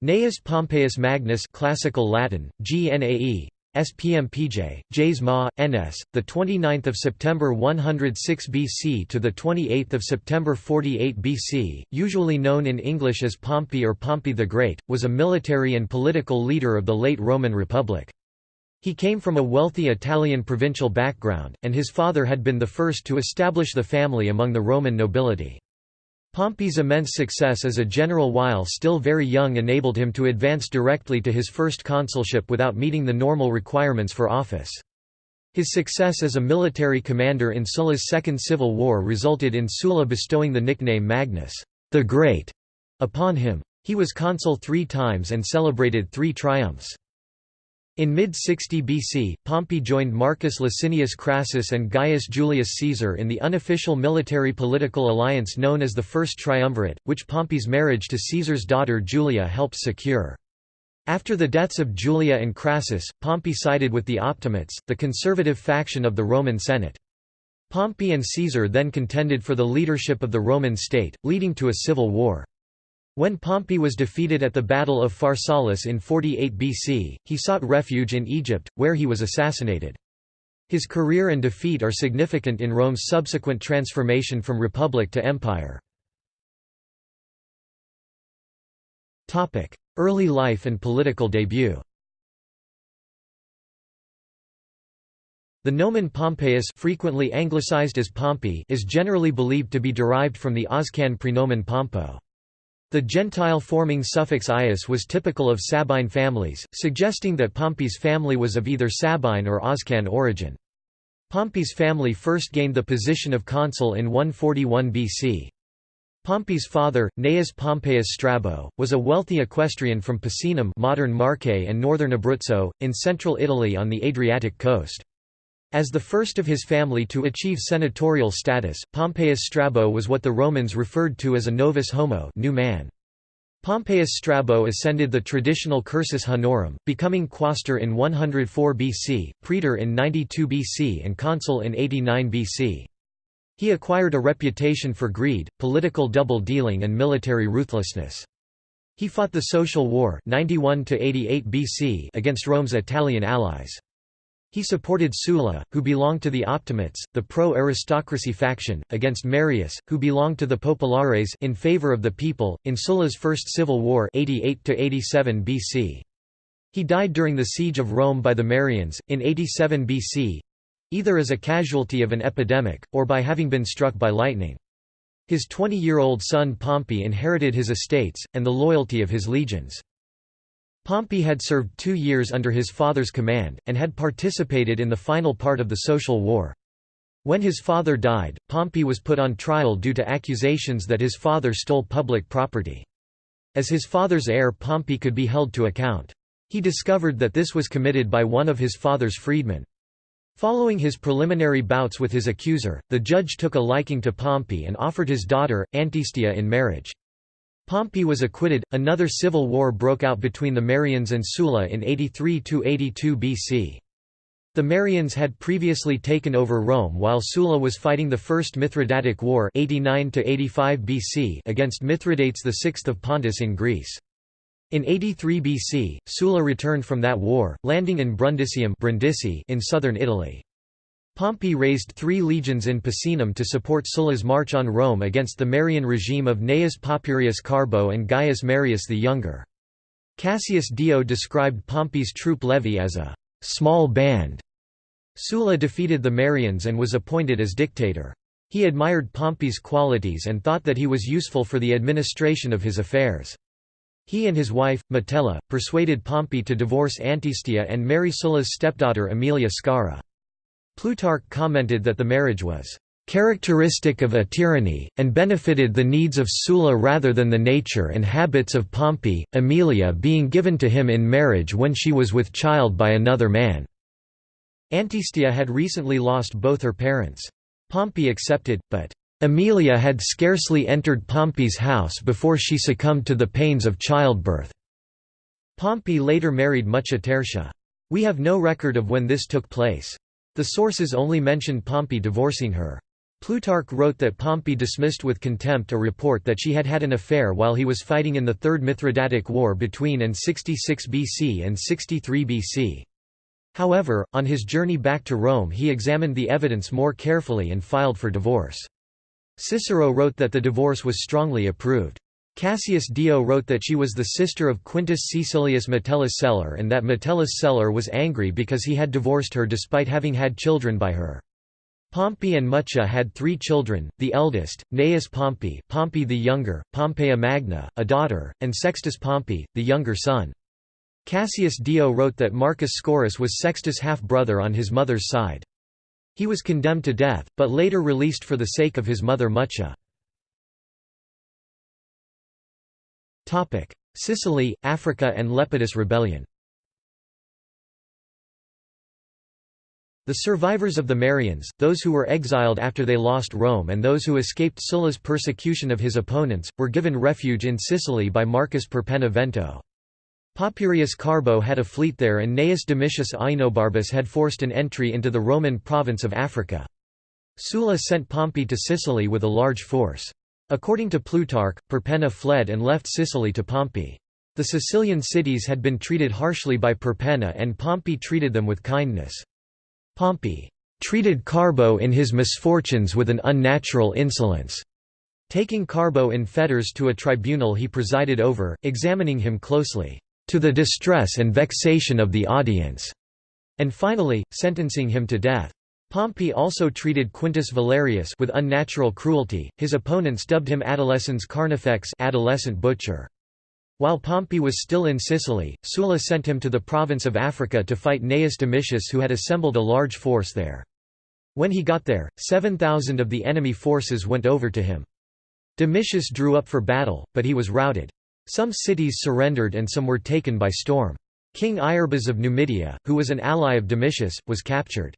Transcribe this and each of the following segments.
Gnaeus Pompeius Magnus classical Latin GNAE SPMPJ Jas Ma NS the 29th of September 106 BC to the 28th of September 48 BC usually known in English as Pompey or Pompey the Great was a military and political leader of the late Roman Republic. He came from a wealthy Italian provincial background and his father had been the first to establish the family among the Roman nobility Pompey's immense success as a general while still very young enabled him to advance directly to his first consulship without meeting the normal requirements for office. His success as a military commander in Sulla's Second Civil War resulted in Sulla bestowing the nickname Magnus the Great upon him. He was consul three times and celebrated three triumphs. In mid-60 BC, Pompey joined Marcus Licinius Crassus and Gaius Julius Caesar in the unofficial military-political alliance known as the First Triumvirate, which Pompey's marriage to Caesar's daughter Julia helped secure. After the deaths of Julia and Crassus, Pompey sided with the Optimates, the conservative faction of the Roman Senate. Pompey and Caesar then contended for the leadership of the Roman state, leading to a civil war. When Pompey was defeated at the Battle of Pharsalus in 48 BC, he sought refuge in Egypt, where he was assassinated. His career and defeat are significant in Rome's subsequent transformation from republic to empire. Early life and political debut The nomen Pompeius frequently anglicized as Pompey is generally believed to be derived from the Oscan prenomen Pompo. The Gentile-forming suffix ius was typical of Sabine families, suggesting that Pompey's family was of either Sabine or Oscan origin. Pompey's family first gained the position of consul in 141 BC. Pompey's father, Gnaeus Pompeius Strabo, was a wealthy equestrian from Picenum modern Marche and northern Abruzzo, in central Italy on the Adriatic coast. As the first of his family to achieve senatorial status, Pompeius Strabo was what the Romans referred to as a novus homo new man. Pompeius Strabo ascended the traditional cursus honorum, becoming quaestor in 104 BC, praetor in 92 BC and consul in 89 BC. He acquired a reputation for greed, political double-dealing and military ruthlessness. He fought the Social War 91 BC against Rome's Italian allies. He supported Sulla, who belonged to the Optimates, the pro-aristocracy faction, against Marius, who belonged to the Populares in favor of the people, in Sulla's First Civil War (88–87 BC. He died during the siege of Rome by the Marians, in 87 BC—either as a casualty of an epidemic, or by having been struck by lightning. His 20-year-old son Pompey inherited his estates, and the loyalty of his legions. Pompey had served two years under his father's command, and had participated in the final part of the Social War. When his father died, Pompey was put on trial due to accusations that his father stole public property. As his father's heir Pompey could be held to account. He discovered that this was committed by one of his father's freedmen. Following his preliminary bouts with his accuser, the judge took a liking to Pompey and offered his daughter, Antistia in marriage. Pompey was acquitted. Another civil war broke out between the Marians and Sulla in 83–82 BC. The Marians had previously taken over Rome while Sulla was fighting the First Mithridatic War 89 BC against Mithridates VI of Pontus in Greece. In 83 BC, Sulla returned from that war, landing in Brundisium in southern Italy. Pompey raised three legions in Picenum to support Sulla's march on Rome against the Marian regime of Gnaeus Papirius Carbo and Gaius Marius the Younger. Cassius Dio described Pompey's troop levy as a «small band». Sulla defeated the Marians and was appointed as dictator. He admired Pompey's qualities and thought that he was useful for the administration of his affairs. He and his wife, Metella, persuaded Pompey to divorce Antistia and marry Sulla's stepdaughter Aemilia Scaura. Plutarch commented that the marriage was characteristic of a tyranny, and benefited the needs of Sulla rather than the nature and habits of Pompey, Aemilia being given to him in marriage when she was with child by another man. Antistia had recently lost both her parents. Pompey accepted, but Aemilia had scarcely entered Pompey's house before she succumbed to the pains of childbirth. Pompey later married Mucia Tertia. We have no record of when this took place. The sources only mention Pompey divorcing her. Plutarch wrote that Pompey dismissed with contempt a report that she had had an affair while he was fighting in the Third Mithridatic War between and 66 BC and 63 BC. However, on his journey back to Rome he examined the evidence more carefully and filed for divorce. Cicero wrote that the divorce was strongly approved. Cassius Dio wrote that she was the sister of Quintus Caecilius Metellus Celer and that Metellus Celer was angry because he had divorced her despite having had children by her. Pompey and Mucia had three children, the eldest, Gnaeus Pompey Pompey the younger, Pompeia Magna, a daughter, and Sextus Pompey, the younger son. Cassius Dio wrote that Marcus Scaurus was Sextus' half-brother on his mother's side. He was condemned to death, but later released for the sake of his mother Mucia. Sicily, Africa and Lepidus rebellion The survivors of the Marians, those who were exiled after they lost Rome and those who escaped Sulla's persecution of his opponents, were given refuge in Sicily by Marcus Perpenna Vento. Papirius Carbo had a fleet there and Gnaeus Domitius Ahenobarbus had forced an entry into the Roman province of Africa. Sulla sent Pompey to Sicily with a large force. According to Plutarch, Perpenna fled and left Sicily to Pompey. The Sicilian cities had been treated harshly by Perpenna and Pompey treated them with kindness. Pompey treated Carbo in his misfortunes with an unnatural insolence. Taking Carbo in fetters to a tribunal he presided over, examining him closely, to the distress and vexation of the audience, and finally, sentencing him to death. Pompey also treated Quintus Valerius with unnatural cruelty. His opponents dubbed him Adolescens Carnifex, adolescent butcher. While Pompey was still in Sicily, Sulla sent him to the province of Africa to fight Gnaeus Domitius who had assembled a large force there. When he got there, 7,000 of the enemy forces went over to him. Domitius drew up for battle, but he was routed. Some cities surrendered and some were taken by storm. King Iarbas of Numidia, who was an ally of Domitius, was captured.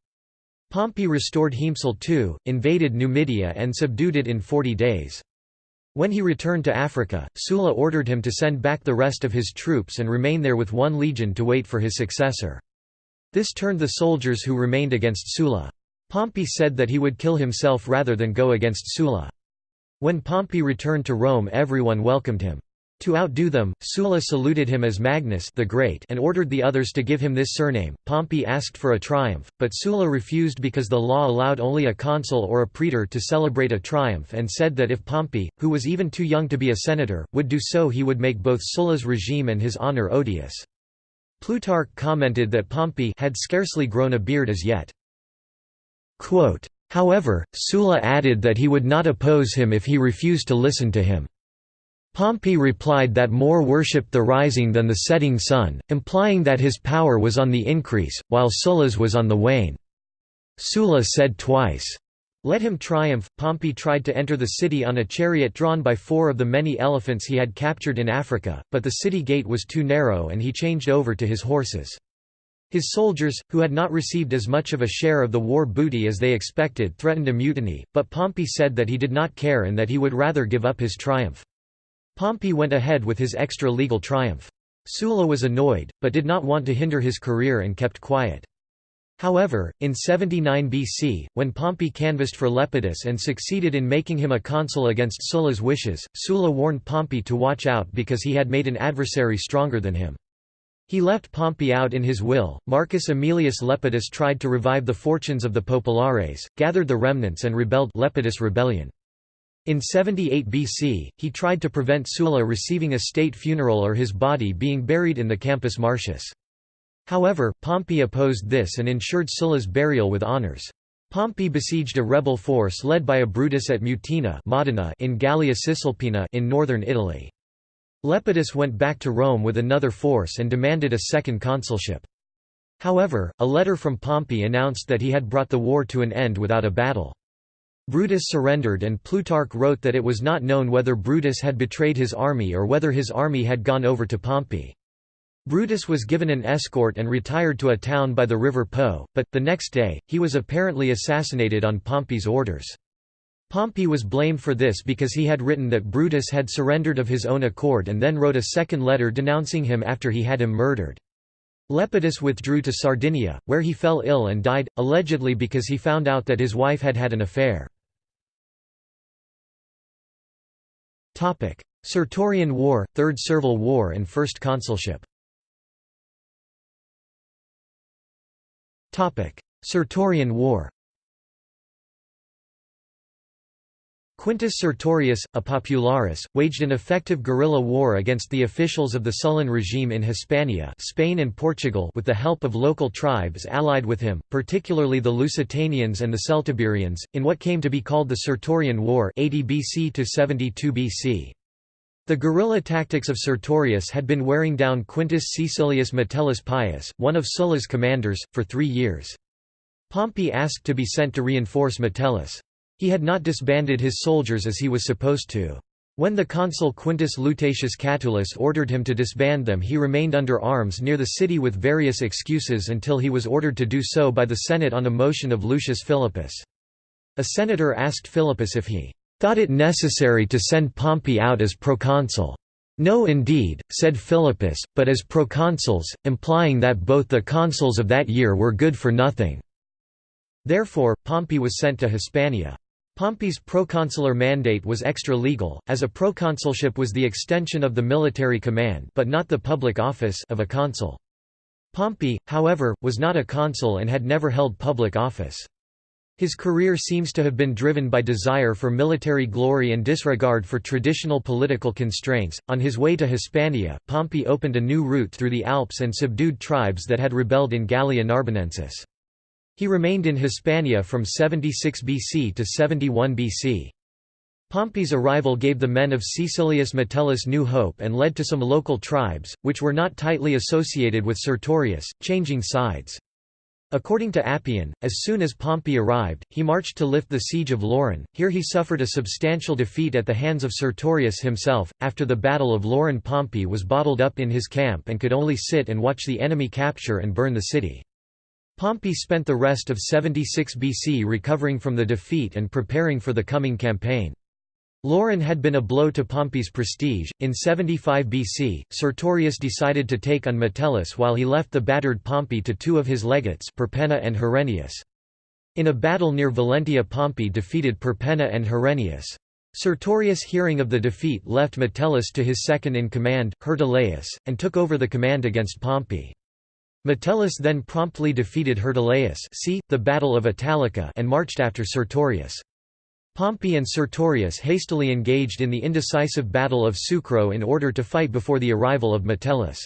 Pompey restored Hiempsal too, invaded Numidia and subdued it in 40 days. When he returned to Africa, Sulla ordered him to send back the rest of his troops and remain there with one legion to wait for his successor. This turned the soldiers who remained against Sulla. Pompey said that he would kill himself rather than go against Sulla. When Pompey returned to Rome everyone welcomed him. To outdo them, Sulla saluted him as Magnus the Great and ordered the others to give him this surname. Pompey asked for a triumph, but Sulla refused because the law allowed only a consul or a praetor to celebrate a triumph and said that if Pompey, who was even too young to be a senator, would do so he would make both Sulla's regime and his honor odious. Plutarch commented that Pompey had scarcely grown a beard as yet. Quote, However, Sulla added that he would not oppose him if he refused to listen to him. Pompey replied that more worshipped the rising than the setting sun, implying that his power was on the increase, while Sulla's was on the wane. Sulla said twice, "'Let him triumph'." Pompey tried to enter the city on a chariot drawn by four of the many elephants he had captured in Africa, but the city gate was too narrow and he changed over to his horses. His soldiers, who had not received as much of a share of the war booty as they expected threatened a mutiny, but Pompey said that he did not care and that he would rather give up his triumph. Pompey went ahead with his extra-legal triumph. Sulla was annoyed, but did not want to hinder his career and kept quiet. However, in 79 BC, when Pompey canvassed for Lepidus and succeeded in making him a consul against Sulla's wishes, Sulla warned Pompey to watch out because he had made an adversary stronger than him. He left Pompey out in his will. Marcus Aemilius Lepidus tried to revive the fortunes of the Populares, gathered the remnants and rebelled Lepidus rebellion. In 78 BC, he tried to prevent Sulla receiving a state funeral or his body being buried in the Campus Martius. However, Pompey opposed this and ensured Sulla's burial with honours. Pompey besieged a rebel force led by a Brutus at Mutina Modena in Gallia Cisalpina in northern Italy. Lepidus went back to Rome with another force and demanded a second consulship. However, a letter from Pompey announced that he had brought the war to an end without a battle. Brutus surrendered and Plutarch wrote that it was not known whether Brutus had betrayed his army or whether his army had gone over to Pompey. Brutus was given an escort and retired to a town by the river Po, but, the next day, he was apparently assassinated on Pompey's orders. Pompey was blamed for this because he had written that Brutus had surrendered of his own accord and then wrote a second letter denouncing him after he had him murdered. Lepidus withdrew to Sardinia, where he fell ill and died, allegedly because he found out that his wife had had an affair. Sertorian War, Third Servile War and First Consulship. Sertorian War Quintus Sertorius, a popularis, waged an effective guerrilla war against the officials of the Sullan regime in Hispania Spain and Portugal with the help of local tribes allied with him, particularly the Lusitanians and the Celtiberians, in what came to be called the Sertorian War 80 BC to 72 BC. The guerrilla tactics of Sertorius had been wearing down Quintus Caecilius Metellus Pius, one of Sulla's commanders, for three years. Pompey asked to be sent to reinforce Metellus. He had not disbanded his soldiers as he was supposed to. When the consul Quintus Lutatius Catulus ordered him to disband them he remained under arms near the city with various excuses until he was ordered to do so by the Senate on a motion of Lucius Philippus. A senator asked Philippus if he thought it necessary to send Pompey out as proconsul. No indeed, said Philippus, but as proconsuls, implying that both the consuls of that year were good for nothing. Therefore, Pompey was sent to Hispania. Pompey's proconsular mandate was extra-legal, as a proconsulship was the extension of the military command but not the public office of a consul. Pompey, however, was not a consul and had never held public office. His career seems to have been driven by desire for military glory and disregard for traditional political constraints. On his way to Hispania, Pompey opened a new route through the Alps and subdued tribes that had rebelled in Gallia Narbonensis. He remained in Hispania from 76 BC to 71 BC. Pompey's arrival gave the men of Caecilius Metellus new hope and led to some local tribes, which were not tightly associated with Sertorius, changing sides. According to Appian, as soon as Pompey arrived, he marched to lift the siege of Lauron. Here he suffered a substantial defeat at the hands of Sertorius himself. After the Battle of Lauron, Pompey was bottled up in his camp and could only sit and watch the enemy capture and burn the city. Pompey spent the rest of 76 BC recovering from the defeat and preparing for the coming campaign. Lauron had been a blow to Pompey's prestige. In 75 BC, Sertorius decided to take on Metellus while he left the battered Pompey to two of his legates, Perpenna and Herennius. In a battle near Valentia, Pompey defeated Perpenna and Herennius. Sertorius hearing of the defeat left Metellus to his second in command, Hirtuleius, and took over the command against Pompey. Metellus then promptly defeated Hirtuleius see, the Battle of Italica and marched after Sertorius. Pompey and Sertorius hastily engaged in the indecisive Battle of Sucro in order to fight before the arrival of Metellus.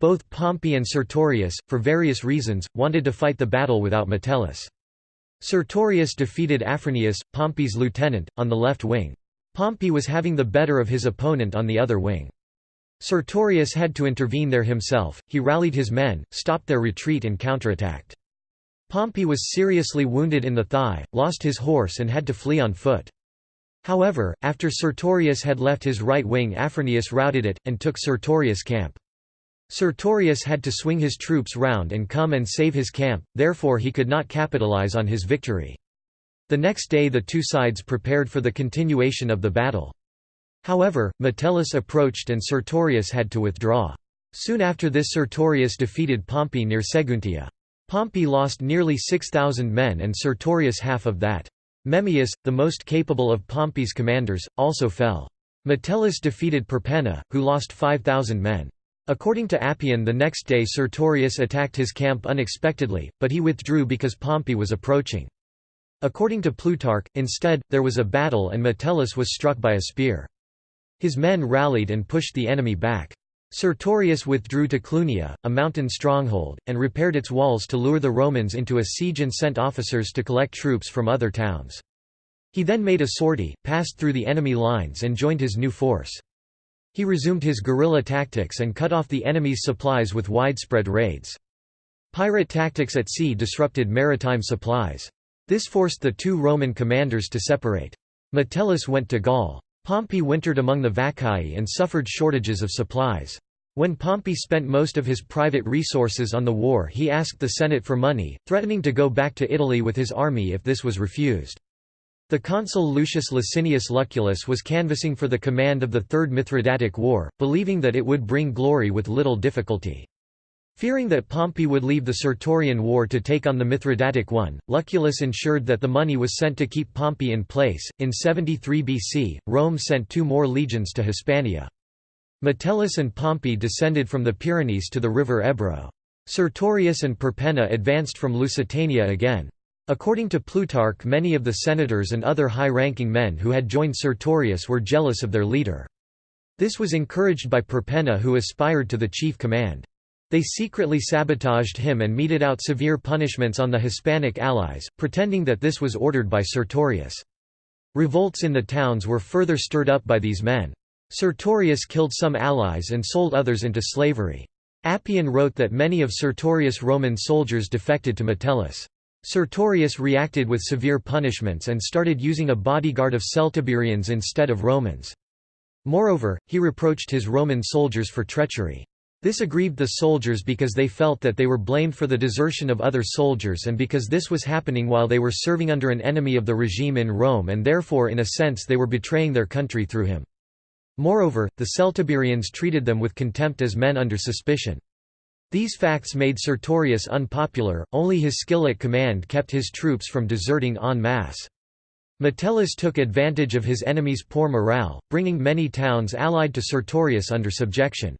Both Pompey and Sertorius, for various reasons, wanted to fight the battle without Metellus. Sertorius defeated Afranius, Pompey's lieutenant, on the left wing. Pompey was having the better of his opponent on the other wing. Sertorius had to intervene there himself, he rallied his men, stopped their retreat and counterattacked. Pompey was seriously wounded in the thigh, lost his horse and had to flee on foot. However, after Sertorius had left his right wing Afranius routed it, and took Sertorius' camp. Sertorius had to swing his troops round and come and save his camp, therefore he could not capitalize on his victory. The next day the two sides prepared for the continuation of the battle. However, Metellus approached and Sertorius had to withdraw. Soon after this Sertorius defeated Pompey near Seguntia. Pompey lost nearly 6,000 men and Sertorius half of that. Memmius, the most capable of Pompey's commanders, also fell. Metellus defeated Perpenna, who lost 5,000 men. According to Appian the next day Sertorius attacked his camp unexpectedly, but he withdrew because Pompey was approaching. According to Plutarch, instead, there was a battle and Metellus was struck by a spear. His men rallied and pushed the enemy back. Sertorius withdrew to Clunia, a mountain stronghold, and repaired its walls to lure the Romans into a siege and sent officers to collect troops from other towns. He then made a sortie, passed through the enemy lines and joined his new force. He resumed his guerrilla tactics and cut off the enemy's supplies with widespread raids. Pirate tactics at sea disrupted maritime supplies. This forced the two Roman commanders to separate. Metellus went to Gaul. Pompey wintered among the Vaccaei and suffered shortages of supplies. When Pompey spent most of his private resources on the war he asked the Senate for money, threatening to go back to Italy with his army if this was refused. The consul Lucius Licinius Lucullus was canvassing for the command of the Third Mithridatic War, believing that it would bring glory with little difficulty. Fearing that Pompey would leave the Sertorian War to take on the Mithridatic one, Lucullus ensured that the money was sent to keep Pompey in place. In 73 BC, Rome sent two more legions to Hispania. Metellus and Pompey descended from the Pyrenees to the river Ebro. Sertorius and Perpenna advanced from Lusitania again. According to Plutarch many of the senators and other high-ranking men who had joined Sertorius were jealous of their leader. This was encouraged by Perpenna who aspired to the chief command. They secretly sabotaged him and meted out severe punishments on the Hispanic allies, pretending that this was ordered by Sertorius. Revolts in the towns were further stirred up by these men. Sertorius killed some allies and sold others into slavery. Appian wrote that many of Sertorius' Roman soldiers defected to Metellus. Sertorius reacted with severe punishments and started using a bodyguard of Celtiberians instead of Romans. Moreover, he reproached his Roman soldiers for treachery. This aggrieved the soldiers because they felt that they were blamed for the desertion of other soldiers and because this was happening while they were serving under an enemy of the regime in Rome and therefore in a sense they were betraying their country through him. Moreover, the Celtiberians treated them with contempt as men under suspicion. These facts made Sertorius unpopular, only his skill at command kept his troops from deserting en masse. Metellus took advantage of his enemy's poor morale, bringing many towns allied to Sertorius under subjection.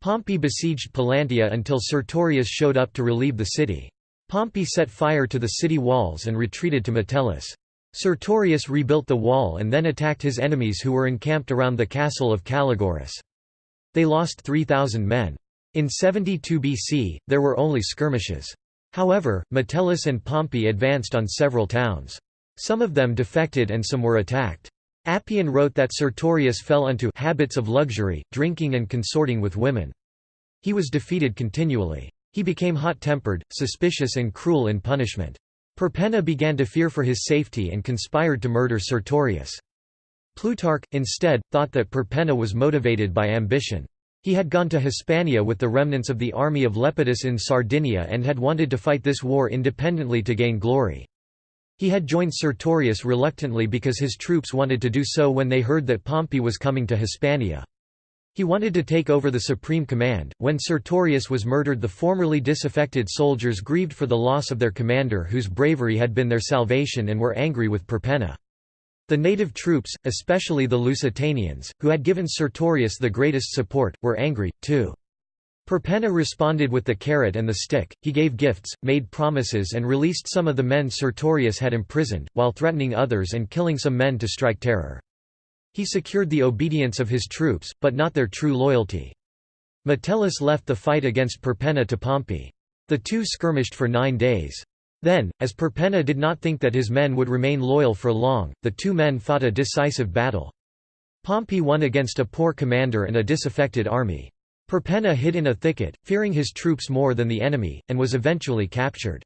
Pompey besieged Pallantia until Sertorius showed up to relieve the city. Pompey set fire to the city walls and retreated to Metellus. Sertorius rebuilt the wall and then attacked his enemies who were encamped around the castle of Calagurris. They lost 3,000 men. In 72 BC, there were only skirmishes. However, Metellus and Pompey advanced on several towns. Some of them defected and some were attacked. Appian wrote that Sertorius fell into habits of luxury, drinking and consorting with women. He was defeated continually. He became hot-tempered, suspicious and cruel in punishment. Perpenna began to fear for his safety and conspired to murder Sertorius. Plutarch, instead, thought that Perpenna was motivated by ambition. He had gone to Hispania with the remnants of the army of Lepidus in Sardinia and had wanted to fight this war independently to gain glory. He had joined Sertorius reluctantly because his troops wanted to do so when they heard that Pompey was coming to Hispania. He wanted to take over the supreme command. When Sertorius was murdered, the formerly disaffected soldiers grieved for the loss of their commander whose bravery had been their salvation and were angry with Perpenna. The native troops, especially the Lusitanians, who had given Sertorius the greatest support, were angry, too. Perpenna responded with the carrot and the stick, he gave gifts, made promises and released some of the men Sertorius had imprisoned, while threatening others and killing some men to strike terror. He secured the obedience of his troops, but not their true loyalty. Metellus left the fight against Perpenna to Pompey. The two skirmished for nine days. Then, as Perpenna did not think that his men would remain loyal for long, the two men fought a decisive battle. Pompey won against a poor commander and a disaffected army. Perpenna hid in a thicket, fearing his troops more than the enemy, and was eventually captured.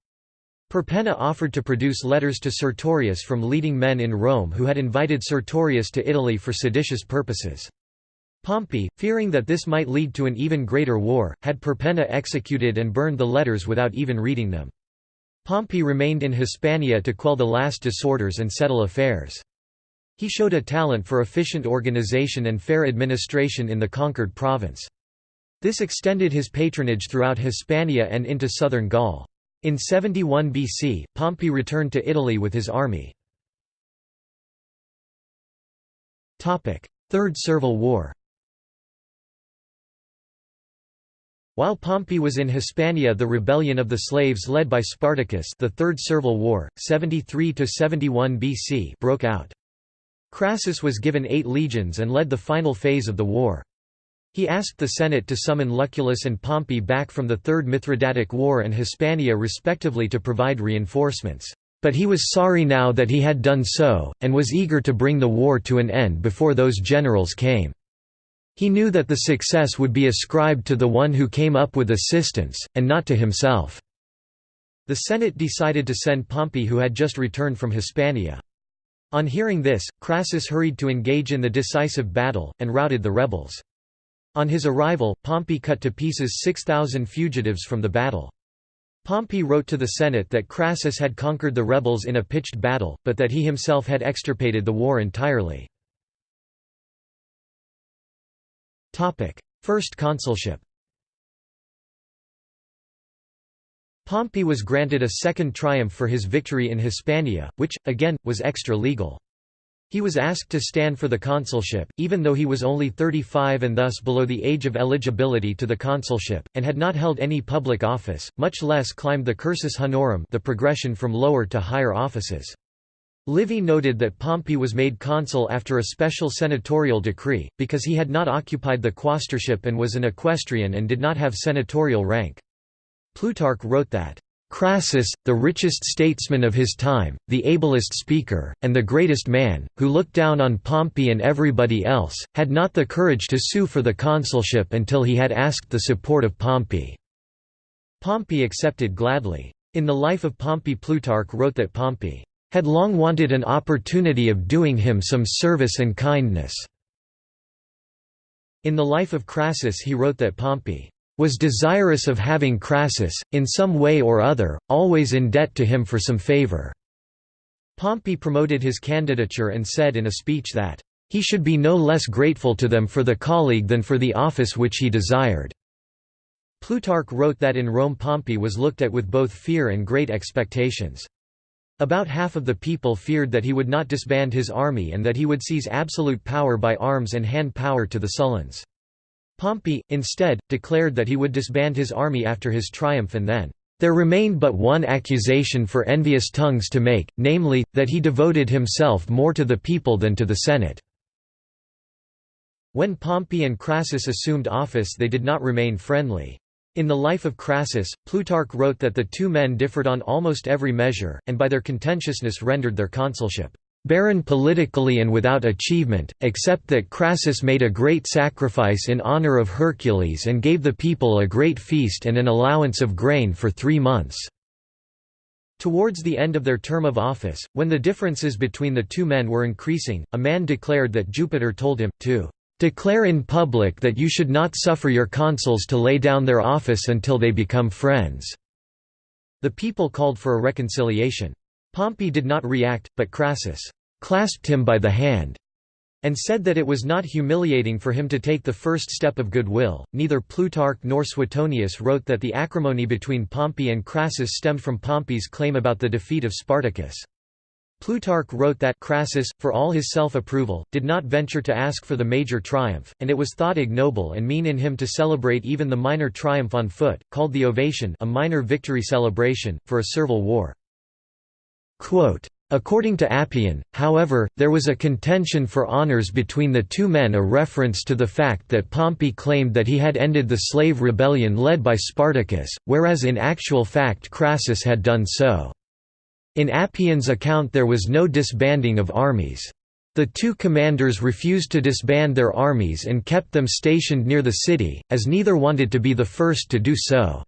Perpenna offered to produce letters to Sertorius from leading men in Rome who had invited Sertorius to Italy for seditious purposes. Pompey, fearing that this might lead to an even greater war, had Perpenna executed and burned the letters without even reading them. Pompey remained in Hispania to quell the last disorders and settle affairs. He showed a talent for efficient organization and fair administration in the conquered province. This extended his patronage throughout Hispania and into southern Gaul. In 71 BC, Pompey returned to Italy with his army. Third Servile War While Pompey was in Hispania the rebellion of the slaves led by Spartacus the Third Servile War, 73–71 BC broke out. Crassus was given eight legions and led the final phase of the war. He asked the Senate to summon Lucullus and Pompey back from the Third Mithridatic War and Hispania respectively to provide reinforcements. But he was sorry now that he had done so, and was eager to bring the war to an end before those generals came. He knew that the success would be ascribed to the one who came up with assistance, and not to himself. The Senate decided to send Pompey who had just returned from Hispania. On hearing this, Crassus hurried to engage in the decisive battle, and routed the rebels. On his arrival, Pompey cut to pieces 6,000 fugitives from the battle. Pompey wrote to the Senate that Crassus had conquered the rebels in a pitched battle, but that he himself had extirpated the war entirely. First consulship Pompey was granted a second triumph for his victory in Hispania, which, again, was extra-legal. He was asked to stand for the consulship, even though he was only 35 and thus below the age of eligibility to the consulship, and had not held any public office, much less climbed the cursus honorum the progression from lower to higher offices. Livy noted that Pompey was made consul after a special senatorial decree, because he had not occupied the quaestorship and was an equestrian and did not have senatorial rank. Plutarch wrote that Crassus, the richest statesman of his time, the ablest speaker, and the greatest man, who looked down on Pompey and everybody else, had not the courage to sue for the consulship until he had asked the support of Pompey. Pompey accepted gladly. In the life of Pompey Plutarch wrote that Pompey had long wanted an opportunity of doing him some service and kindness. In the life of Crassus he wrote that Pompey was desirous of having Crassus, in some way or other, always in debt to him for some favor." Pompey promoted his candidature and said in a speech that, "...he should be no less grateful to them for the colleague than for the office which he desired." Plutarch wrote that in Rome Pompey was looked at with both fear and great expectations. About half of the people feared that he would not disband his army and that he would seize absolute power by arms and hand power to the Sullans. Pompey, instead, declared that he would disband his army after his triumph and then, "...there remained but one accusation for envious tongues to make, namely, that he devoted himself more to the people than to the Senate." When Pompey and Crassus assumed office they did not remain friendly. In the life of Crassus, Plutarch wrote that the two men differed on almost every measure, and by their contentiousness rendered their consulship barren politically and without achievement, except that Crassus made a great sacrifice in honor of Hercules and gave the people a great feast and an allowance of grain for three months. Towards the end of their term of office, when the differences between the two men were increasing, a man declared that Jupiter told him, to "...declare in public that you should not suffer your consuls to lay down their office until they become friends." The people called for a reconciliation. Pompey did not react, but Crassus clasped him by the hand and said that it was not humiliating for him to take the first step of goodwill. Neither Plutarch nor Suetonius wrote that the acrimony between Pompey and Crassus stemmed from Pompey's claim about the defeat of Spartacus. Plutarch wrote that Crassus, for all his self-approval, did not venture to ask for the major triumph, and it was thought ignoble and mean in him to celebrate even the minor triumph on foot, called the ovation a minor victory celebration, for a servile war. Quote, According to Appian, however, there was a contention for honors between the two men a reference to the fact that Pompey claimed that he had ended the slave rebellion led by Spartacus, whereas in actual fact Crassus had done so. In Appian's account there was no disbanding of armies. The two commanders refused to disband their armies and kept them stationed near the city, as neither wanted to be the first to do so.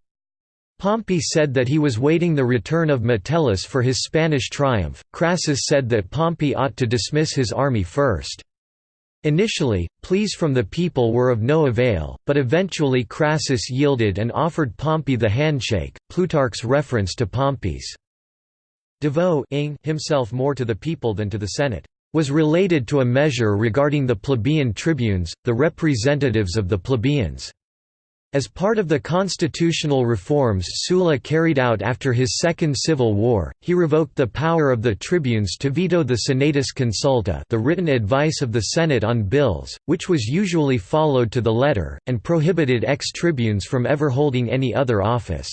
Pompey said that he was waiting the return of Metellus for his Spanish triumph, Crassus said that Pompey ought to dismiss his army first. Initially, pleas from the people were of no avail, but eventually Crassus yielded and offered Pompey the handshake. Plutarch's reference to Pompey's devote himself more to the people than to the Senate was related to a measure regarding the plebeian tribunes, the representatives of the plebeians. As part of the constitutional reforms Sulla carried out after his Second Civil War, he revoked the power of the tribunes to veto the Senatus Consulta the written advice of the Senate on bills, which was usually followed to the letter, and prohibited ex-tribunes from ever holding any other office.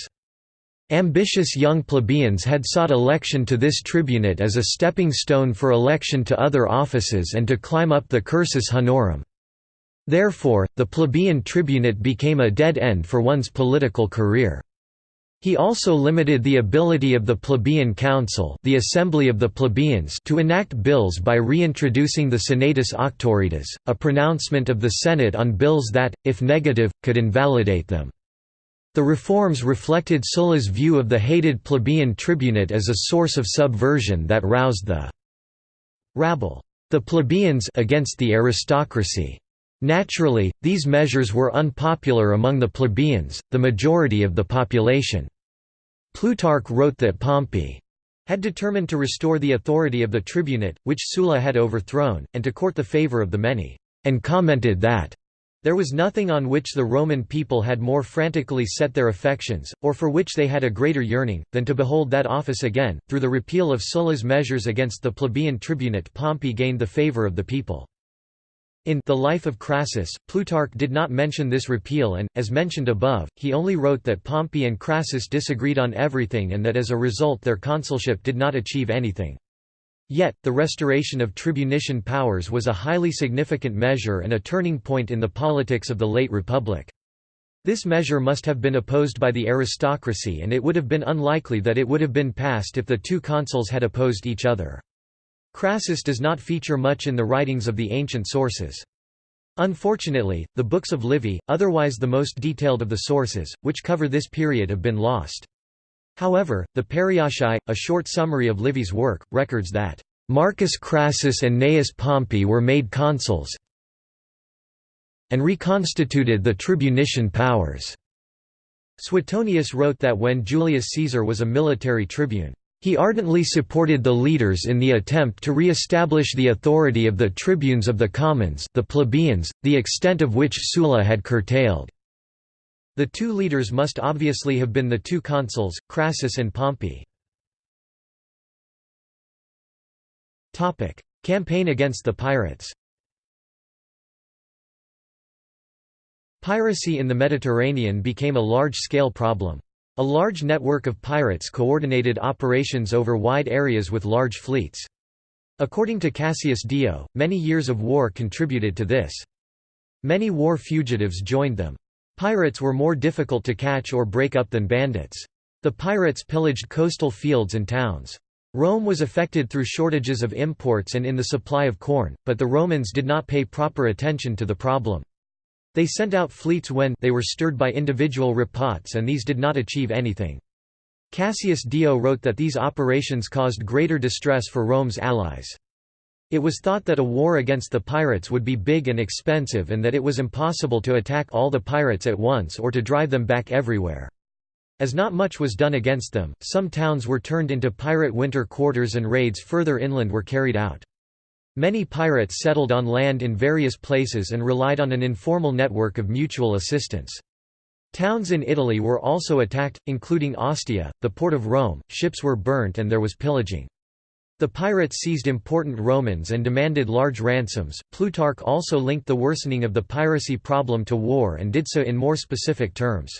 Ambitious young plebeians had sought election to this tribunate as a stepping stone for election to other offices and to climb up the cursus honorum. Therefore, the plebeian tribunate became a dead end for one's political career. He also limited the ability of the plebeian council the assembly of the plebeians to enact bills by reintroducing the senatus auctoritas, a pronouncement of the Senate on bills that, if negative, could invalidate them. The reforms reflected Sulla's view of the hated plebeian tribunate as a source of subversion that roused the rabble the plebeians against the aristocracy. Naturally, these measures were unpopular among the plebeians, the majority of the population. Plutarch wrote that Pompey had determined to restore the authority of the tribunate, which Sulla had overthrown, and to court the favor of the many, and commented that There was nothing on which the Roman people had more frantically set their affections, or for which they had a greater yearning, than to behold that office again. Through the repeal of Sulla's measures against the plebeian tribunate, Pompey gained the favour of the people. In The Life of Crassus, Plutarch did not mention this repeal and, as mentioned above, he only wrote that Pompey and Crassus disagreed on everything and that as a result their consulship did not achieve anything. Yet, the restoration of tribunician powers was a highly significant measure and a turning point in the politics of the late Republic. This measure must have been opposed by the aristocracy and it would have been unlikely that it would have been passed if the two consuls had opposed each other. Crassus does not feature much in the writings of the ancient sources. Unfortunately, the books of Livy, otherwise the most detailed of the sources, which cover this period have been lost. However, the Periochae, a short summary of Livy's work, records that, "...Marcus Crassus and Gnaeus Pompey were made consuls and reconstituted the tribunician powers." Suetonius wrote that when Julius Caesar was a military tribune, he ardently supported the leaders in the attempt to re-establish the authority of the tribunes of the commons the plebeians, the extent of which Sulla had curtailed. The two leaders must obviously have been the two consuls, Crassus and Pompey. Campaign against the pirates Piracy in the Mediterranean became a large-scale problem. A large network of pirates coordinated operations over wide areas with large fleets. According to Cassius Dio, many years of war contributed to this. Many war fugitives joined them. Pirates were more difficult to catch or break up than bandits. The pirates pillaged coastal fields and towns. Rome was affected through shortages of imports and in the supply of corn, but the Romans did not pay proper attention to the problem. They sent out fleets when they were stirred by individual repouts and these did not achieve anything. Cassius Dio wrote that these operations caused greater distress for Rome's allies. It was thought that a war against the pirates would be big and expensive and that it was impossible to attack all the pirates at once or to drive them back everywhere. As not much was done against them, some towns were turned into pirate winter quarters and raids further inland were carried out. Many pirates settled on land in various places and relied on an informal network of mutual assistance. Towns in Italy were also attacked, including Ostia, the port of Rome, ships were burnt and there was pillaging. The pirates seized important Romans and demanded large ransoms. Plutarch also linked the worsening of the piracy problem to war and did so in more specific terms.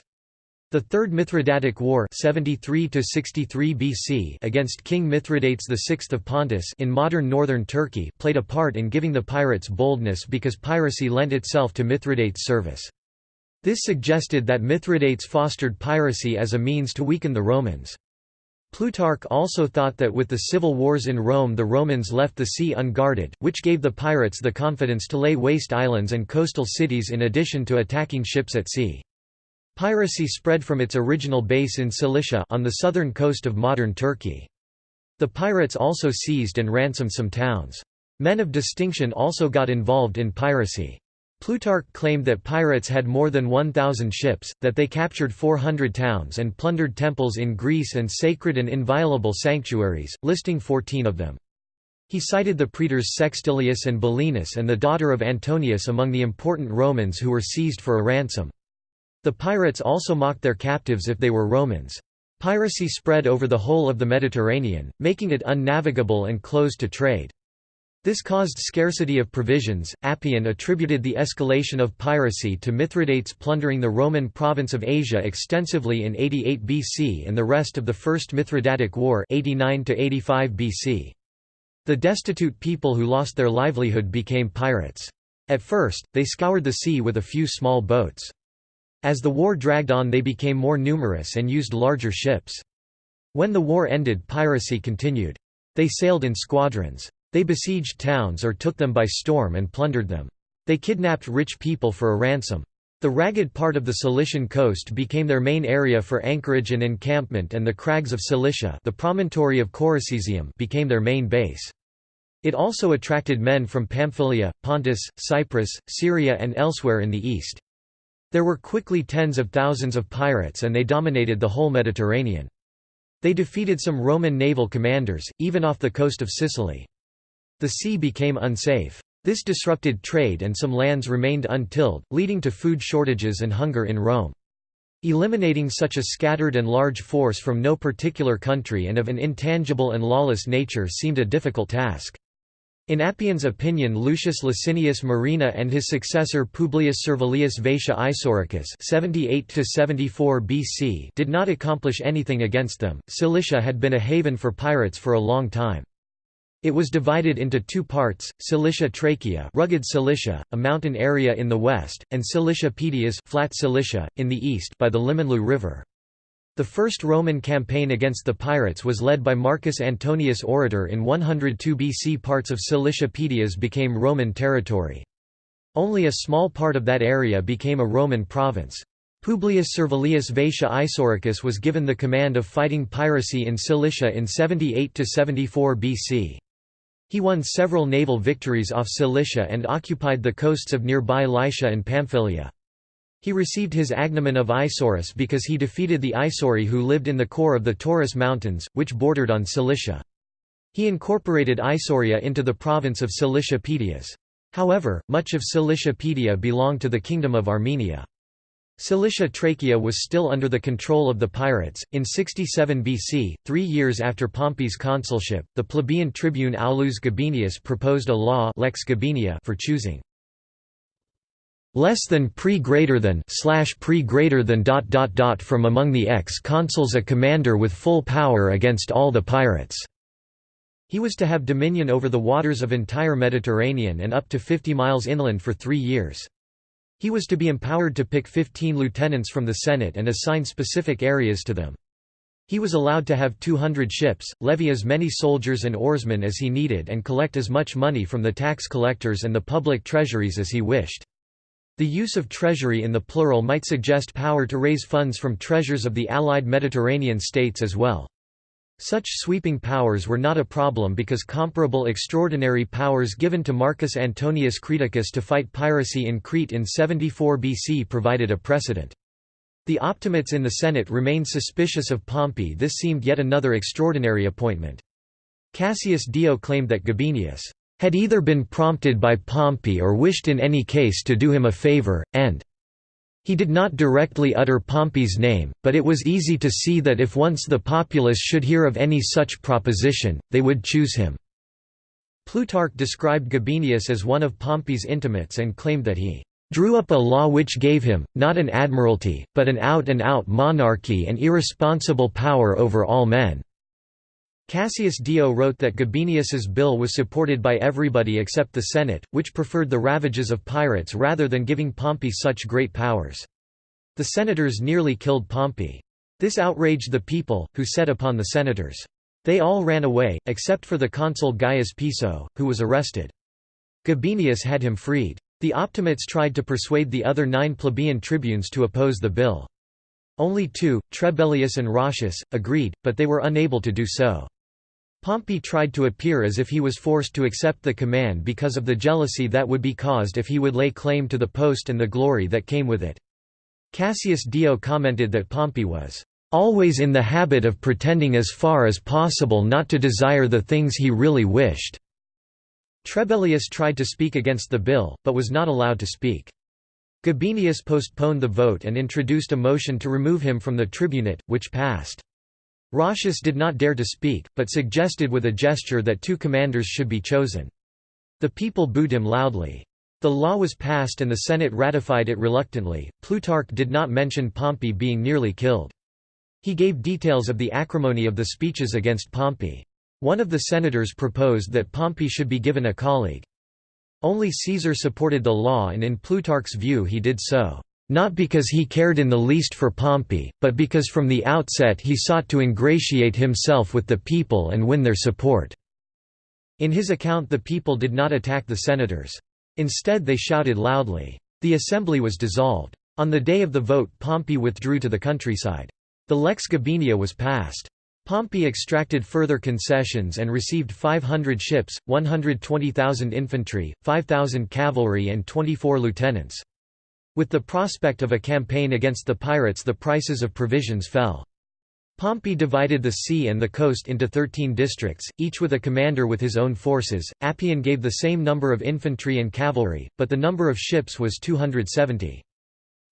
The Third Mithridatic War 73 BC against King Mithridates VI of Pontus in modern northern Turkey played a part in giving the pirates boldness because piracy lent itself to Mithridates' service. This suggested that Mithridates fostered piracy as a means to weaken the Romans. Plutarch also thought that with the civil wars in Rome the Romans left the sea unguarded, which gave the pirates the confidence to lay waste islands and coastal cities in addition to attacking ships at sea. Piracy spread from its original base in Cilicia on the southern coast of modern Turkey. The pirates also seized and ransomed some towns. Men of distinction also got involved in piracy. Plutarch claimed that pirates had more than 1,000 ships, that they captured 400 towns and plundered temples in Greece and sacred and inviolable sanctuaries, listing 14 of them. He cited the praetors Sextilius and Bellinus and the daughter of Antonius among the important Romans who were seized for a ransom. The pirates also mocked their captives if they were Romans. Piracy spread over the whole of the Mediterranean, making it unnavigable and closed to trade. This caused scarcity of provisions. Appian attributed the escalation of piracy to Mithridates plundering the Roman province of Asia extensively in 88 BC and the rest of the First Mithridatic War 89 85 BC. The destitute people who lost their livelihood became pirates. At first, they scoured the sea with a few small boats. As the war dragged on they became more numerous and used larger ships. When the war ended piracy continued. They sailed in squadrons. They besieged towns or took them by storm and plundered them. They kidnapped rich people for a ransom. The ragged part of the Cilician coast became their main area for anchorage and encampment and the crags of Cilicia the promontory of Coracesium became their main base. It also attracted men from Pamphylia, Pontus, Cyprus, Syria and elsewhere in the east. There were quickly tens of thousands of pirates and they dominated the whole Mediterranean. They defeated some Roman naval commanders, even off the coast of Sicily. The sea became unsafe. This disrupted trade and some lands remained untilled, leading to food shortages and hunger in Rome. Eliminating such a scattered and large force from no particular country and of an intangible and lawless nature seemed a difficult task. In Appian's opinion Lucius Licinius Murena and his successor Publius Servilius Vatia Isauricus 78 BC did not accomplish anything against them. Cilicia had been a haven for pirates for a long time. It was divided into two parts, Cilicia Trachea rugged Cilicia, a mountain area in the west, and Cilicia Pedias flat Cilicia, in the east by the Limonlu River. The first Roman campaign against the pirates was led by Marcus Antonius Orator in 102 BC. Parts of Cilicia Pedias became Roman territory. Only a small part of that area became a Roman province. Publius Servilius Vatia Isauricus was given the command of fighting piracy in Cilicia in 78–74 BC. He won several naval victories off Cilicia and occupied the coasts of nearby Lycia and Pamphylia. He received his agnomen of Isaurus because he defeated the Isauri who lived in the core of the Taurus Mountains, which bordered on Cilicia. He incorporated Isauria into the province of Cilicia Pedias. However, much of Cilicia Paedia belonged to the Kingdom of Armenia. Cilicia Trachea was still under the control of the pirates. In 67 BC, three years after Pompey's consulship, the plebeian tribune Aulus Gabinius proposed a law Lex Gabinia for choosing less than pre greater than slash pre greater than dot dot dot from among the ex-consuls a commander with full power against all the pirates. He was to have dominion over the waters of entire Mediterranean and up to 50 miles inland for three years. He was to be empowered to pick 15 lieutenants from the Senate and assign specific areas to them. He was allowed to have 200 ships, levy as many soldiers and oarsmen as he needed and collect as much money from the tax collectors and the public treasuries as he wished. The use of treasury in the plural might suggest power to raise funds from treasures of the allied Mediterranean states as well. Such sweeping powers were not a problem because comparable extraordinary powers given to Marcus Antonius Creticus to fight piracy in Crete in 74 BC provided a precedent. The Optimates in the Senate remained suspicious of Pompey this seemed yet another extraordinary appointment. Cassius Dio claimed that Gabinius had either been prompted by Pompey or wished in any case to do him a favor, and he did not directly utter Pompey's name, but it was easy to see that if once the populace should hear of any such proposition, they would choose him. Plutarch described Gabinius as one of Pompey's intimates and claimed that he drew up a law which gave him, not an admiralty, but an out-and-out -out monarchy and irresponsible power over all men. Cassius Dio wrote that Gabinius's bill was supported by everybody except the Senate, which preferred the ravages of pirates rather than giving Pompey such great powers. The senators nearly killed Pompey. This outraged the people, who set upon the senators. They all ran away, except for the consul Gaius Piso, who was arrested. Gabinius had him freed. The Optimates tried to persuade the other nine plebeian tribunes to oppose the bill. Only two, Trebellius and Roscius, agreed, but they were unable to do so. Pompey tried to appear as if he was forced to accept the command because of the jealousy that would be caused if he would lay claim to the post and the glory that came with it. Cassius Dio commented that Pompey was always in the habit of pretending as far as possible not to desire the things he really wished." Trebellius tried to speak against the bill, but was not allowed to speak. Gabinius postponed the vote and introduced a motion to remove him from the tribunate, which passed. Roscius did not dare to speak, but suggested with a gesture that two commanders should be chosen. The people booed him loudly. The law was passed and the Senate ratified it reluctantly. Plutarch did not mention Pompey being nearly killed. He gave details of the acrimony of the speeches against Pompey. One of the senators proposed that Pompey should be given a colleague. Only Caesar supported the law and in Plutarch's view he did so not because he cared in the least for Pompey, but because from the outset he sought to ingratiate himself with the people and win their support." In his account the people did not attack the senators. Instead they shouted loudly. The assembly was dissolved. On the day of the vote Pompey withdrew to the countryside. The lex Gabinia was passed. Pompey extracted further concessions and received 500 ships, 120,000 infantry, 5,000 cavalry and 24 lieutenants. With the prospect of a campaign against the pirates the prices of provisions fell. Pompey divided the sea and the coast into thirteen districts, each with a commander with his own forces. Appian gave the same number of infantry and cavalry, but the number of ships was 270.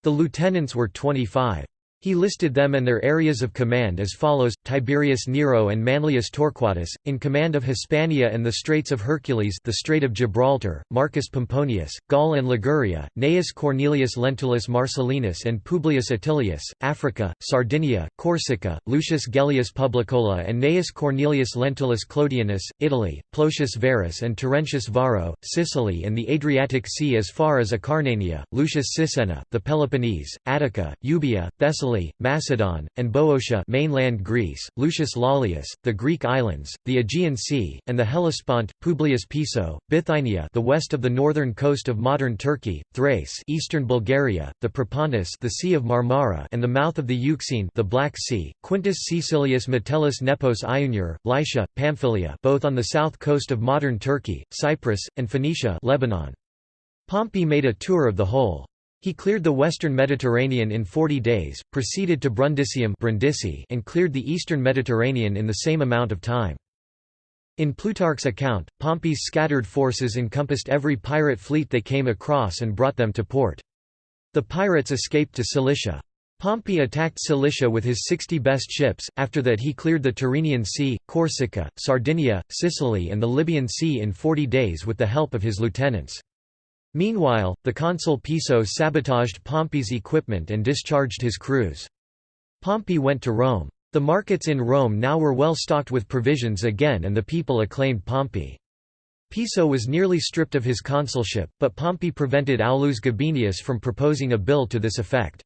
The lieutenants were 25. He listed them and their areas of command as follows, Tiberius Nero and Manlius Torquatus, in command of Hispania and the Straits of Hercules the Strait of Gibraltar, Marcus Pomponius, Gaul and Liguria, Gnaeus Cornelius Lentulus Marcellinus and Publius Attilius, Africa, Sardinia, Corsica, Lucius Gellius Publicola and Gnaeus Cornelius Lentulus Clodianus, Italy, Plotius Verus and Terentius Varro, Sicily and the Adriatic Sea as far as Acarnania, Lucius Sisenna, the Peloponnese, Attica, Euboea, Thessaly Macedon, and Boeotia mainland Greece, Lucius Lollius, the Greek islands, the Aegean Sea, and the Hellespont, Publius Piso, Bithynia the west of the northern coast of modern Turkey, Thrace eastern Bulgaria, the Propontis the Sea of Marmara and the mouth of the Euxine the Black Sea, Quintus Caecilius Metellus Nepos Iunior, Lycia, Pamphylia both on the south coast of modern Turkey, Cyprus, and Phoenicia Lebanon. Pompey made a tour of the whole. He cleared the western Mediterranean in 40 days, proceeded to Brundisium and cleared the eastern Mediterranean in the same amount of time. In Plutarch's account, Pompey's scattered forces encompassed every pirate fleet they came across and brought them to port. The pirates escaped to Cilicia. Pompey attacked Cilicia with his 60 best ships, after that he cleared the Tyrrhenian Sea, Corsica, Sardinia, Sicily and the Libyan Sea in 40 days with the help of his lieutenants. Meanwhile, the consul Piso sabotaged Pompey's equipment and discharged his crews. Pompey went to Rome. The markets in Rome now were well stocked with provisions again and the people acclaimed Pompey. Piso was nearly stripped of his consulship, but Pompey prevented Aulus Gabinius from proposing a bill to this effect.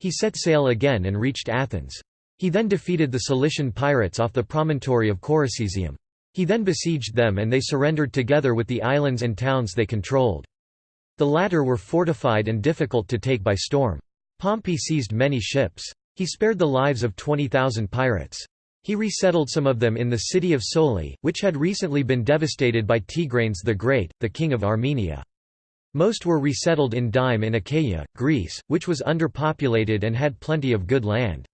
He set sail again and reached Athens. He then defeated the Cilician pirates off the promontory of Coracesium. He then besieged them and they surrendered together with the islands and towns they controlled. The latter were fortified and difficult to take by storm. Pompey seized many ships. He spared the lives of 20,000 pirates. He resettled some of them in the city of Soli, which had recently been devastated by Tigranes the Great, the king of Armenia. Most were resettled in Dyme in Achaia, Greece, which was underpopulated and had plenty of good land.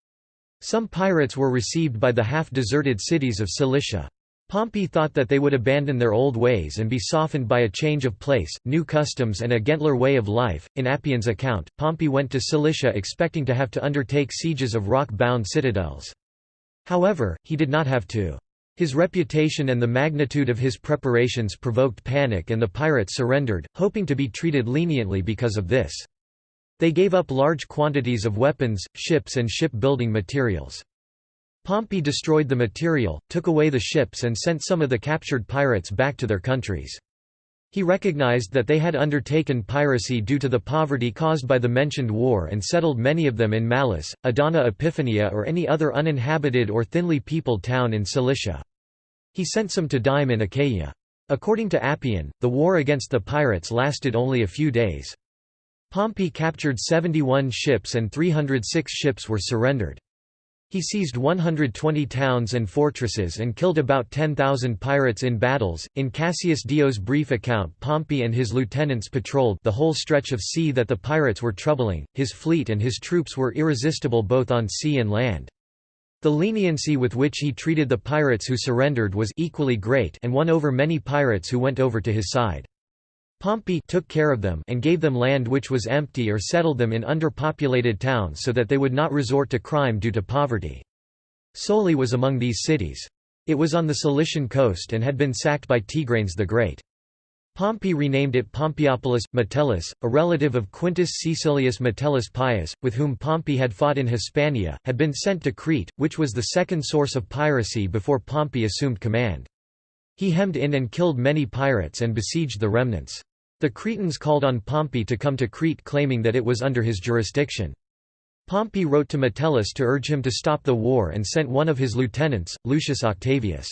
Some pirates were received by the half-deserted cities of Cilicia. Pompey thought that they would abandon their old ways and be softened by a change of place, new customs and a gentler way of life. In Appian's account, Pompey went to Cilicia expecting to have to undertake sieges of rock-bound citadels. However, he did not have to. His reputation and the magnitude of his preparations provoked panic and the pirates surrendered, hoping to be treated leniently because of this. They gave up large quantities of weapons, ships and shipbuilding materials. Pompey destroyed the material, took away the ships and sent some of the captured pirates back to their countries. He recognized that they had undertaken piracy due to the poverty caused by the mentioned war and settled many of them in Mallus, Adana Epiphania or any other uninhabited or thinly peopled town in Cilicia. He sent some to Dyme in Achaia. According to Appian, the war against the pirates lasted only a few days. Pompey captured 71 ships and 306 ships were surrendered. He seized 120 towns and fortresses and killed about 10,000 pirates in battles. In Cassius Dio's brief account, Pompey and his lieutenants patrolled the whole stretch of sea that the pirates were troubling. His fleet and his troops were irresistible both on sea and land. The leniency with which he treated the pirates who surrendered was equally great and won over many pirates who went over to his side. Pompey took care of them and gave them land which was empty or settled them in underpopulated towns so that they would not resort to crime due to poverty. Soli was among these cities. It was on the Cilician coast and had been sacked by Tigranes the Great. Pompey renamed it Pompeiopolis. Metellus, a relative of Quintus Caecilius Metellus Pius, with whom Pompey had fought in Hispania, had been sent to Crete, which was the second source of piracy before Pompey assumed command. He hemmed in and killed many pirates and besieged the remnants. The Cretans called on Pompey to come to Crete claiming that it was under his jurisdiction. Pompey wrote to Metellus to urge him to stop the war and sent one of his lieutenants, Lucius Octavius.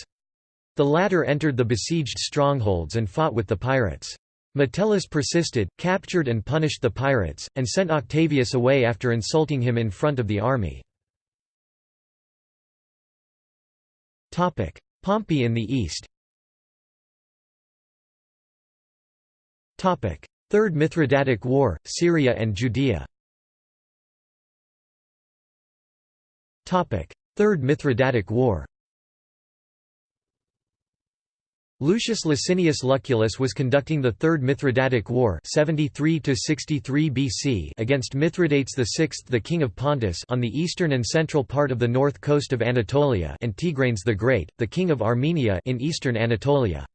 The latter entered the besieged strongholds and fought with the pirates. Metellus persisted, captured and punished the pirates, and sent Octavius away after insulting him in front of the army. Pompey in the east Third Mithridatic War, Syria and Judea. Third Mithridatic War. Lucius Licinius Lucullus was conducting the Third Mithridatic War 73 BC against Mithridates VI the king of Pontus on the eastern and central part of the north coast of Anatolia and Tigranes the Great, the king of Armenia in eastern Anatolia.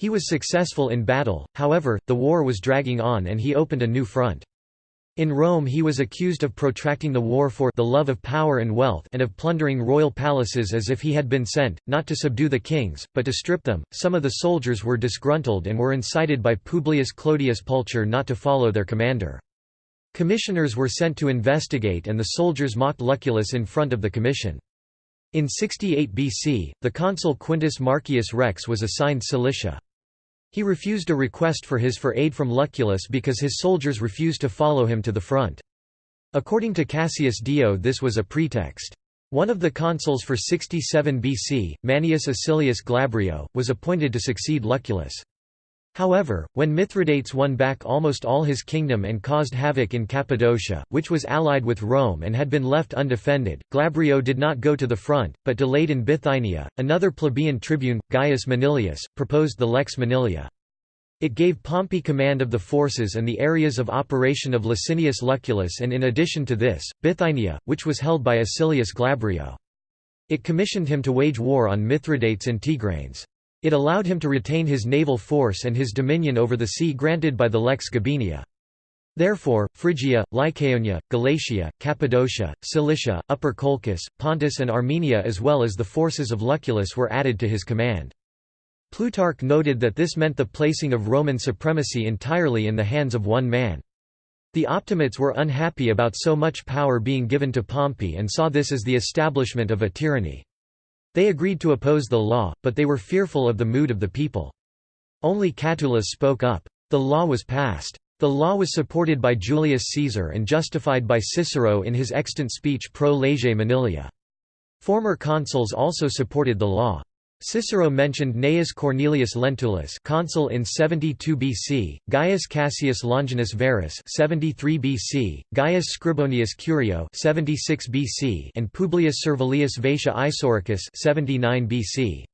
He was successful in battle, however, the war was dragging on and he opened a new front. In Rome he was accused of protracting the war for the love of power and wealth and of plundering royal palaces as if he had been sent, not to subdue the kings, but to strip them. Some of the soldiers were disgruntled and were incited by Publius Clodius Pulcher not to follow their commander. Commissioners were sent to investigate and the soldiers mocked Lucullus in front of the commission. In 68 BC, the consul Quintus Marcius Rex was assigned Cilicia. He refused a request for his for aid from Lucullus because his soldiers refused to follow him to the front. According to Cassius Dio this was a pretext. One of the consuls for 67 BC, Manius Acilius Glabrio, was appointed to succeed Lucullus. However, when Mithridates won back almost all his kingdom and caused havoc in Cappadocia, which was allied with Rome and had been left undefended, Glabrio did not go to the front, but delayed in Bithynia. Another plebeian tribune, Gaius Manilius, proposed the Lex Manilia. It gave Pompey command of the forces and the areas of operation of Licinius Lucullus and in addition to this, Bithynia, which was held by Acilius Glabrio. It commissioned him to wage war on Mithridates and Tigranes. It allowed him to retain his naval force and his dominion over the sea granted by the Lex Gabinia. Therefore, Phrygia, Lycaonia, Galatia, Cappadocia, Cilicia, Upper Colchis, Pontus and Armenia as well as the forces of Lucullus were added to his command. Plutarch noted that this meant the placing of Roman supremacy entirely in the hands of one man. The Optimates were unhappy about so much power being given to Pompey and saw this as the establishment of a tyranny. They agreed to oppose the law, but they were fearful of the mood of the people. Only Catulus spoke up. The law was passed. The law was supported by Julius Caesar and justified by Cicero in his extant speech Pro Lege Manilia. Former consuls also supported the law. Cicero mentioned Gnaeus Cornelius Lentulus consul in 72 BC, Gaius Cassius Longinus Varus 73 BC, Gaius Scribonius Curio 76 BC and Publius Servilius Vatia Isauricus 79 BC.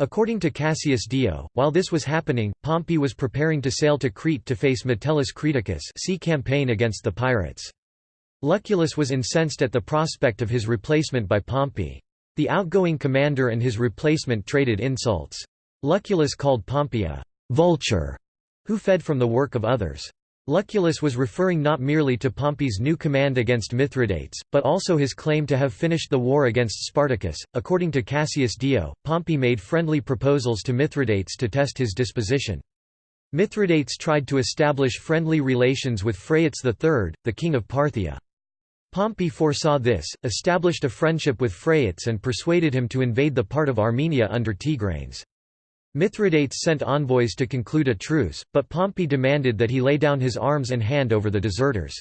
According to Cassius Dio, while this was happening, Pompey was preparing to sail to Crete to face Metellus Creticus see campaign against the pirates. Lucullus was incensed at the prospect of his replacement by Pompey. The outgoing commander and his replacement traded insults. Lucullus called Pompey a «vulture» who fed from the work of others. Lucullus was referring not merely to Pompey's new command against Mithridates, but also his claim to have finished the war against Spartacus. According to Cassius Dio, Pompey made friendly proposals to Mithridates to test his disposition. Mithridates tried to establish friendly relations with Phraates III, the king of Parthia. Pompey foresaw this, established a friendship with Phraates and persuaded him to invade the part of Armenia under Tigranes. Mithridates sent envoys to conclude a truce, but Pompey demanded that he lay down his arms and hand over the deserters.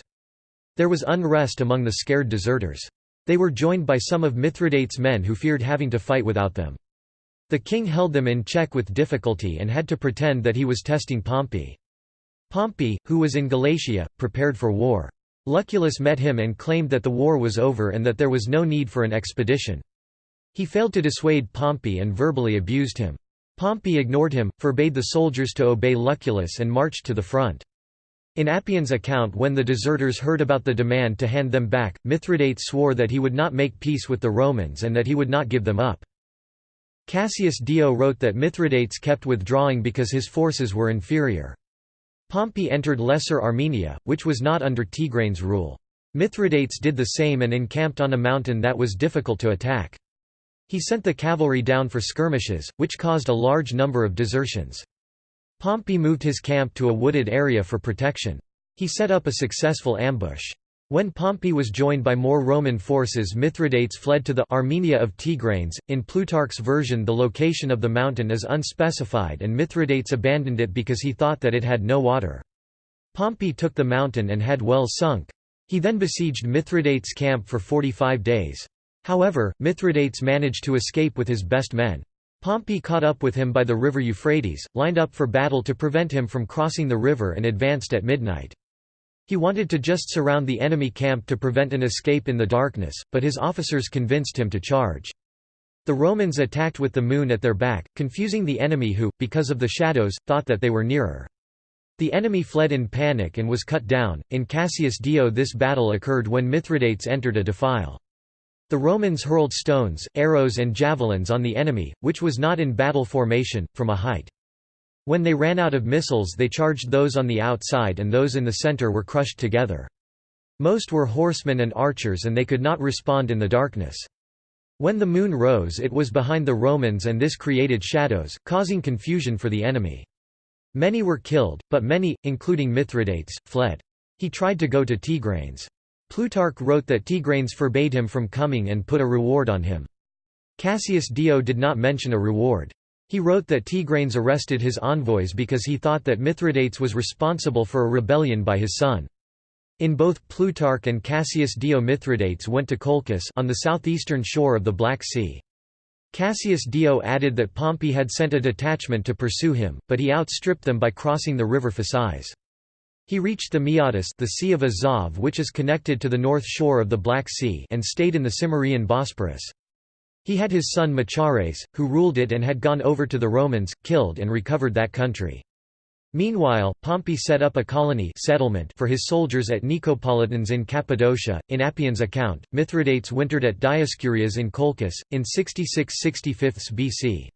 There was unrest among the scared deserters. They were joined by some of Mithridates' men who feared having to fight without them. The king held them in check with difficulty and had to pretend that he was testing Pompey. Pompey, who was in Galatia, prepared for war. Lucullus met him and claimed that the war was over and that there was no need for an expedition. He failed to dissuade Pompey and verbally abused him. Pompey ignored him, forbade the soldiers to obey Lucullus and marched to the front. In Appian's account when the deserters heard about the demand to hand them back, Mithridates swore that he would not make peace with the Romans and that he would not give them up. Cassius Dio wrote that Mithridates kept withdrawing because his forces were inferior. Pompey entered Lesser Armenia, which was not under Tigranes' rule. Mithridates did the same and encamped on a mountain that was difficult to attack. He sent the cavalry down for skirmishes, which caused a large number of desertions. Pompey moved his camp to a wooded area for protection. He set up a successful ambush. When Pompey was joined by more Roman forces Mithridates fled to the Armenia of Tigranes. In Plutarch's version the location of the mountain is unspecified and Mithridates abandoned it because he thought that it had no water. Pompey took the mountain and had wells sunk. He then besieged Mithridates' camp for 45 days. However, Mithridates managed to escape with his best men. Pompey caught up with him by the river Euphrates, lined up for battle to prevent him from crossing the river and advanced at midnight. He wanted to just surround the enemy camp to prevent an escape in the darkness, but his officers convinced him to charge. The Romans attacked with the moon at their back, confusing the enemy who, because of the shadows, thought that they were nearer. The enemy fled in panic and was cut down. In Cassius Dio, this battle occurred when Mithridates entered a defile. The Romans hurled stones, arrows, and javelins on the enemy, which was not in battle formation, from a height. When they ran out of missiles they charged those on the outside and those in the center were crushed together. Most were horsemen and archers and they could not respond in the darkness. When the moon rose it was behind the Romans and this created shadows, causing confusion for the enemy. Many were killed, but many, including Mithridates, fled. He tried to go to Tigranes. Plutarch wrote that Tigranes forbade him from coming and put a reward on him. Cassius Dio did not mention a reward. He wrote that Tigranes arrested his envoys because he thought that Mithridates was responsible for a rebellion by his son. In both Plutarch and Cassius Dio Mithridates went to Colchis on the southeastern shore of the Black Sea. Cassius Dio added that Pompey had sent a detachment to pursue him, but he outstripped them by crossing the river Phasis. He reached the Maeotis the Sea of Azov which is connected to the north shore of the Black Sea and stayed in the Cimmerian Bosporus. He had his son Machares, who ruled it and had gone over to the Romans, killed and recovered that country. Meanwhile, Pompey set up a colony settlement for his soldiers at Nicopolitans in Cappadocia. In Appian's account, Mithridates wintered at Dioscurias in Colchis, in 66–65 BC.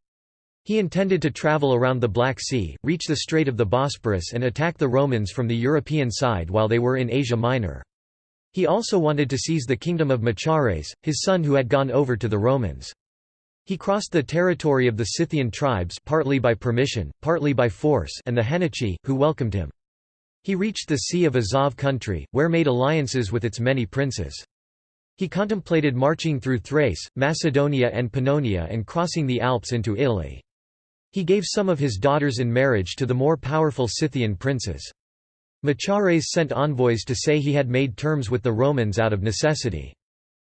He intended to travel around the Black Sea, reach the Strait of the Bosporus and attack the Romans from the European side while they were in Asia Minor. He also wanted to seize the kingdom of Machares, his son who had gone over to the Romans. He crossed the territory of the Scythian tribes partly by permission, partly by force and the Heniochi, who welcomed him. He reached the Sea of Azov country, where made alliances with its many princes. He contemplated marching through Thrace, Macedonia and Pannonia and crossing the Alps into Italy. He gave some of his daughters in marriage to the more powerful Scythian princes. Machares sent envoys to say he had made terms with the Romans out of necessity.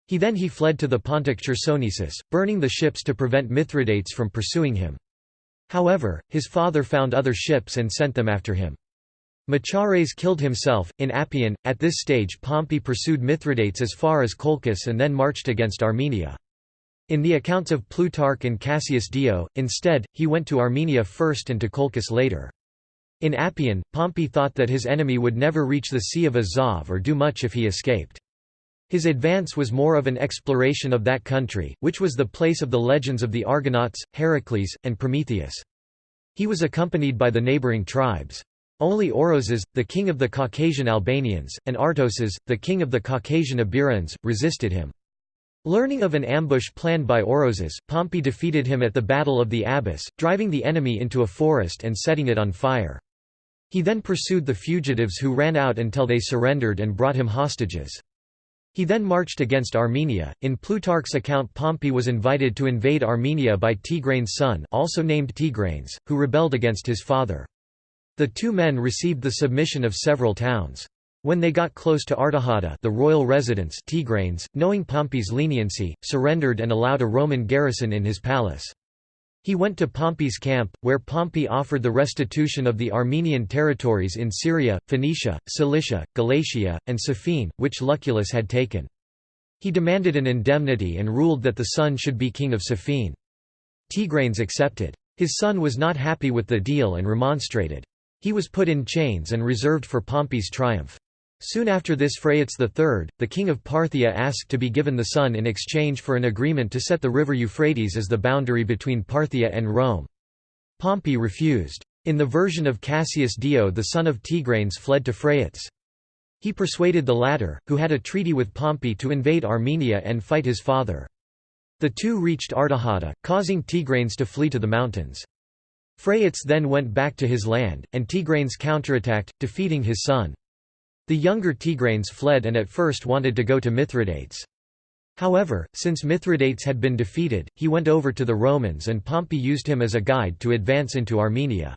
He then he fled to the Pontic Chersonesus, burning the ships to prevent Mithridates from pursuing him. However, his father found other ships and sent them after him. Machares killed himself. In Appian, at this stage Pompey pursued Mithridates as far as Colchis and then marched against Armenia. In the accounts of Plutarch and Cassius Dio, instead, he went to Armenia first and to Colchis later. In Appian, Pompey thought that his enemy would never reach the Sea of Azov or do much if he escaped. His advance was more of an exploration of that country, which was the place of the legends of the Argonauts, Heracles, and Prometheus. He was accompanied by the neighboring tribes. Only Oroeses, the king of the Caucasian Albanians, and Artoces, the king of the Caucasian Iberians, resisted him. Learning of an ambush planned by Oroeses, Pompey defeated him at the Battle of the Abyss, driving the enemy into a forest and setting it on fire. He then pursued the fugitives who ran out until they surrendered and brought him hostages. He then marched against Armenia. In Plutarch's account, Pompey was invited to invade Armenia by Tigranes' son, also named Tigranes, who rebelled against his father. The two men received the submission of several towns. When they got close to Artahata, the royal residence, Tigranes, knowing Pompey's leniency, surrendered and allowed a Roman garrison in his palace. He went to Pompey's camp, where Pompey offered the restitution of the Armenian territories in Syria, Phoenicia, Cilicia, Galatia, and Sophene, which Lucullus had taken. He demanded an indemnity and ruled that the son should be king of Sophene. Tigranes accepted. His son was not happy with the deal and remonstrated. He was put in chains and reserved for Pompey's triumph. Soon after this Phraates III, the king of Parthia asked to be given the son in exchange for an agreement to set the river Euphrates as the boundary between Parthia and Rome. Pompey refused. In the version of Cassius Dio the son of Tigranes fled to Phraates. He persuaded the latter, who had a treaty with Pompey to invade Armenia and fight his father. The two reached Artahata, causing Tigranes to flee to the mountains. Phraates then went back to his land, and Tigranes counterattacked, defeating his son. The younger Tigranes fled and at first wanted to go to Mithridates. However, since Mithridates had been defeated, he went over to the Romans and Pompey used him as a guide to advance into Armenia.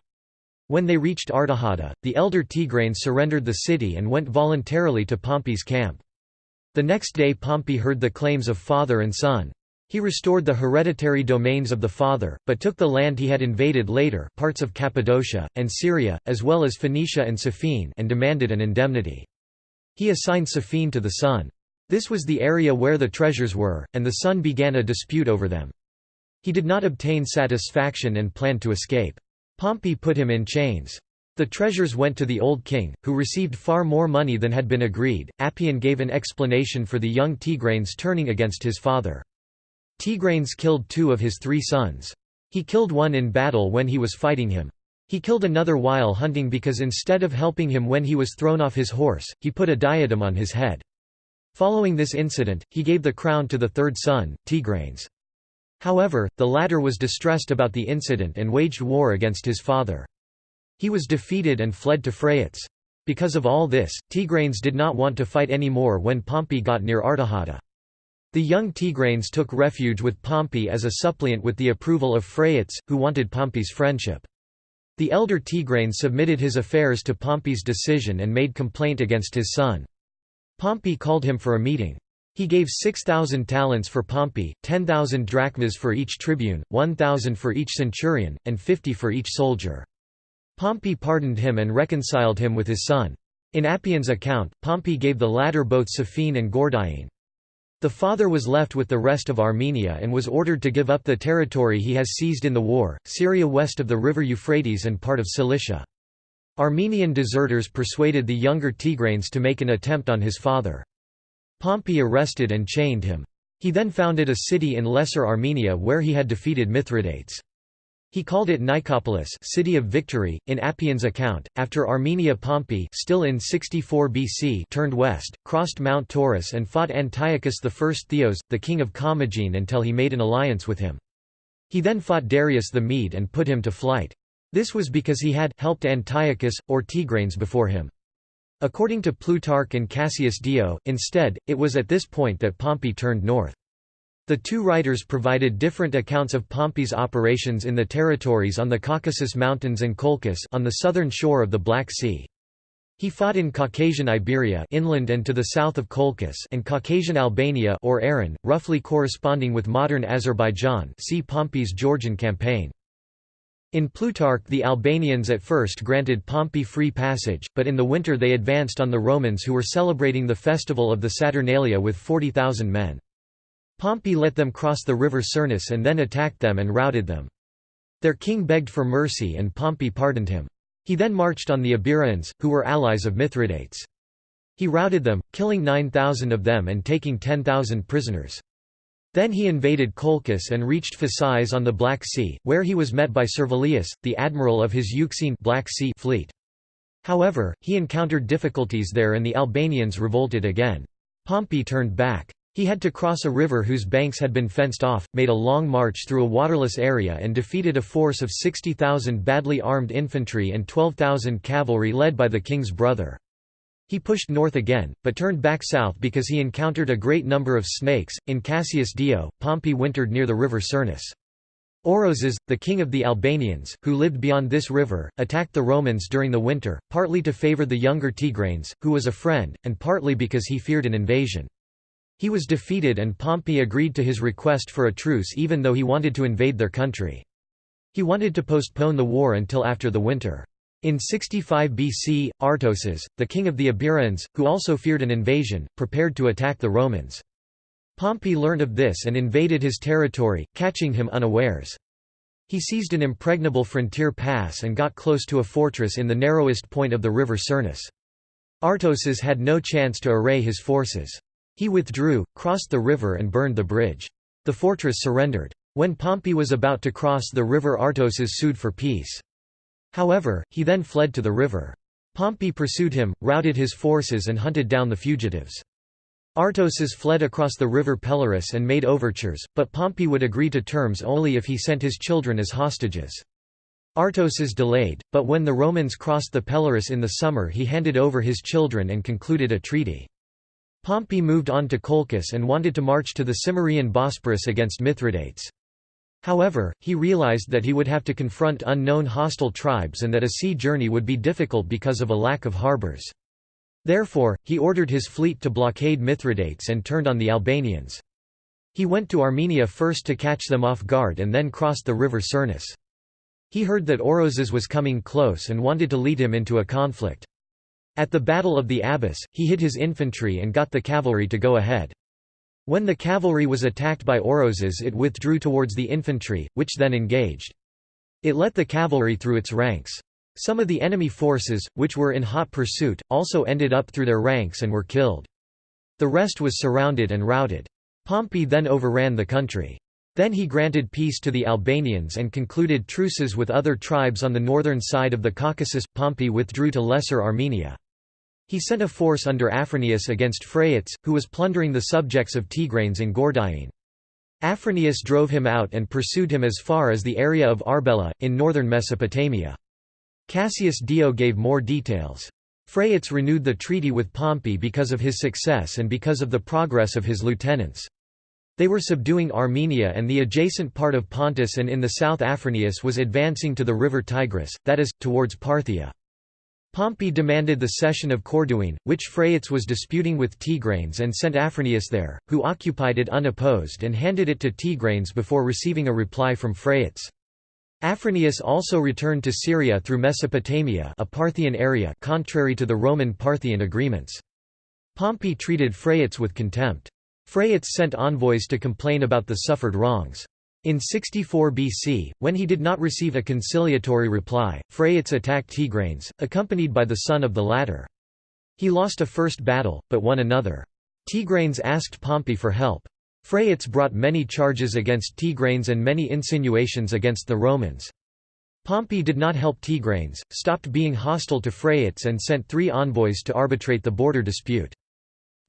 When they reached Artahata, the elder Tigranes surrendered the city and went voluntarily to Pompey's camp. The next day Pompey heard the claims of father and son. He restored the hereditary domains of the father, but took the land he had invaded later parts of Cappadocia, and Syria, as well as Phoenicia and Sophene and demanded an indemnity. He assigned Sophene to the son. This was the area where the treasures were, and the son began a dispute over them. He did not obtain satisfaction and planned to escape. Pompey put him in chains. The treasures went to the old king, who received far more money than had been agreed. Appian gave an explanation for the young Tigranes turning against his father. Tigranes killed two of his three sons. He killed one in battle when he was fighting him. He killed another while hunting because instead of helping him when he was thrown off his horse, he put a diadem on his head. Following this incident, he gave the crown to the third son, Tigranes. However, the latter was distressed about the incident and waged war against his father. He was defeated and fled to Phraates. Because of all this, Tigranes did not want to fight any more when Pompey got near Artahata. The young Tigranes took refuge with Pompey as a suppliant with the approval of Phraates, who wanted Pompey's friendship. The elder Tigranes submitted his affairs to Pompey's decision and made complaint against his son. Pompey called him for a meeting. He gave 6,000 talents for Pompey, 10,000 drachmas for each tribune, 1,000 for each centurion, and 50 for each soldier. Pompey pardoned him and reconciled him with his son. In Appian's account, Pompey gave the latter both Sophene and Gordiene. The father was left with the rest of Armenia and was ordered to give up the territory he has seized in the war, Syria west of the river Euphrates and part of Cilicia. Armenian deserters persuaded the younger Tigranes to make an attempt on his father. Pompey arrested and chained him. He then founded a city in Lesser Armenia where he had defeated Mithridates. He called it Nicopolis city of victory. In Appian's account, after Armenia Pompey still in 64 BC turned west, crossed Mount Taurus and fought Antiochus I Theos, the king of Commagene until he made an alliance with him. He then fought Darius the Mede and put him to flight. This was because he had helped Antiochus, or Tigranes before him. According to Plutarch and Cassius Dio, instead, it was at this point that Pompey turned north. The two writers provided different accounts of Pompey's operations in the territories on the Caucasus Mountains and Colchis on the southern shore of the Black Sea. He fought in Caucasian Iberia inland and to the south of Colchis and Caucasian Albania or Aran, roughly corresponding with modern Azerbaijan see Pompey's Georgian campaign. In Plutarch the Albanians at first granted Pompey free passage, but in the winter they advanced on the Romans who were celebrating the festival of the Saturnalia with 40,000 men. Pompey let them cross the river Cyrnus and then attacked them and routed them. Their king begged for mercy and Pompey pardoned him. He then marched on the Iberians, who were allies of Mithridates. He routed them, killing 9,000 of them and taking 10,000 prisoners. Then he invaded Colchis and reached Phasis on the Black Sea, where he was met by Servilius, the admiral of his Euxine Black sea fleet. However, he encountered difficulties there and the Albanians revolted again. Pompey turned back. He had to cross a river whose banks had been fenced off, made a long march through a waterless area and defeated a force of 60,000 badly armed infantry and 12,000 cavalry led by the king's brother. He pushed north again, but turned back south because he encountered a great number of snakes. In Cassius Dio, Pompey wintered near the river Cyrnus. Oroeses, the king of the Albanians, who lived beyond this river, attacked the Romans during the winter, partly to favor the younger Tigranes, who was a friend, and partly because he feared an invasion. He was defeated and Pompey agreed to his request for a truce even though he wanted to invade their country. He wanted to postpone the war until after the winter. In 65 BC, Artoces, the king of the Iberians, who also feared an invasion, prepared to attack the Romans. Pompey learned of this and invaded his territory, catching him unawares. He seized an impregnable frontier pass and got close to a fortress in the narrowest point of the river Cyrnus. Artoces had no chance to array his forces. He withdrew, crossed the river and burned the bridge. The fortress surrendered. When Pompey was about to cross the river Artoces sued for peace. However, he then fled to the river. Pompey pursued him, routed his forces and hunted down the fugitives. Artoces fled across the river Pelorus and made overtures, but Pompey would agree to terms only if he sent his children as hostages. Artoces delayed, but when the Romans crossed the Pelorus in the summer he handed over his children and concluded a treaty. Pompey moved on to Colchis and wanted to march to the Cimmerian Bosporus against Mithridates. However, he realized that he would have to confront unknown hostile tribes and that a sea journey would be difficult because of a lack of harbors. Therefore, he ordered his fleet to blockade Mithridates and turned on the Albanians. He went to Armenia first to catch them off guard and then crossed the river Cyrnus. He heard that Oroeses was coming close and wanted to lead him into a conflict. At the Battle of the Abyss, he hid his infantry and got the cavalry to go ahead. When the cavalry was attacked by Oroeses it withdrew towards the infantry, which then engaged. It let the cavalry through its ranks. Some of the enemy forces, which were in hot pursuit, also ended up through their ranks and were killed. The rest was surrounded and routed. Pompey then overran the country. Then he granted peace to the Albanians and concluded truces with other tribes on the northern side of the Caucasus. Pompey withdrew to Lesser Armenia. He sent a force under Afranius against Phraates, who was plundering the subjects of Tigranes in Gordiane. Afranius drove him out and pursued him as far as the area of Arbela, in northern Mesopotamia. Cassius Dio gave more details. Phraates renewed the treaty with Pompey because of his success and because of the progress of his lieutenants. They were subduing Armenia and the adjacent part of Pontus and in the south Afranius was advancing to the river Tigris, that is, towards Parthia. Pompey demanded the cession of Corduene, which Phraates was disputing with Tigranes and sent Afranius there, who occupied it unopposed and handed it to Tigranes before receiving a reply from Phraates. Afranius also returned to Syria through Mesopotamia a Parthian area contrary to the Roman-Parthian agreements. Pompey treated Phraates with contempt. Phraates sent envoys to complain about the suffered wrongs. In 64 BC, when he did not receive a conciliatory reply, Phraates attacked Tigranes, accompanied by the son of the latter. He lost a first battle, but won another. Tigranes asked Pompey for help. Phraates brought many charges against Tigranes and many insinuations against the Romans. Pompey did not help Tigranes, stopped being hostile to Phraates and sent three envoys to arbitrate the border dispute.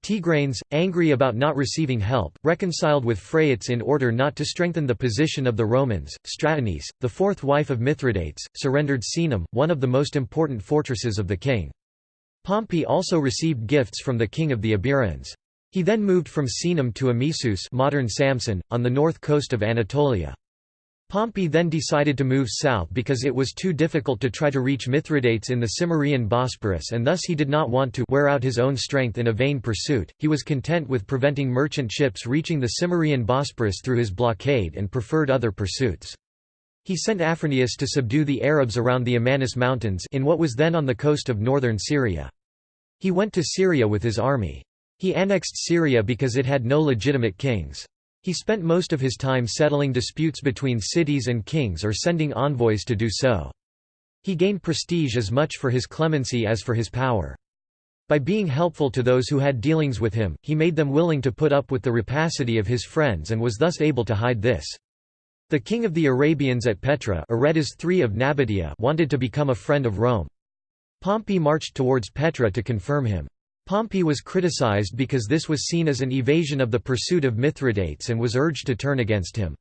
Tigranes, angry about not receiving help, reconciled with Phraates in order not to strengthen the position of the Romans. Stratonice, the fourth wife of Mithridates, surrendered Caenum, one of the most important fortresses of the king. Pompey also received gifts from the king of the Iberians. He then moved from Caenum to Amisus modern Samsun, on the north coast of Anatolia. Pompey then decided to move south because it was too difficult to try to reach Mithridates in the Cimmerian Bosporus and thus he did not want to wear out his own strength in a vain pursuit. He was content with preventing merchant ships reaching the Cimmerian Bosporus through his blockade and preferred other pursuits. He sent Afranius to subdue the Arabs around the Amanus Mountains in what was then on the coast of northern Syria. He went to Syria with his army. He annexed Syria because it had no legitimate kings. He spent most of his time settling disputes between cities and kings or sending envoys to do so. He gained prestige as much for his clemency as for his power. By being helpful to those who had dealings with him, he made them willing to put up with the rapacity of his friends and was thus able to hide this. The king of the Arabians at Petra Aretas III of Nabatea wanted to become a friend of Rome. Pompey marched towards Petra to confirm him. Pompey was criticized because this was seen as an evasion of the pursuit of Mithridates and was urged to turn against him.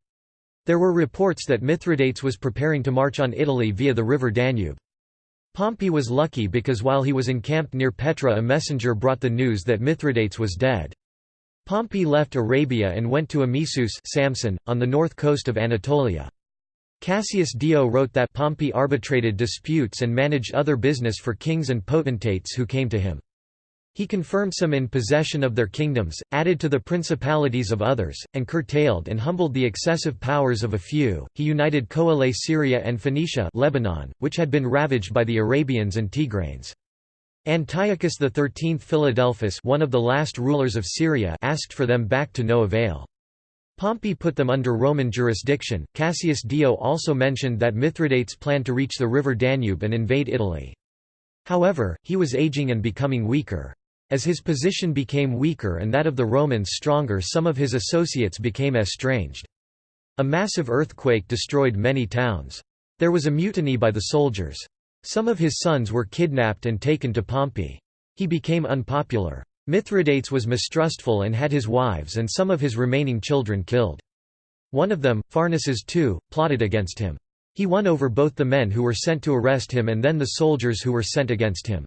There were reports that Mithridates was preparing to march on Italy via the river Danube. Pompey was lucky because while he was encamped near Petra a messenger brought the news that Mithridates was dead. Pompey left Arabia and went to Amisus Samsun, on the north coast of Anatolia. Cassius Dio wrote that Pompey arbitrated disputes and managed other business for kings and potentates who came to him. He confirmed some in possession of their kingdoms, added to the principalities of others, and curtailed and humbled the excessive powers of a few. He united Coele Syria and Phoenicia Lebanon, which had been ravaged by the Arabians and Tigranes. Antiochus XIII Philadelphus one of the last rulers of Syria asked for them back to no avail. Pompey put them under Roman jurisdiction. Cassius Dio also mentioned that Mithridates planned to reach the river Danube and invade Italy. However, he was aging and becoming weaker. As his position became weaker and that of the Romans stronger some of his associates became estranged. A massive earthquake destroyed many towns. There was a mutiny by the soldiers. Some of his sons were kidnapped and taken to Pompey. He became unpopular. Mithridates was mistrustful and had his wives and some of his remaining children killed. One of them, Pharnaces II, plotted against him. He won over both the men who were sent to arrest him and then the soldiers who were sent against him.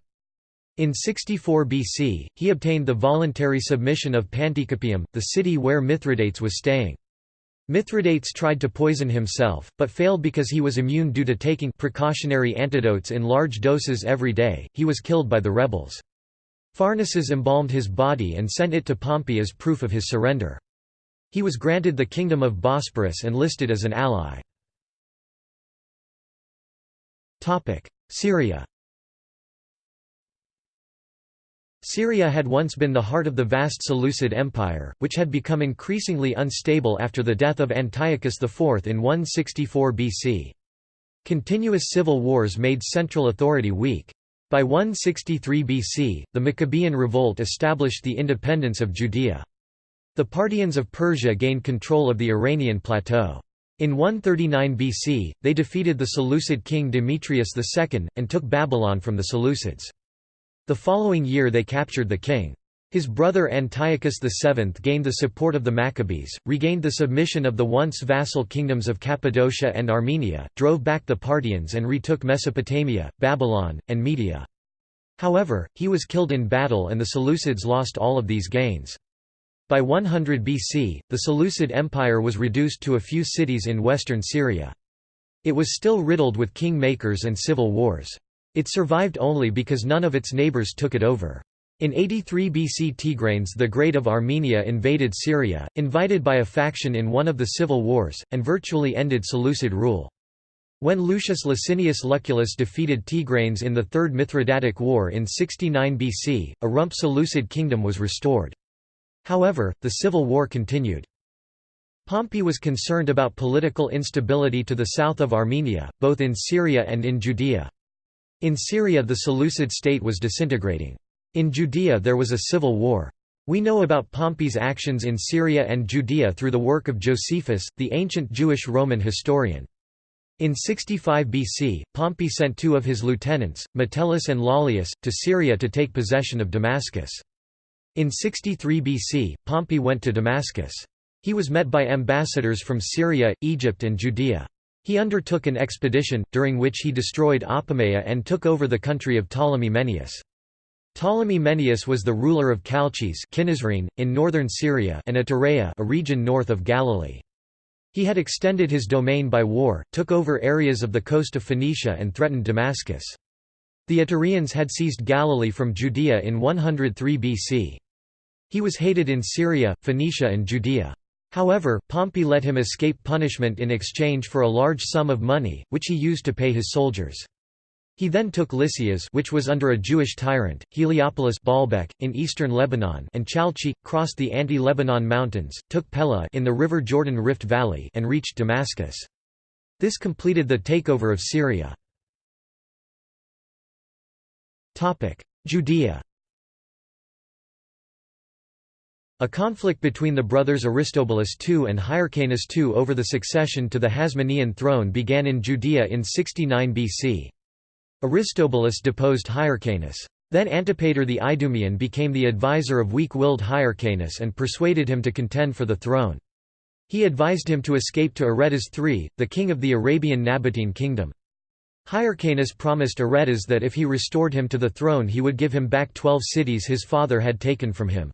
In 64 BC, he obtained the voluntary submission of Panticapaeum, the city where Mithridates was staying. Mithridates tried to poison himself, but failed because he was immune due to taking precautionary antidotes in large doses every day. He was killed by the rebels. Pharnaces embalmed his body and sent it to Pompey as proof of his surrender. He was granted the kingdom of Bosporus and listed as an ally. Syria Syria had once been the heart of the vast Seleucid Empire, which had become increasingly unstable after the death of Antiochus IV in 164 BC. Continuous civil wars made central authority weak. By 163 BC, the Maccabean revolt established the independence of Judea. The Parthians of Persia gained control of the Iranian plateau. In 139 BC, they defeated the Seleucid king Demetrius II, and took Babylon from the Seleucids. The following year they captured the king. His brother Antiochus VII gained the support of the Maccabees, regained the submission of the once vassal kingdoms of Cappadocia and Armenia, drove back the Parthians and retook Mesopotamia, Babylon, and Media. However, he was killed in battle and the Seleucids lost all of these gains. By 100 BC, the Seleucid Empire was reduced to a few cities in western Syria. It was still riddled with king-makers and civil wars. It survived only because none of its neighbors took it over. In 83 BC Tigranes the Great of Armenia invaded Syria, invited by a faction in one of the civil wars, and virtually ended Seleucid rule. When Lucius Licinius Lucullus defeated Tigranes in the Third Mithridatic War in 69 BC, a rump Seleucid kingdom was restored. However, the civil war continued. Pompey was concerned about political instability to the south of Armenia, both in Syria and in Judea. In Syria the Seleucid state was disintegrating. In Judea there was a civil war. We know about Pompey's actions in Syria and Judea through the work of Josephus, the ancient Jewish Roman historian. In 65 BC, Pompey sent two of his lieutenants, Metellus and Lollius, to Syria to take possession of Damascus. In 63 BC, Pompey went to Damascus. He was met by ambassadors from Syria, Egypt and Judea. He undertook an expedition, during which he destroyed Apamea and took over the country of Ptolemy Mennaeus. Ptolemy Mennaeus was the ruler of Chalcis in northern Syria and Atareia a region north of Galilee. He had extended his domain by war, took over areas of the coast of Phoenicia and threatened Damascus. The Atareans had seized Galilee from Judea in 103 BC. He was hated in Syria, Phoenicia and Judea. However, Pompey let him escape punishment in exchange for a large sum of money, which he used to pay his soldiers. He then took Lysias which was under a Jewish tyrant, Heliopolis Baalbek, in eastern Lebanon and Chalcis, crossed the Anti-Lebanon mountains, took Pella in the River Jordan Rift Valley and reached Damascus. This completed the takeover of Syria. Judea A conflict between the brothers Aristobulus II and Hyrcanus II over the succession to the Hasmonean throne began in Judea in 69 BC. Aristobulus deposed Hyrcanus. Then Antipater the Idumean became the advisor of weak-willed Hyrcanus and persuaded him to contend for the throne. He advised him to escape to Aretas III, the king of the Arabian Nabatean kingdom. Hyrcanus promised Aretas that if he restored him to the throne he would give him back twelve cities his father had taken from him.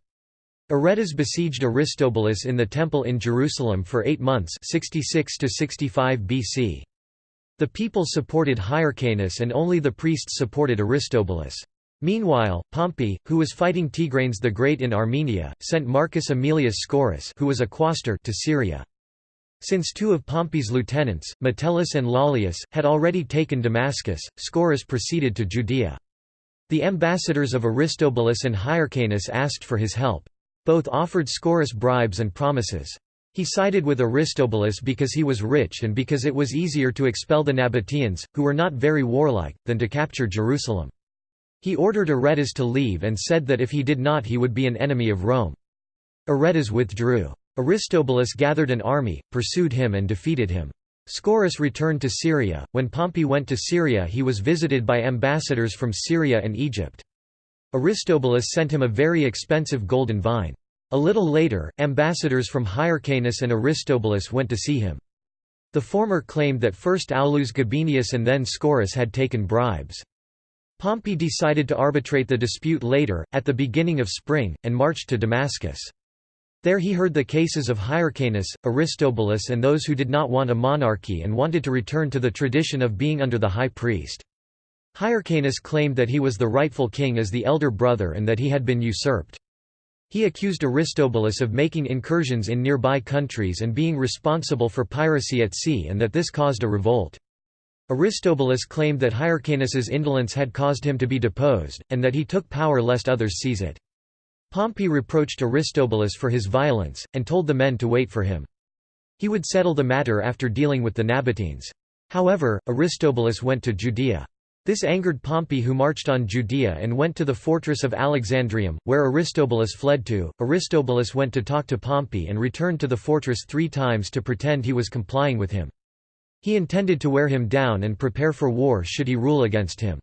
Aretas besieged Aristobulus in the temple in Jerusalem for eight months 66 to 65 BC. The people supported Hyrcanus and only the priests supported Aristobulus. Meanwhile, Pompey, who was fighting Tigranes the Great in Armenia, sent Marcus Aemilius Scaurus who was a quaestor to Syria. Since two of Pompey's lieutenants, Metellus and Lollius, had already taken Damascus, Scaurus proceeded to Judea. The ambassadors of Aristobulus and Hyrcanus asked for his help. Both offered Scaurus bribes and promises. He sided with Aristobulus because he was rich and because it was easier to expel the Nabateans, who were not very warlike, than to capture Jerusalem. He ordered Aretas to leave and said that if he did not he would be an enemy of Rome. Aretas withdrew. Aristobulus gathered an army, pursued him and defeated him. Scaurus returned to Syria. When Pompey went to Syria he was visited by ambassadors from Syria and Egypt. Aristobulus sent him a very expensive golden vine. A little later, ambassadors from Hyrcanus and Aristobulus went to see him. The former claimed that first Aulus Gabinius and then Scaurus had taken bribes. Pompey decided to arbitrate the dispute later, at the beginning of spring, and marched to Damascus. There he heard the cases of Hyrcanus, Aristobulus and those who did not want a monarchy and wanted to return to the tradition of being under the high priest. Hyrcanus claimed that he was the rightful king as the elder brother and that he had been usurped. He accused Aristobulus of making incursions in nearby countries and being responsible for piracy at sea and that this caused a revolt. Aristobulus claimed that Hyrcanus's indolence had caused him to be deposed, and that he took power lest others seize it. Pompey reproached Aristobulus for his violence, and told the men to wait for him. He would settle the matter after dealing with the Nabateans. However, Aristobulus went to Judea. This angered Pompey who marched on Judea and went to the fortress of Alexandrium, where Aristobulus fled to. Aristobulus went to talk to Pompey and returned to the fortress three times to pretend he was complying with him. He intended to wear him down and prepare for war should he rule against him.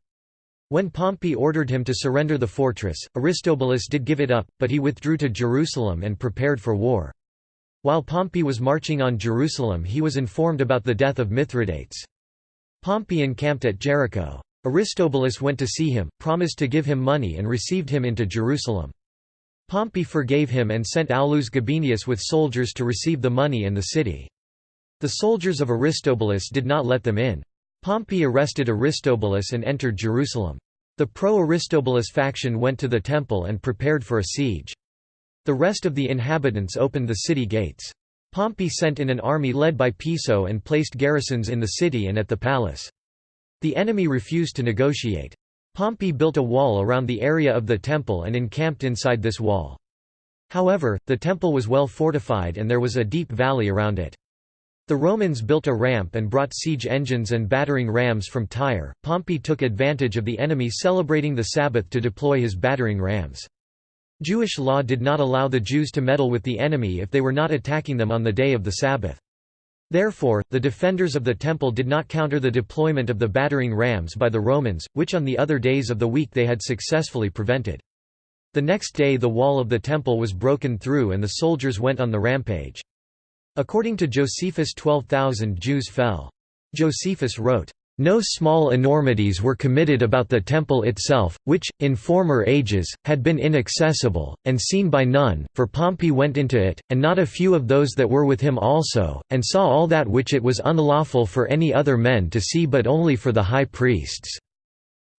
When Pompey ordered him to surrender the fortress, Aristobulus did give it up, but he withdrew to Jerusalem and prepared for war. While Pompey was marching on Jerusalem he was informed about the death of Mithridates. Pompey encamped at Jericho. Aristobulus went to see him, promised to give him money and received him into Jerusalem. Pompey forgave him and sent Aulus Gabinius with soldiers to receive the money and the city. The soldiers of Aristobulus did not let them in. Pompey arrested Aristobulus and entered Jerusalem. The pro-Aristobulus faction went to the temple and prepared for a siege. The rest of the inhabitants opened the city gates. Pompey sent in an army led by Piso and placed garrisons in the city and at the palace. The enemy refused to negotiate. Pompey built a wall around the area of the temple and encamped inside this wall. However, the temple was well fortified and there was a deep valley around it. The Romans built a ramp and brought siege engines and battering rams from Tyre. Pompey took advantage of the enemy celebrating the Sabbath to deploy his battering rams. Jewish law did not allow the Jews to meddle with the enemy if they were not attacking them on the day of the Sabbath. Therefore, the defenders of the temple did not counter the deployment of the battering rams by the Romans, which on the other days of the week they had successfully prevented. The next day the wall of the temple was broken through and the soldiers went on the rampage. According to Josephus 12,000 Jews fell. Josephus wrote, no small enormities were committed about the temple itself, which, in former ages, had been inaccessible, and seen by none, for Pompey went into it, and not a few of those that were with him also, and saw all that which it was unlawful for any other men to see but only for the high priests.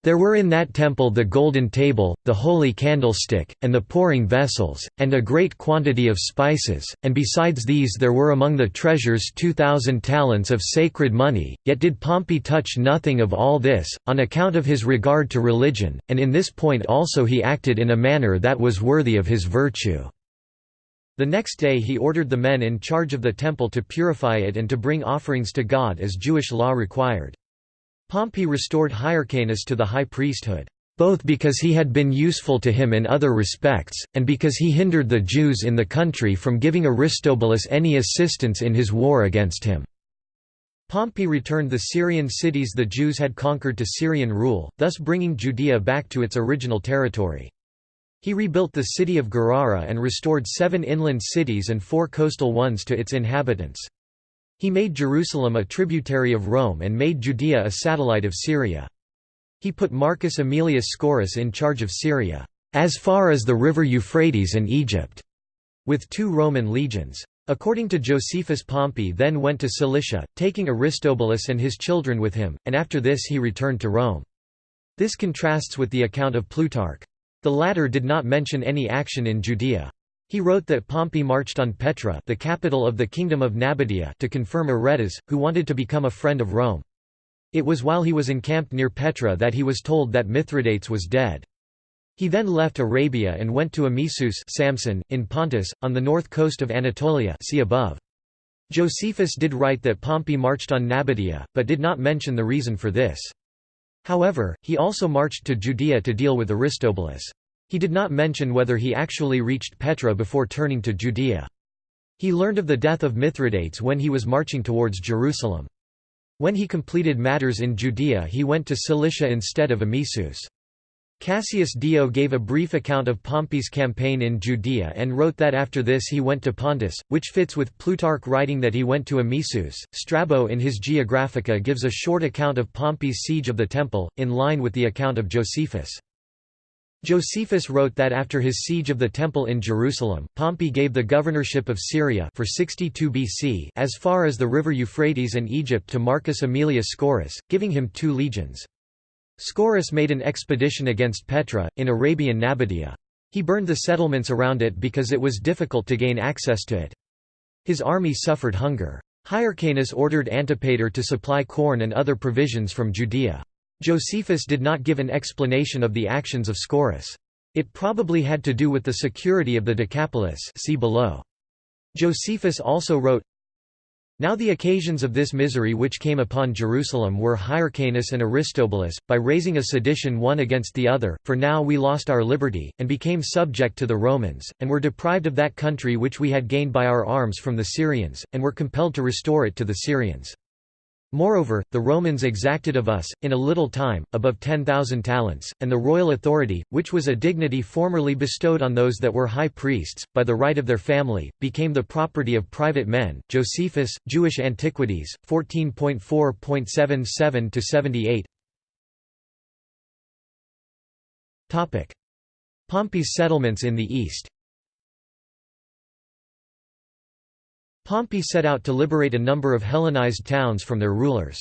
There were in that temple the golden table, the holy candlestick, and the pouring vessels, and a great quantity of spices, and besides these there were among the treasures two thousand talents of sacred money, yet did Pompey touch nothing of all this, on account of his regard to religion, and in this point also he acted in a manner that was worthy of his virtue. The next day he ordered the men in charge of the temple to purify it and to bring offerings to God as Jewish law required. Pompey restored Hyrcanus to the high priesthood, both because he had been useful to him in other respects, and because he hindered the Jews in the country from giving Aristobulus any assistance in his war against him. Pompey returned the Syrian cities the Jews had conquered to Syrian rule, thus bringing Judea back to its original territory. He rebuilt the city of Gadara and restored seven inland cities and four coastal ones to its inhabitants. He made Jerusalem a tributary of Rome and made Judea a satellite of Syria. He put Marcus Aemilius Scaurus in charge of Syria, as far as the river Euphrates and Egypt, with two Roman legions. According to Josephus Pompey then went to Cilicia, taking Aristobulus and his children with him, and after this he returned to Rome. This contrasts with the account of Plutarch. The latter did not mention any action in Judea. He wrote that Pompey marched on Petra the capital of the kingdom of Nabatea to confirm Aretas, who wanted to become a friend of Rome. It was while he was encamped near Petra that he was told that Mithridates was dead. He then left Arabia and went to Amisus Samsun, in Pontus, on the north coast of Anatolia see above. Josephus did write that Pompey marched on Nabatea, but did not mention the reason for this. However, he also marched to Judea to deal with Aristobulus. He did not mention whether he actually reached Petra before turning to Judea. He learned of the death of Mithridates when he was marching towards Jerusalem. When he completed matters in Judea he went to Cilicia instead of Amisus. Cassius Dio gave a brief account of Pompey's campaign in Judea and wrote that after this he went to Pontus, which fits with Plutarch writing that he went to Amisus. Strabo in his Geographica gives a short account of Pompey's siege of the temple, in line with the account of Josephus. Josephus wrote that after his siege of the Temple in Jerusalem, Pompey gave the governorship of Syria for 62 BC as far as the river Euphrates and Egypt to Marcus Aemilius Scaurus, giving him two legions. Scaurus made an expedition against Petra, in Arabian Nabatea. He burned the settlements around it because it was difficult to gain access to it. His army suffered hunger. Hyrcanus ordered Antipater to supply corn and other provisions from Judea. Josephus did not give an explanation of the actions of Scaurus. It probably had to do with the security of the Decapolis see below. Josephus also wrote, now the occasions of this misery which came upon Jerusalem were Hyrcanus and Aristobulus, by raising a sedition one against the other, for now we lost our liberty, and became subject to the Romans, and were deprived of that country which we had gained by our arms from the Syrians, and were compelled to restore it to the Syrians. Moreover, the Romans exacted of us, in a little time, above ten thousand talents, and the royal authority, which was a dignity formerly bestowed on those that were high priests, by the right of their family, became the property of private men. Josephus, Jewish Antiquities, 14.4.77 78. Topic: Pompey's settlements in the east. Pompey set out to liberate a number of Hellenized towns from their rulers.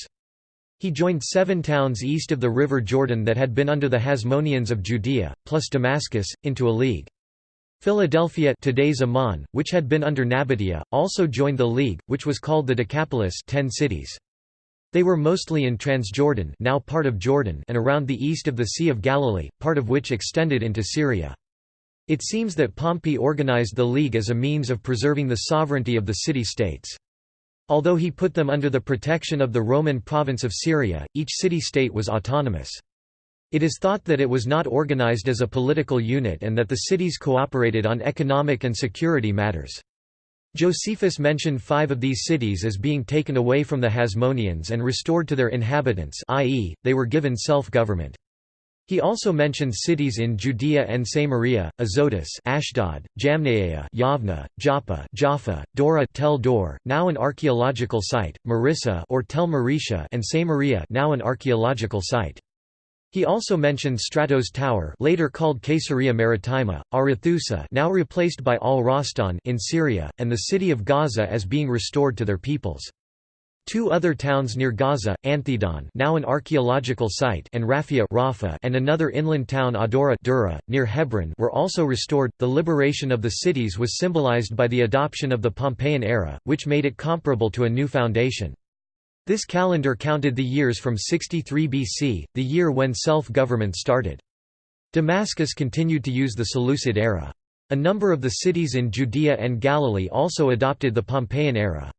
He joined seven towns east of the river Jordan that had been under the Hasmoneans of Judea, plus Damascus, into a league. Philadelphia today's Amman, which had been under Nabatea, also joined the league, which was called the Decapolis ten cities. They were mostly in Transjordan now part of Jordan and around the east of the Sea of Galilee, part of which extended into Syria. It seems that Pompey organized the League as a means of preserving the sovereignty of the city-states. Although he put them under the protection of the Roman province of Syria, each city-state was autonomous. It is thought that it was not organized as a political unit and that the cities cooperated on economic and security matters. Josephus mentioned five of these cities as being taken away from the Hasmoneans and restored to their inhabitants i.e., they were given self-government. He also mentioned cities in Judea and Samaria, Azotus Ashdod, Jamnia Yavna, Joppa Jaffa, Dora Tel Dor, now an archaeological site, Marissa or Tel Marisha and Samaria now an archaeological site. He also mentioned Strato's Tower later called Caesarea Maritima, Arethusa now replaced by Al-Rastan in Syria, and the city of Gaza as being restored to their peoples. Two other towns near Gaza, Anthedon now an archaeological site and Raphia Rafah and another inland town Adora Dura, near Hebron were also restored. The liberation of the cities was symbolized by the adoption of the Pompeian era, which made it comparable to a new foundation. This calendar counted the years from 63 BC, the year when self-government started. Damascus continued to use the Seleucid era. A number of the cities in Judea and Galilee also adopted the Pompeian era.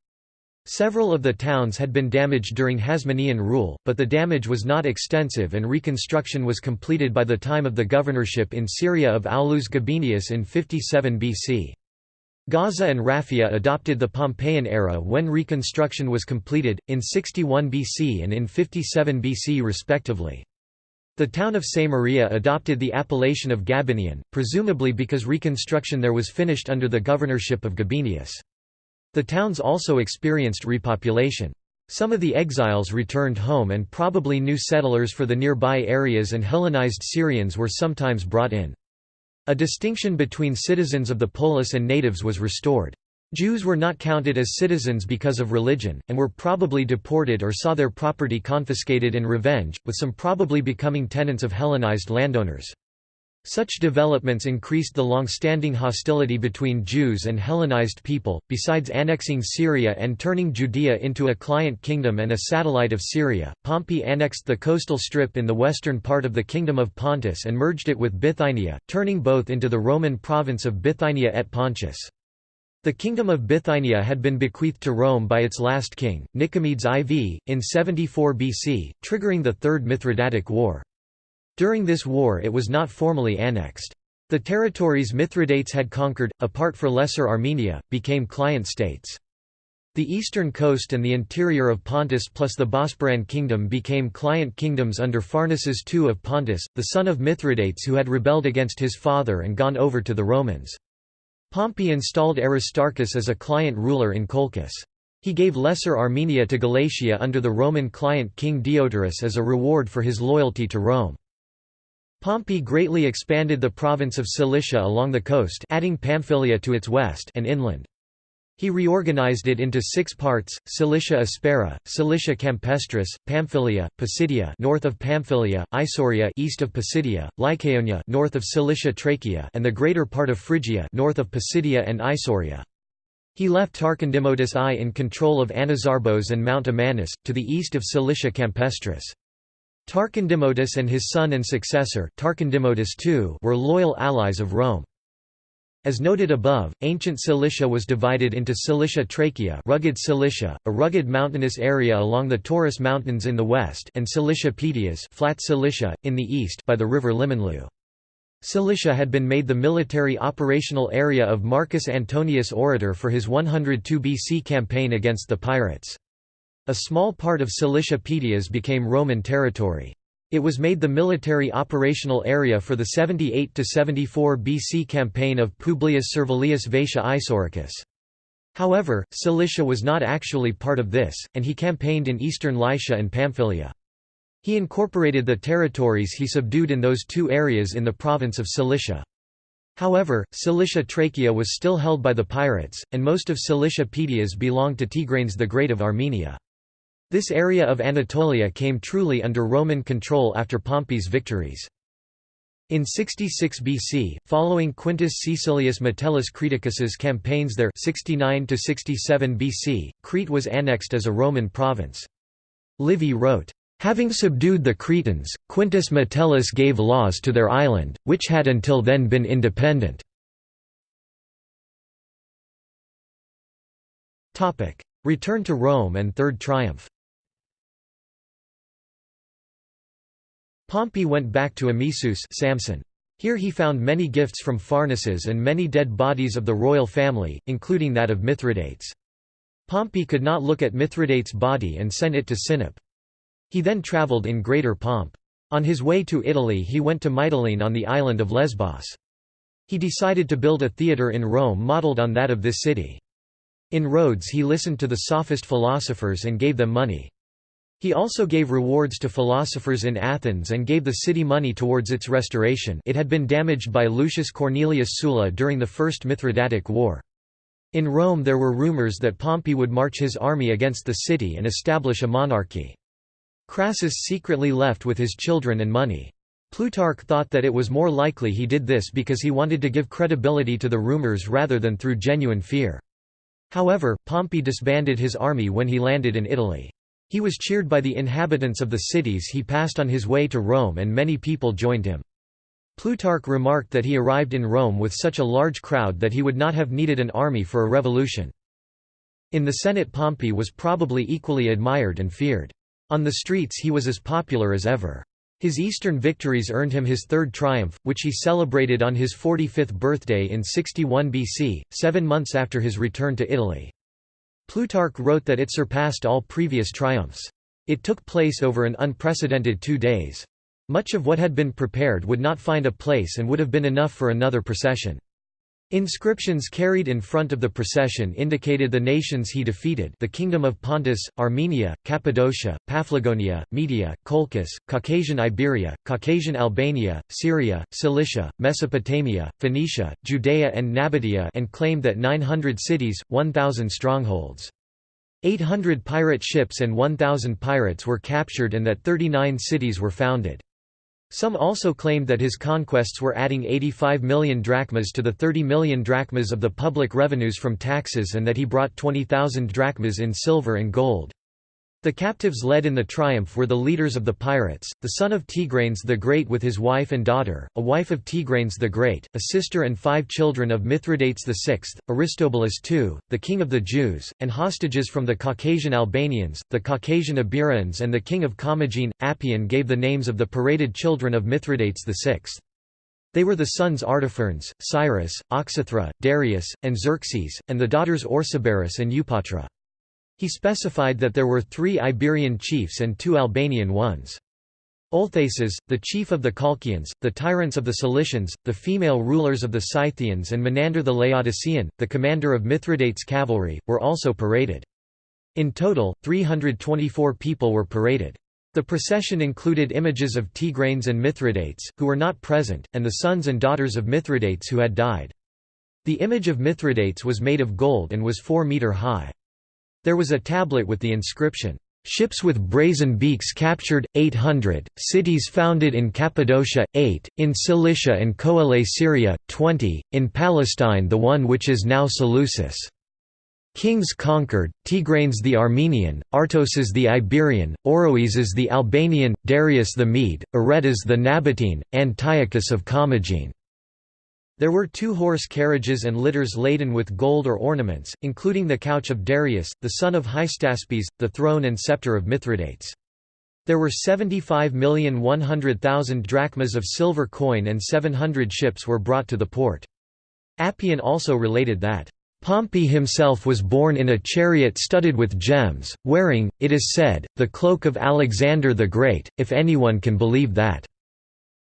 Several of the towns had been damaged during Hasmonean rule, but the damage was not extensive and reconstruction was completed by the time of the governorship in Syria of Aulus Gabinius in 57 BC. Gaza and Raphia adopted the Pompeian era when reconstruction was completed, in 61 BC and in 57 BC respectively. The town of Samaria adopted the appellation of Gabinian, presumably because reconstruction there was finished under the governorship of Gabinius. The towns also experienced repopulation. Some of the exiles returned home and probably new settlers for the nearby areas and Hellenized Syrians were sometimes brought in. A distinction between citizens of the polis and natives was restored. Jews were not counted as citizens because of religion, and were probably deported or saw their property confiscated in revenge, with some probably becoming tenants of Hellenized landowners. Such developments increased the long-standing hostility between Jews and Hellenized people. Besides annexing Syria and turning Judea into a client kingdom and a satellite of Syria, Pompey annexed the coastal strip in the western part of the kingdom of Pontus and merged it with Bithynia, turning both into the Roman province of Bithynia et Pontus. The kingdom of Bithynia had been bequeathed to Rome by its last king, Nicomedes IV, in 74 BC, triggering the Third Mithridatic War. During this war it was not formally annexed. The territories Mithridates had conquered, apart for Lesser Armenia, became client states. The eastern coast and the interior of Pontus plus the Bosporan kingdom became client kingdoms under Pharnaces II of Pontus, the son of Mithridates who had rebelled against his father and gone over to the Romans. Pompey installed Aristarchus as a client ruler in Colchis. He gave Lesser Armenia to Galatia under the Roman client king Deiotarus as a reward for his loyalty to Rome. Pompey greatly expanded the province of Cilicia along the coast adding Pamphylia to its west and inland. He reorganized it into six parts: Cilicia Aspera, Cilicia Campestris, Pamphylia, Pisidia north of Pamphylia, Isauria east of Pisidia, Lycaonia north of Cilicia Trachea, and the greater part of Phrygia north of Pisidia and Isauria. He left Tarcondimotus I in control of Anazarbos and Mount Amanus, to the east of Cilicia Campestris. Tarcondimotus and his son and successor, Tarcondimotus II, were loyal allies of Rome. As noted above, ancient Cilicia was divided into Cilicia Trachea rugged Cilicia, a rugged mountainous area along the Taurus Mountains in the west and Cilicia Pedias flat Cilicia, in the east by the river Limonlu. Cilicia had been made the military operational area of Marcus Antonius Orator for his 102 BC campaign against the pirates. A small part of Cilicia Pedias became Roman territory. It was made the military operational area for the 78–74 BC campaign of Publius Servilius Vatia Isauricus. However, Cilicia was not actually part of this, and he campaigned in eastern Lycia and Pamphylia. He incorporated the territories he subdued in those two areas in the province of Cilicia. However, Cilicia Trachea was still held by the pirates, and most of Cilicia Pedias belonged to Tigranes the Great of Armenia. This area of Anatolia came truly under Roman control after Pompey's victories. In 66 BC, following Quintus Caecilius Metellus Creticus's campaigns there 69 BC, Crete was annexed as a Roman province. Livy wrote, Having subdued the Cretans, Quintus Metellus gave laws to their island, which had until then been independent. Return to Rome and Third Triumph Pompey went back to Amisus Samsun. Here he found many gifts from Pharnaces and many dead bodies of the royal family, including that of Mithridates. Pompey could not look at Mithridates' body and sent it to Sinope. He then travelled in greater pomp. On his way to Italy he went to Mytilene on the island of Lesbos. He decided to build a theatre in Rome modelled on that of this city. In Rhodes he listened to the sophist philosophers and gave them money. He also gave rewards to philosophers in Athens and gave the city money towards its restoration it had been damaged by Lucius Cornelius Sulla during the First Mithridatic War. In Rome there were rumors that Pompey would march his army against the city and establish a monarchy. Crassus secretly left with his children and money. Plutarch thought that it was more likely he did this because he wanted to give credibility to the rumors rather than through genuine fear. However, Pompey disbanded his army when he landed in Italy. He was cheered by the inhabitants of the cities he passed on his way to Rome and many people joined him. Plutarch remarked that he arrived in Rome with such a large crowd that he would not have needed an army for a revolution. In the Senate Pompey was probably equally admired and feared. On the streets he was as popular as ever. His eastern victories earned him his third triumph, which he celebrated on his 45th birthday in 61 BC, seven months after his return to Italy. Plutarch wrote that it surpassed all previous triumphs. It took place over an unprecedented two days. Much of what had been prepared would not find a place and would have been enough for another procession. Inscriptions carried in front of the procession indicated the nations he defeated the Kingdom of Pontus, Armenia, Cappadocia, Paphlagonia, Media, Colchis, Caucasian Iberia, Caucasian Albania, Syria, Cilicia, Mesopotamia, Phoenicia, Judea and Nabataea and claimed that 900 cities, 1,000 strongholds. 800 pirate ships and 1,000 pirates were captured and that 39 cities were founded. Some also claimed that his conquests were adding 85 million drachmas to the 30 million drachmas of the public revenues from taxes and that he brought 20,000 drachmas in silver and gold. The captives led in the triumph were the leaders of the pirates, the son of Tigranes the Great with his wife and daughter, a wife of Tigranes the Great, a sister and five children of Mithridates VI, Aristobulus II, the king of the Jews, and hostages from the Caucasian Albanians, the Caucasian Iberians and the king of Commagene. Appian gave the names of the paraded children of Mithridates VI. They were the sons Artaphernes, Cyrus, Oxythra, Darius, and Xerxes, and the daughters Orsibaris and Eupatra. He specified that there were three Iberian chiefs and two Albanian ones. Olthaces, the chief of the Colchians, the tyrants of the Cilicians, the female rulers of the Scythians and Menander the Laodicean, the commander of Mithridates' cavalry, were also paraded. In total, 324 people were paraded. The procession included images of Tigranes and Mithridates, who were not present, and the sons and daughters of Mithridates who had died. The image of Mithridates was made of gold and was 4 metre high. There was a tablet with the inscription, Ships with brazen beaks captured, 800, cities founded in Cappadocia, 8, in Cilicia and Coele Syria, 20, in Palestine the one which is now Seleucus. Kings conquered, Tigranes the Armenian, Artoces the Iberian, Oroeses the Albanian, Darius the Mede, Aretas the Nabatean, Antiochus of Commagene. There were two horse carriages and litters laden with gold or ornaments, including the couch of Darius, the son of Hystaspes, the throne and scepter of Mithridates. There were 75,100,000 drachmas of silver coin and 700 ships were brought to the port. Appian also related that, Pompey himself was borne in a chariot studded with gems, wearing, it is said, the cloak of Alexander the Great, if anyone can believe that.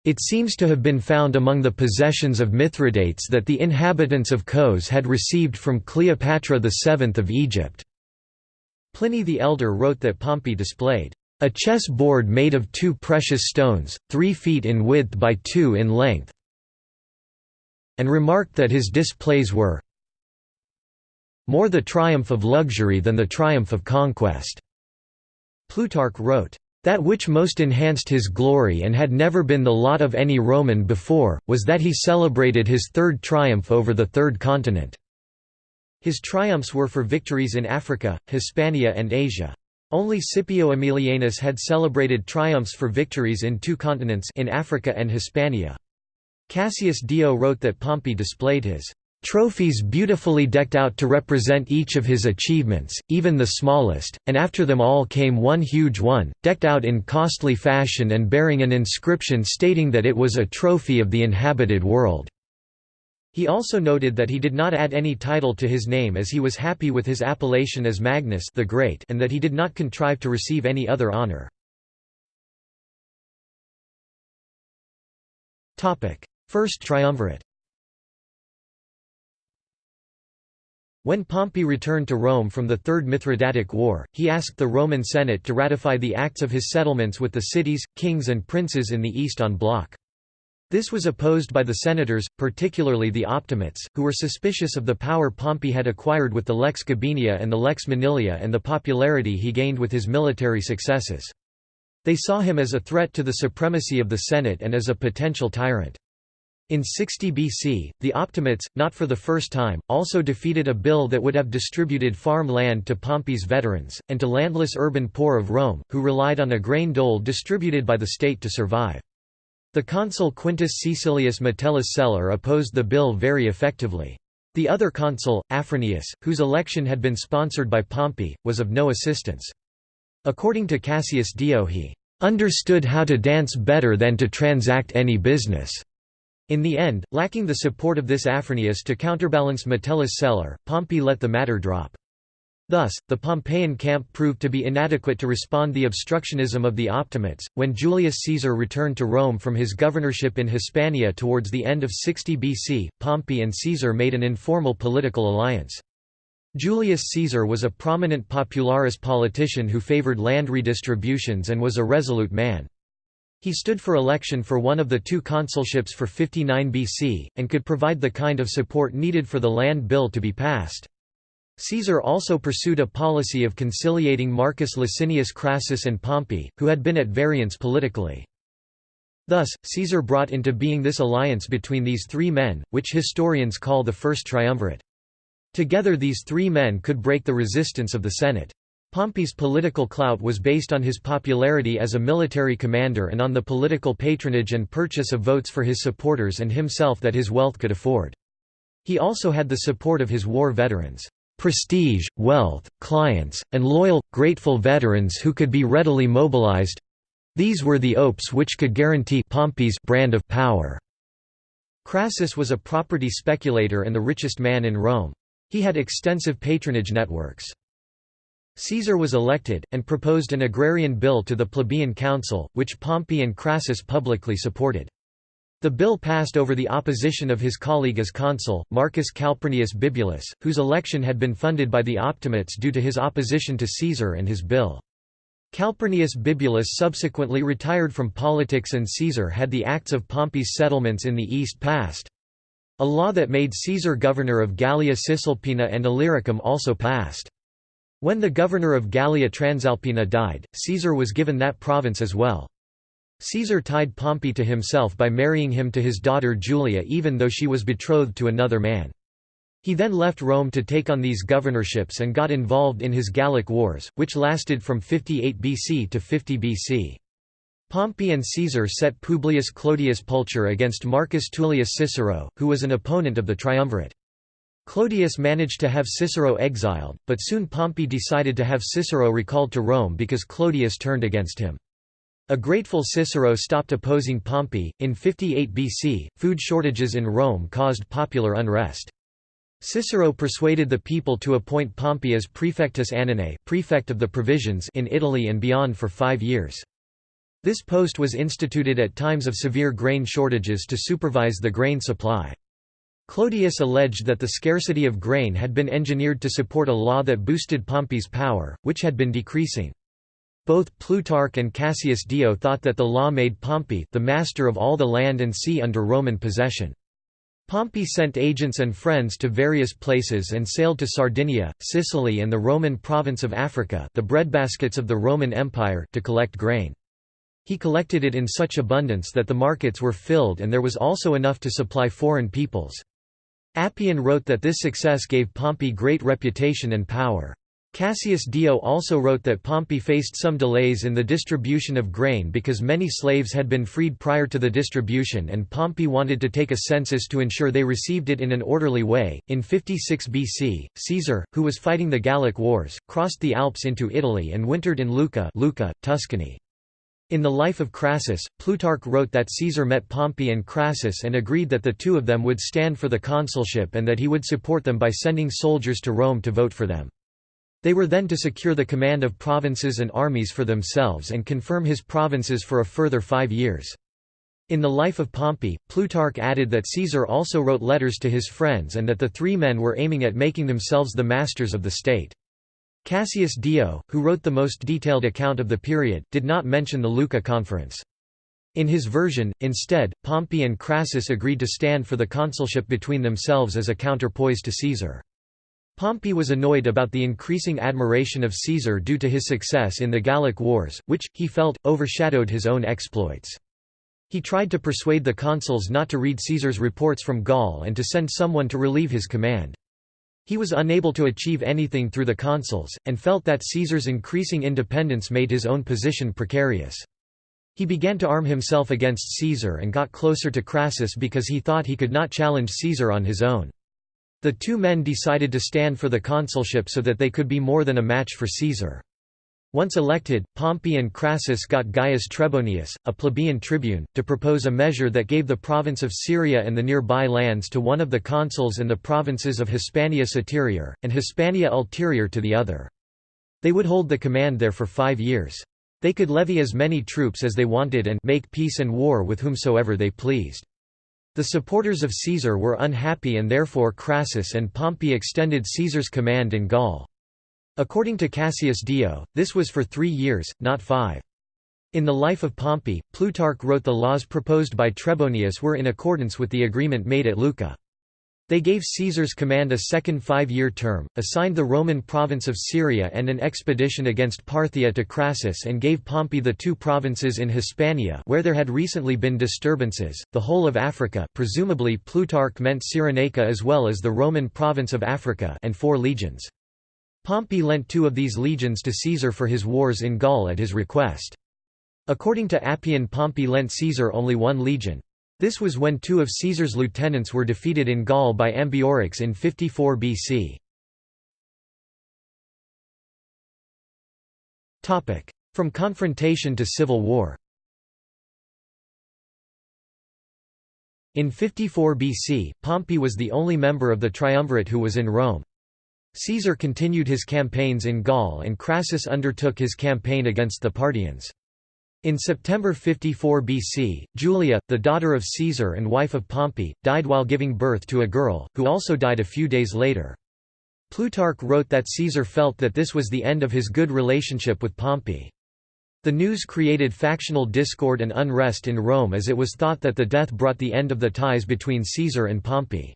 It seems to have been found among the possessions of Mithridates that the inhabitants of Kos had received from Cleopatra VII of Egypt. Pliny the Elder wrote that Pompey displayed a chess board made of two precious stones, three feet in width by two in length, and remarked that his displays were more the triumph of luxury than the triumph of conquest. Plutarch wrote, that which most enhanced his glory and had never been the lot of any Roman before, was that he celebrated his third triumph over the third continent. His triumphs were for victories in Africa, Hispania and Asia. Only Scipio Aemilianus had celebrated triumphs for victories in two continents in Africa and Hispania. Cassius Dio wrote that Pompey displayed his Trophies beautifully decked out to represent each of his achievements, even the smallest, and after them all came one huge one, decked out in costly fashion and bearing an inscription stating that it was a trophy of the inhabited world. He also noted that he did not add any title to his name as he was happy with his appellation as Magnus the Great and that he did not contrive to receive any other honor. First triumvirate When Pompey returned to Rome from the Third Mithridatic War, he asked the Roman Senate to ratify the acts of his settlements with the cities, kings and princes in the east on block. This was opposed by the senators, particularly the Optimates, who were suspicious of the power Pompey had acquired with the Lex Gabinia and the Lex Manilia and the popularity he gained with his military successes. They saw him as a threat to the supremacy of the Senate and as a potential tyrant. In 60 BC, the Optimates, not for the first time, also defeated a bill that would have distributed farm land to Pompey's veterans, and to landless urban poor of Rome, who relied on a grain dole distributed by the state to survive. The consul Quintus Caecilius Metellus Celer opposed the bill very effectively. The other consul, Afranius, whose election had been sponsored by Pompey, was of no assistance. According to Cassius Dio he "...understood how to dance better than to transact any business." In the end, lacking the support of this Afranius to counterbalance Metellus Celer, Pompey let the matter drop. Thus, the Pompeian camp proved to be inadequate to respond the obstructionism of the Optimates. When Julius Caesar returned to Rome from his governorship in Hispania towards the end of 60 BC, Pompey and Caesar made an informal political alliance. Julius Caesar was a prominent popularis politician who favored land redistributions and was a resolute man. He stood for election for one of the two consulships for 59 BC, and could provide the kind of support needed for the land bill to be passed. Caesar also pursued a policy of conciliating Marcus Licinius Crassus and Pompey, who had been at variance politically. Thus, Caesar brought into being this alliance between these three men, which historians call the First Triumvirate. Together these three men could break the resistance of the Senate. Pompey's political clout was based on his popularity as a military commander and on the political patronage and purchase of votes for his supporters and himself that his wealth could afford. He also had the support of his war veterans. Prestige, wealth, clients, and loyal, grateful veterans who could be readily mobilized these were the opes which could guarantee Pompey's brand of power. Crassus was a property speculator and the richest man in Rome. He had extensive patronage networks. Caesar was elected, and proposed an agrarian bill to the plebeian council, which Pompey and Crassus publicly supported. The bill passed over the opposition of his colleague as consul, Marcus Calpurnius Bibulus, whose election had been funded by the Optimates due to his opposition to Caesar and his bill. Calpurnius Bibulus subsequently retired from politics and Caesar had the acts of Pompey's settlements in the east passed. A law that made Caesar governor of Gallia Cisalpina and Illyricum also passed. When the governor of Gallia Transalpina died, Caesar was given that province as well. Caesar tied Pompey to himself by marrying him to his daughter Julia even though she was betrothed to another man. He then left Rome to take on these governorships and got involved in his Gallic Wars, which lasted from 58 BC to 50 BC. Pompey and Caesar set Publius Clodius Pulcher against Marcus Tullius Cicero, who was an opponent of the triumvirate. Clodius managed to have Cicero exiled, but soon Pompey decided to have Cicero recalled to Rome because Clodius turned against him. A grateful Cicero stopped opposing Pompey. In 58 BC, food shortages in Rome caused popular unrest. Cicero persuaded the people to appoint Pompey as praefectus annonae prefect of the provisions in Italy and beyond for five years. This post was instituted at times of severe grain shortages to supervise the grain supply. Clodius alleged that the scarcity of grain had been engineered to support a law that boosted Pompey's power, which had been decreasing. Both Plutarch and Cassius Dio thought that the law made Pompey the master of all the land and sea under Roman possession. Pompey sent agents and friends to various places and sailed to Sardinia, Sicily and the Roman province of Africa the breadbaskets of the Roman Empire to collect grain. He collected it in such abundance that the markets were filled and there was also enough to supply foreign peoples. Appian wrote that this success gave Pompey great reputation and power. Cassius Dio also wrote that Pompey faced some delays in the distribution of grain because many slaves had been freed prior to the distribution and Pompey wanted to take a census to ensure they received it in an orderly way. In 56 BC, Caesar, who was fighting the Gallic Wars, crossed the Alps into Italy and wintered in Lucca, Lucca Tuscany. In the Life of Crassus, Plutarch wrote that Caesar met Pompey and Crassus and agreed that the two of them would stand for the consulship and that he would support them by sending soldiers to Rome to vote for them. They were then to secure the command of provinces and armies for themselves and confirm his provinces for a further five years. In the life of Pompey, Plutarch added that Caesar also wrote letters to his friends and that the three men were aiming at making themselves the masters of the state. Cassius Dio, who wrote the most detailed account of the period, did not mention the Lucca conference. In his version, instead, Pompey and Crassus agreed to stand for the consulship between themselves as a counterpoise to Caesar. Pompey was annoyed about the increasing admiration of Caesar due to his success in the Gallic Wars, which, he felt, overshadowed his own exploits. He tried to persuade the consuls not to read Caesar's reports from Gaul and to send someone to relieve his command. He was unable to achieve anything through the consuls, and felt that Caesar's increasing independence made his own position precarious. He began to arm himself against Caesar and got closer to Crassus because he thought he could not challenge Caesar on his own. The two men decided to stand for the consulship so that they could be more than a match for Caesar. Once elected, Pompey and Crassus got Gaius Trebonius, a plebeian tribune, to propose a measure that gave the province of Syria and the nearby lands to one of the consuls and the provinces of Hispania Superior, and Hispania Ulterior to the other. They would hold the command there for five years. They could levy as many troops as they wanted and make peace and war with whomsoever they pleased. The supporters of Caesar were unhappy and therefore Crassus and Pompey extended Caesar's command in Gaul. According to Cassius Dio, this was for three years, not five. In the life of Pompey, Plutarch wrote the laws proposed by Trebonius were in accordance with the agreement made at Lucca. They gave Caesar's command a second five-year term, assigned the Roman province of Syria and an expedition against Parthia to Crassus and gave Pompey the two provinces in Hispania where there had recently been disturbances, the whole of Africa presumably Plutarch meant Cyrenaica as well as the Roman province of Africa and four legions. Pompey lent two of these legions to Caesar for his wars in Gaul at his request. According to Appian Pompey lent Caesar only one legion. This was when two of Caesar's lieutenants were defeated in Gaul by Ambiorix in 54 BC. From confrontation to civil war In 54 BC, Pompey was the only member of the triumvirate who was in Rome. Caesar continued his campaigns in Gaul and Crassus undertook his campaign against the Parthians. In September 54 BC, Julia, the daughter of Caesar and wife of Pompey, died while giving birth to a girl, who also died a few days later. Plutarch wrote that Caesar felt that this was the end of his good relationship with Pompey. The news created factional discord and unrest in Rome as it was thought that the death brought the end of the ties between Caesar and Pompey.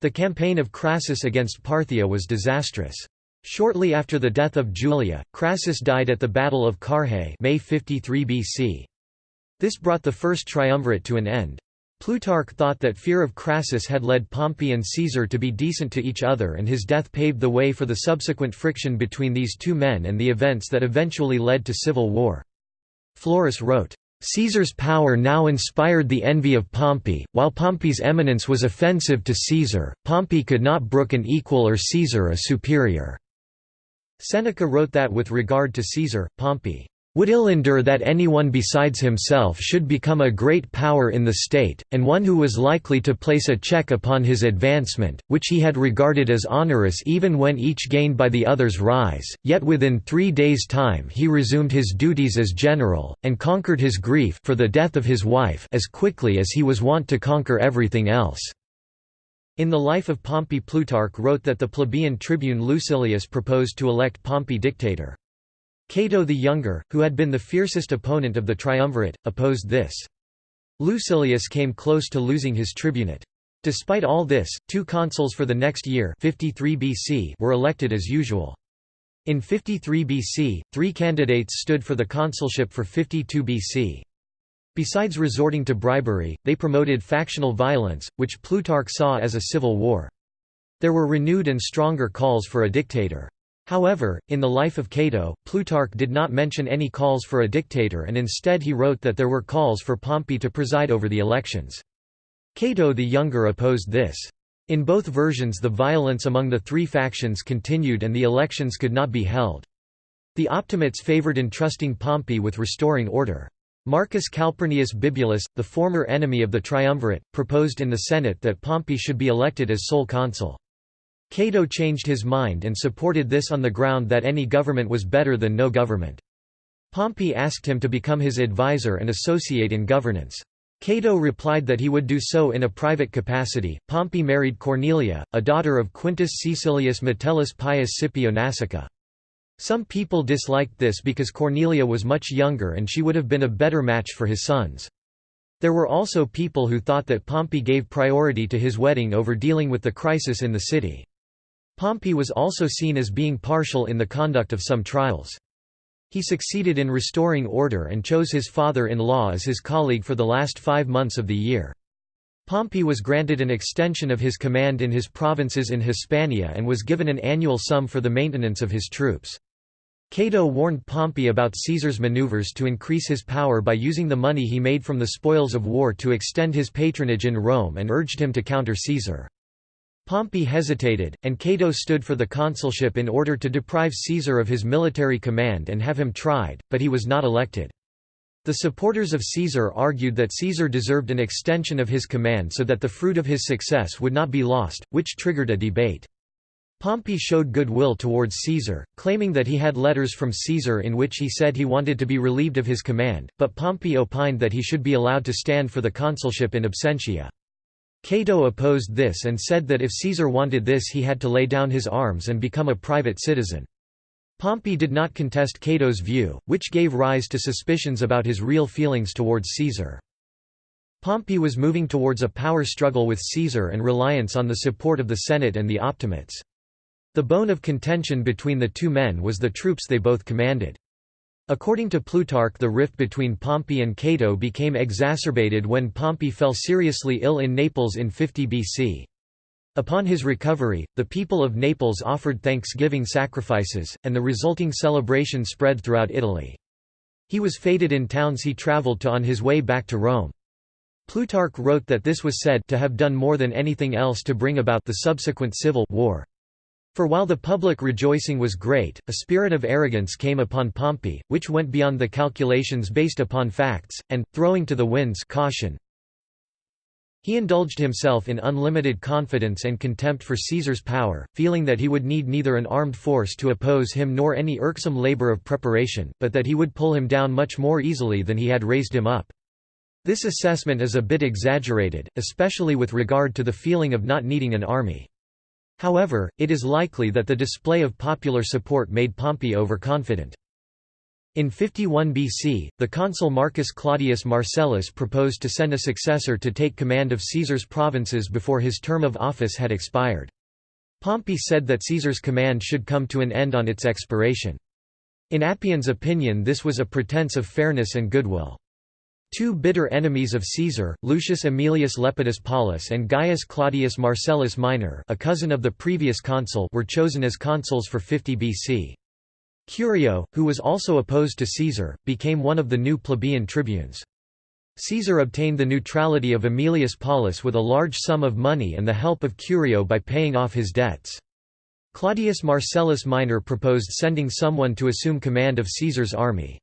The campaign of Crassus against Parthia was disastrous. Shortly after the death of Julia, Crassus died at the Battle of Carrhae May 53 BC. This brought the first triumvirate to an end. Plutarch thought that fear of Crassus had led Pompey and Caesar to be decent to each other and his death paved the way for the subsequent friction between these two men and the events that eventually led to civil war. Florus wrote, Caesar's power now inspired the envy of Pompey, while Pompey's eminence was offensive to Caesar, Pompey could not brook an equal or Caesar a superior." Seneca wrote that with regard to Caesar, Pompey would ill endure that anyone besides himself should become a great power in the state, and one who was likely to place a check upon his advancement, which he had regarded as onerous even when each gained by the other's rise, yet within three days' time he resumed his duties as general, and conquered his grief for the death of his wife as quickly as he was wont to conquer everything else. In the life of Pompey Plutarch wrote that the plebeian tribune Lucilius proposed to elect Pompey dictator. Cato the Younger, who had been the fiercest opponent of the triumvirate, opposed this. Lucilius came close to losing his tribunate. Despite all this, two consuls for the next year 53 BC were elected as usual. In 53 BC, three candidates stood for the consulship for 52 BC. Besides resorting to bribery, they promoted factional violence, which Plutarch saw as a civil war. There were renewed and stronger calls for a dictator. However, in the life of Cato, Plutarch did not mention any calls for a dictator and instead he wrote that there were calls for Pompey to preside over the elections. Cato the Younger opposed this. In both versions the violence among the three factions continued and the elections could not be held. The Optimates favored entrusting Pompey with restoring order. Marcus Calpurnius Bibulus, the former enemy of the triumvirate, proposed in the Senate that Pompey should be elected as sole consul. Cato changed his mind and supported this on the ground that any government was better than no government. Pompey asked him to become his advisor and associate in governance. Cato replied that he would do so in a private capacity. Pompey married Cornelia, a daughter of Quintus Caecilius Metellus Pius Scipio Nasica. Some people disliked this because Cornelia was much younger and she would have been a better match for his sons. There were also people who thought that Pompey gave priority to his wedding over dealing with the crisis in the city. Pompey was also seen as being partial in the conduct of some trials. He succeeded in restoring order and chose his father-in-law as his colleague for the last five months of the year. Pompey was granted an extension of his command in his provinces in Hispania and was given an annual sum for the maintenance of his troops. Cato warned Pompey about Caesar's maneuvers to increase his power by using the money he made from the spoils of war to extend his patronage in Rome and urged him to counter Caesar. Pompey hesitated, and Cato stood for the consulship in order to deprive Caesar of his military command and have him tried, but he was not elected. The supporters of Caesar argued that Caesar deserved an extension of his command so that the fruit of his success would not be lost, which triggered a debate. Pompey showed goodwill towards Caesar, claiming that he had letters from Caesar in which he said he wanted to be relieved of his command, but Pompey opined that he should be allowed to stand for the consulship in absentia. Cato opposed this and said that if Caesar wanted this he had to lay down his arms and become a private citizen. Pompey did not contest Cato's view, which gave rise to suspicions about his real feelings towards Caesar. Pompey was moving towards a power struggle with Caesar and reliance on the support of the Senate and the Optimates. The bone of contention between the two men was the troops they both commanded. According to Plutarch the rift between Pompey and Cato became exacerbated when Pompey fell seriously ill in Naples in 50 BC. Upon his recovery, the people of Naples offered thanksgiving sacrifices, and the resulting celebration spread throughout Italy. He was feted in towns he travelled to on his way back to Rome. Plutarch wrote that this was said to have done more than anything else to bring about the subsequent civil war. For while the public rejoicing was great, a spirit of arrogance came upon Pompey, which went beyond the calculations based upon facts, and, throwing to the winds caution, he indulged himself in unlimited confidence and contempt for Caesar's power, feeling that he would need neither an armed force to oppose him nor any irksome labor of preparation, but that he would pull him down much more easily than he had raised him up. This assessment is a bit exaggerated, especially with regard to the feeling of not needing an army. However, it is likely that the display of popular support made Pompey overconfident. In 51 BC, the consul Marcus Claudius Marcellus proposed to send a successor to take command of Caesar's provinces before his term of office had expired. Pompey said that Caesar's command should come to an end on its expiration. In Appian's opinion this was a pretense of fairness and goodwill. Two bitter enemies of Caesar, Lucius Aemilius Lepidus Paulus and Gaius Claudius Marcellus Minor a cousin of the previous consul were chosen as consuls for 50 BC. Curio, who was also opposed to Caesar, became one of the new plebeian tribunes. Caesar obtained the neutrality of Aemilius Paulus with a large sum of money and the help of Curio by paying off his debts. Claudius Marcellus Minor proposed sending someone to assume command of Caesar's army.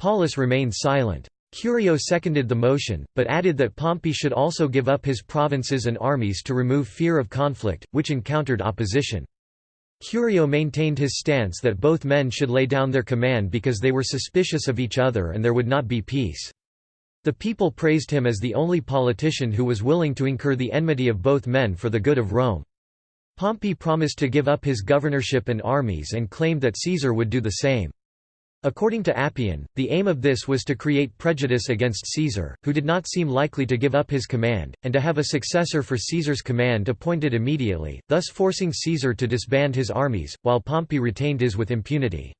Paulus remained silent. Curio seconded the motion, but added that Pompey should also give up his provinces and armies to remove fear of conflict, which encountered opposition. Curio maintained his stance that both men should lay down their command because they were suspicious of each other and there would not be peace. The people praised him as the only politician who was willing to incur the enmity of both men for the good of Rome. Pompey promised to give up his governorship and armies and claimed that Caesar would do the same. According to Appian, the aim of this was to create prejudice against Caesar, who did not seem likely to give up his command, and to have a successor for Caesar's command appointed immediately, thus forcing Caesar to disband his armies, while Pompey retained his with impunity.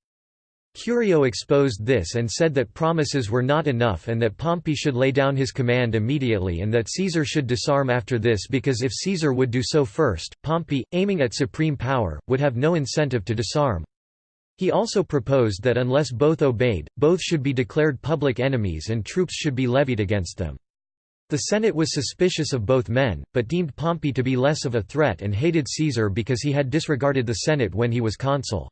Curio exposed this and said that promises were not enough and that Pompey should lay down his command immediately and that Caesar should disarm after this because if Caesar would do so first, Pompey, aiming at supreme power, would have no incentive to disarm. He also proposed that unless both obeyed, both should be declared public enemies and troops should be levied against them. The Senate was suspicious of both men, but deemed Pompey to be less of a threat and hated Caesar because he had disregarded the Senate when he was consul.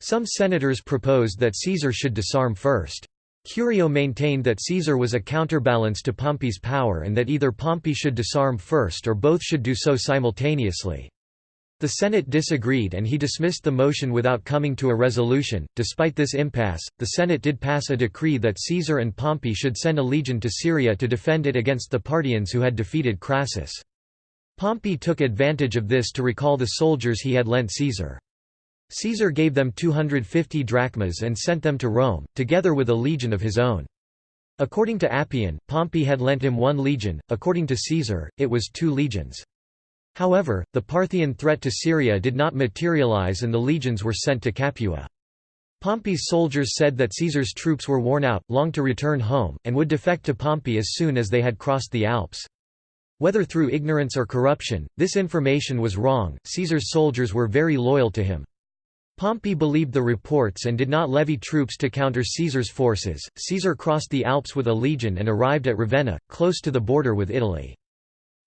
Some senators proposed that Caesar should disarm first. Curio maintained that Caesar was a counterbalance to Pompey's power and that either Pompey should disarm first or both should do so simultaneously. The Senate disagreed and he dismissed the motion without coming to a resolution. Despite this impasse, the Senate did pass a decree that Caesar and Pompey should send a legion to Syria to defend it against the Parthians who had defeated Crassus. Pompey took advantage of this to recall the soldiers he had lent Caesar. Caesar gave them 250 drachmas and sent them to Rome, together with a legion of his own. According to Appian, Pompey had lent him one legion, according to Caesar, it was two legions. However, the Parthian threat to Syria did not materialize and the legions were sent to Capua. Pompey's soldiers said that Caesar's troops were worn out, longed to return home, and would defect to Pompey as soon as they had crossed the Alps. Whether through ignorance or corruption, this information was wrong, Caesar's soldiers were very loyal to him. Pompey believed the reports and did not levy troops to counter Caesar's forces. Caesar crossed the Alps with a legion and arrived at Ravenna, close to the border with Italy.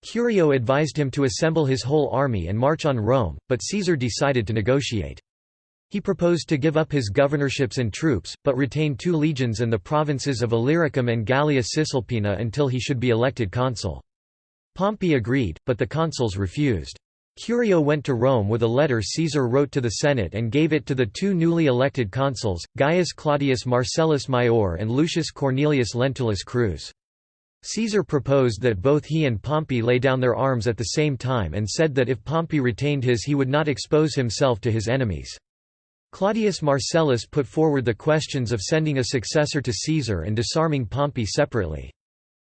Curio advised him to assemble his whole army and march on Rome, but Caesar decided to negotiate. He proposed to give up his governorships and troops, but retain two legions and the provinces of Illyricum and Gallia Cisalpina until he should be elected consul. Pompey agreed, but the consuls refused. Curio went to Rome with a letter Caesar wrote to the Senate and gave it to the two newly elected consuls, Gaius Claudius Marcellus Maior and Lucius Cornelius Lentulus Crus. Caesar proposed that both he and Pompey lay down their arms at the same time and said that if Pompey retained his he would not expose himself to his enemies. Claudius Marcellus put forward the questions of sending a successor to Caesar and disarming Pompey separately.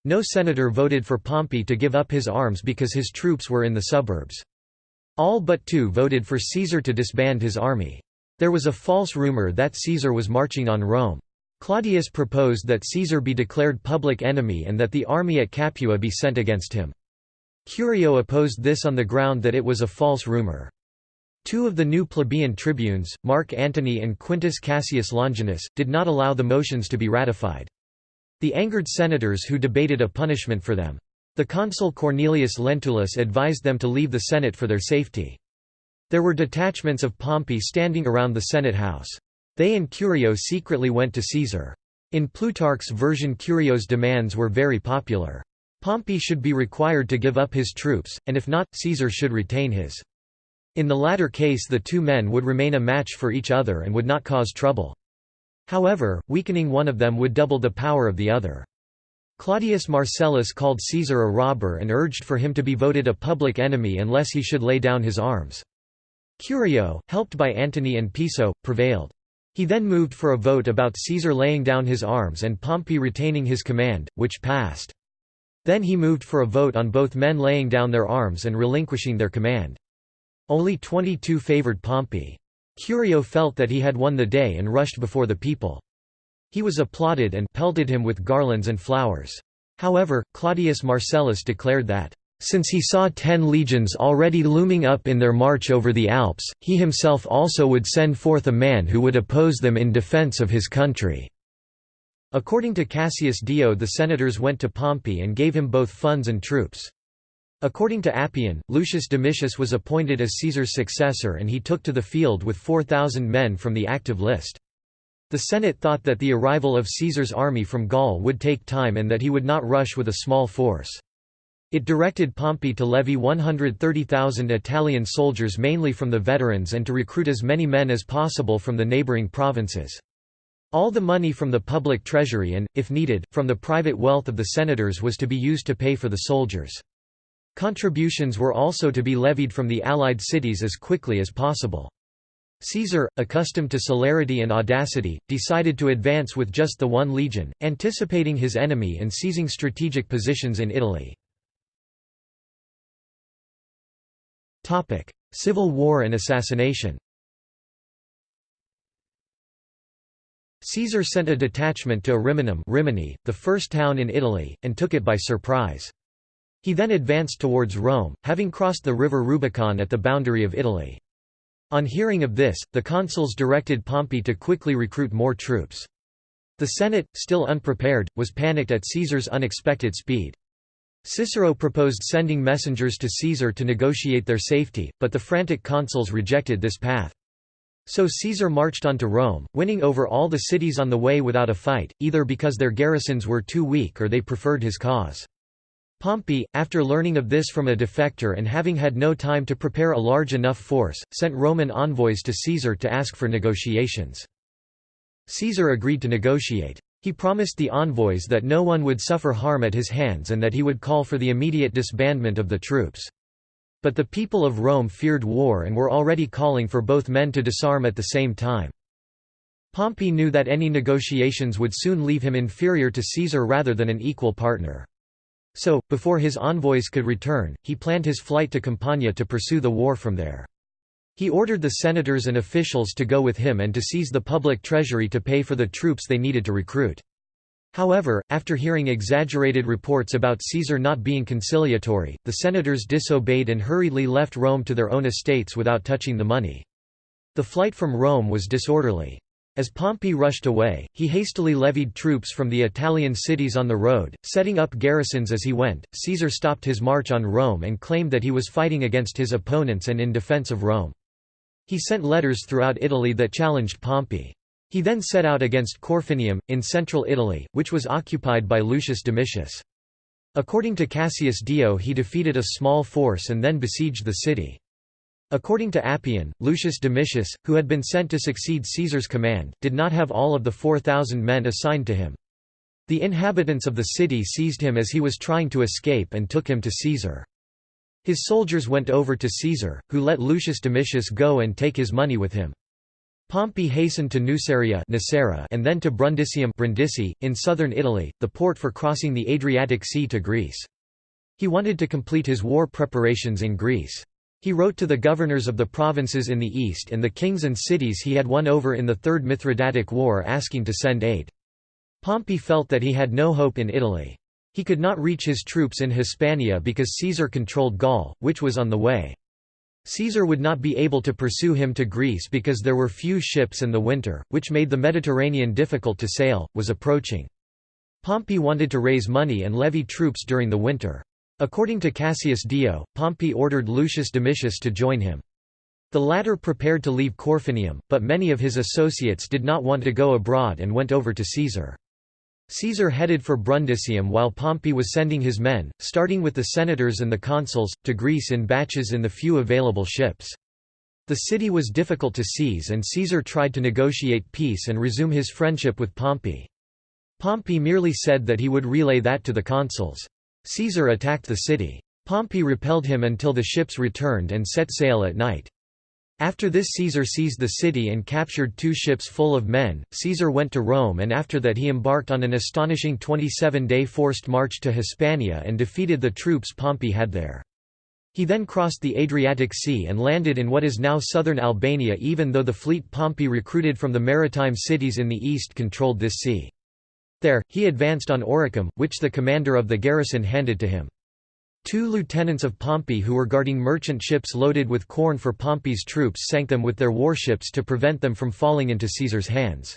No senator voted for Pompey to give up his arms because his troops were in the suburbs. All but two voted for Caesar to disband his army. There was a false rumor that Caesar was marching on Rome. Claudius proposed that Caesar be declared public enemy and that the army at Capua be sent against him. Curio opposed this on the ground that it was a false rumor. Two of the new plebeian tribunes, Mark Antony and Quintus Cassius Longinus, did not allow the motions to be ratified. The angered senators who debated a punishment for them. The consul Cornelius Lentulus advised them to leave the Senate for their safety. There were detachments of Pompey standing around the Senate house. They and Curio secretly went to Caesar. In Plutarch's version Curio's demands were very popular. Pompey should be required to give up his troops, and if not, Caesar should retain his. In the latter case the two men would remain a match for each other and would not cause trouble. However, weakening one of them would double the power of the other. Claudius Marcellus called Caesar a robber and urged for him to be voted a public enemy unless he should lay down his arms. Curio, helped by Antony and Piso, prevailed. He then moved for a vote about Caesar laying down his arms and Pompey retaining his command, which passed. Then he moved for a vote on both men laying down their arms and relinquishing their command. Only 22 favored Pompey. Curio felt that he had won the day and rushed before the people. He was applauded and pelted him with garlands and flowers. However, Claudius Marcellus declared that, "...since he saw ten legions already looming up in their march over the Alps, he himself also would send forth a man who would oppose them in defence of his country." According to Cassius Dio the senators went to Pompey and gave him both funds and troops. According to Appian, Lucius Domitius was appointed as Caesar's successor and he took to the field with 4,000 men from the active list. The Senate thought that the arrival of Caesar's army from Gaul would take time and that he would not rush with a small force. It directed Pompey to levy 130,000 Italian soldiers mainly from the veterans and to recruit as many men as possible from the neighbouring provinces. All the money from the public treasury and, if needed, from the private wealth of the senators was to be used to pay for the soldiers. Contributions were also to be levied from the allied cities as quickly as possible. Caesar, accustomed to celerity and audacity, decided to advance with just the one legion, anticipating his enemy and seizing strategic positions in Italy. Civil war and assassination Caesar sent a detachment to Ariminum Rimini, the first town in Italy, and took it by surprise. He then advanced towards Rome, having crossed the river Rubicon at the boundary of Italy. On hearing of this, the consuls directed Pompey to quickly recruit more troops. The Senate, still unprepared, was panicked at Caesar's unexpected speed. Cicero proposed sending messengers to Caesar to negotiate their safety, but the frantic consuls rejected this path. So Caesar marched on to Rome, winning over all the cities on the way without a fight, either because their garrisons were too weak or they preferred his cause. Pompey, after learning of this from a defector and having had no time to prepare a large enough force, sent Roman envoys to Caesar to ask for negotiations. Caesar agreed to negotiate. He promised the envoys that no one would suffer harm at his hands and that he would call for the immediate disbandment of the troops. But the people of Rome feared war and were already calling for both men to disarm at the same time. Pompey knew that any negotiations would soon leave him inferior to Caesar rather than an equal partner. So, before his envoys could return, he planned his flight to Campania to pursue the war from there. He ordered the senators and officials to go with him and to seize the public treasury to pay for the troops they needed to recruit. However, after hearing exaggerated reports about Caesar not being conciliatory, the senators disobeyed and hurriedly left Rome to their own estates without touching the money. The flight from Rome was disorderly. As Pompey rushed away, he hastily levied troops from the Italian cities on the road, setting up garrisons as he went. Caesar stopped his march on Rome and claimed that he was fighting against his opponents and in defense of Rome. He sent letters throughout Italy that challenged Pompey. He then set out against Corfinium, in central Italy, which was occupied by Lucius Domitius. According to Cassius Dio he defeated a small force and then besieged the city. According to Appian, Lucius Domitius, who had been sent to succeed Caesar's command, did not have all of the 4,000 men assigned to him. The inhabitants of the city seized him as he was trying to escape and took him to Caesar. His soldiers went over to Caesar, who let Lucius Domitius go and take his money with him. Pompey hastened to Nuceria and then to Brundisium Brindisi, in southern Italy, the port for crossing the Adriatic Sea to Greece. He wanted to complete his war preparations in Greece. He wrote to the governors of the provinces in the east and the kings and cities he had won over in the Third Mithridatic War asking to send aid. Pompey felt that he had no hope in Italy. He could not reach his troops in Hispania because Caesar controlled Gaul, which was on the way. Caesar would not be able to pursue him to Greece because there were few ships and the winter, which made the Mediterranean difficult to sail, was approaching. Pompey wanted to raise money and levy troops during the winter. According to Cassius Dio, Pompey ordered Lucius Domitius to join him. The latter prepared to leave Corfinium, but many of his associates did not want to go abroad and went over to Caesar. Caesar headed for Brundisium while Pompey was sending his men, starting with the senators and the consuls, to Greece in batches in the few available ships. The city was difficult to seize and Caesar tried to negotiate peace and resume his friendship with Pompey. Pompey merely said that he would relay that to the consuls. Caesar attacked the city. Pompey repelled him until the ships returned and set sail at night. After this Caesar seized the city and captured two ships full of men. Caesar went to Rome and after that he embarked on an astonishing 27-day forced march to Hispania and defeated the troops Pompey had there. He then crossed the Adriatic Sea and landed in what is now southern Albania even though the fleet Pompey recruited from the maritime cities in the east controlled this sea. There, he advanced on Oricum, which the commander of the garrison handed to him. Two lieutenants of Pompey who were guarding merchant ships loaded with corn for Pompey's troops sank them with their warships to prevent them from falling into Caesar's hands.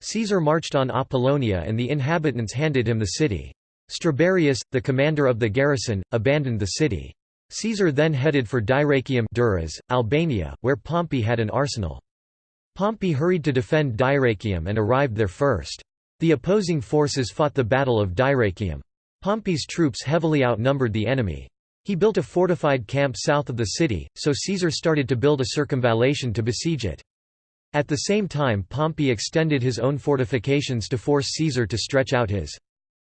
Caesar marched on Apollonia and the inhabitants handed him the city. Staberius, the commander of the garrison, abandoned the city. Caesar then headed for Dyrrachium Durrës, Albania, where Pompey had an arsenal. Pompey hurried to defend Dyrrachium and arrived there first. The opposing forces fought the Battle of Dyrrachium. Pompey's troops heavily outnumbered the enemy. He built a fortified camp south of the city, so Caesar started to build a circumvallation to besiege it. At the same time Pompey extended his own fortifications to force Caesar to stretch out his.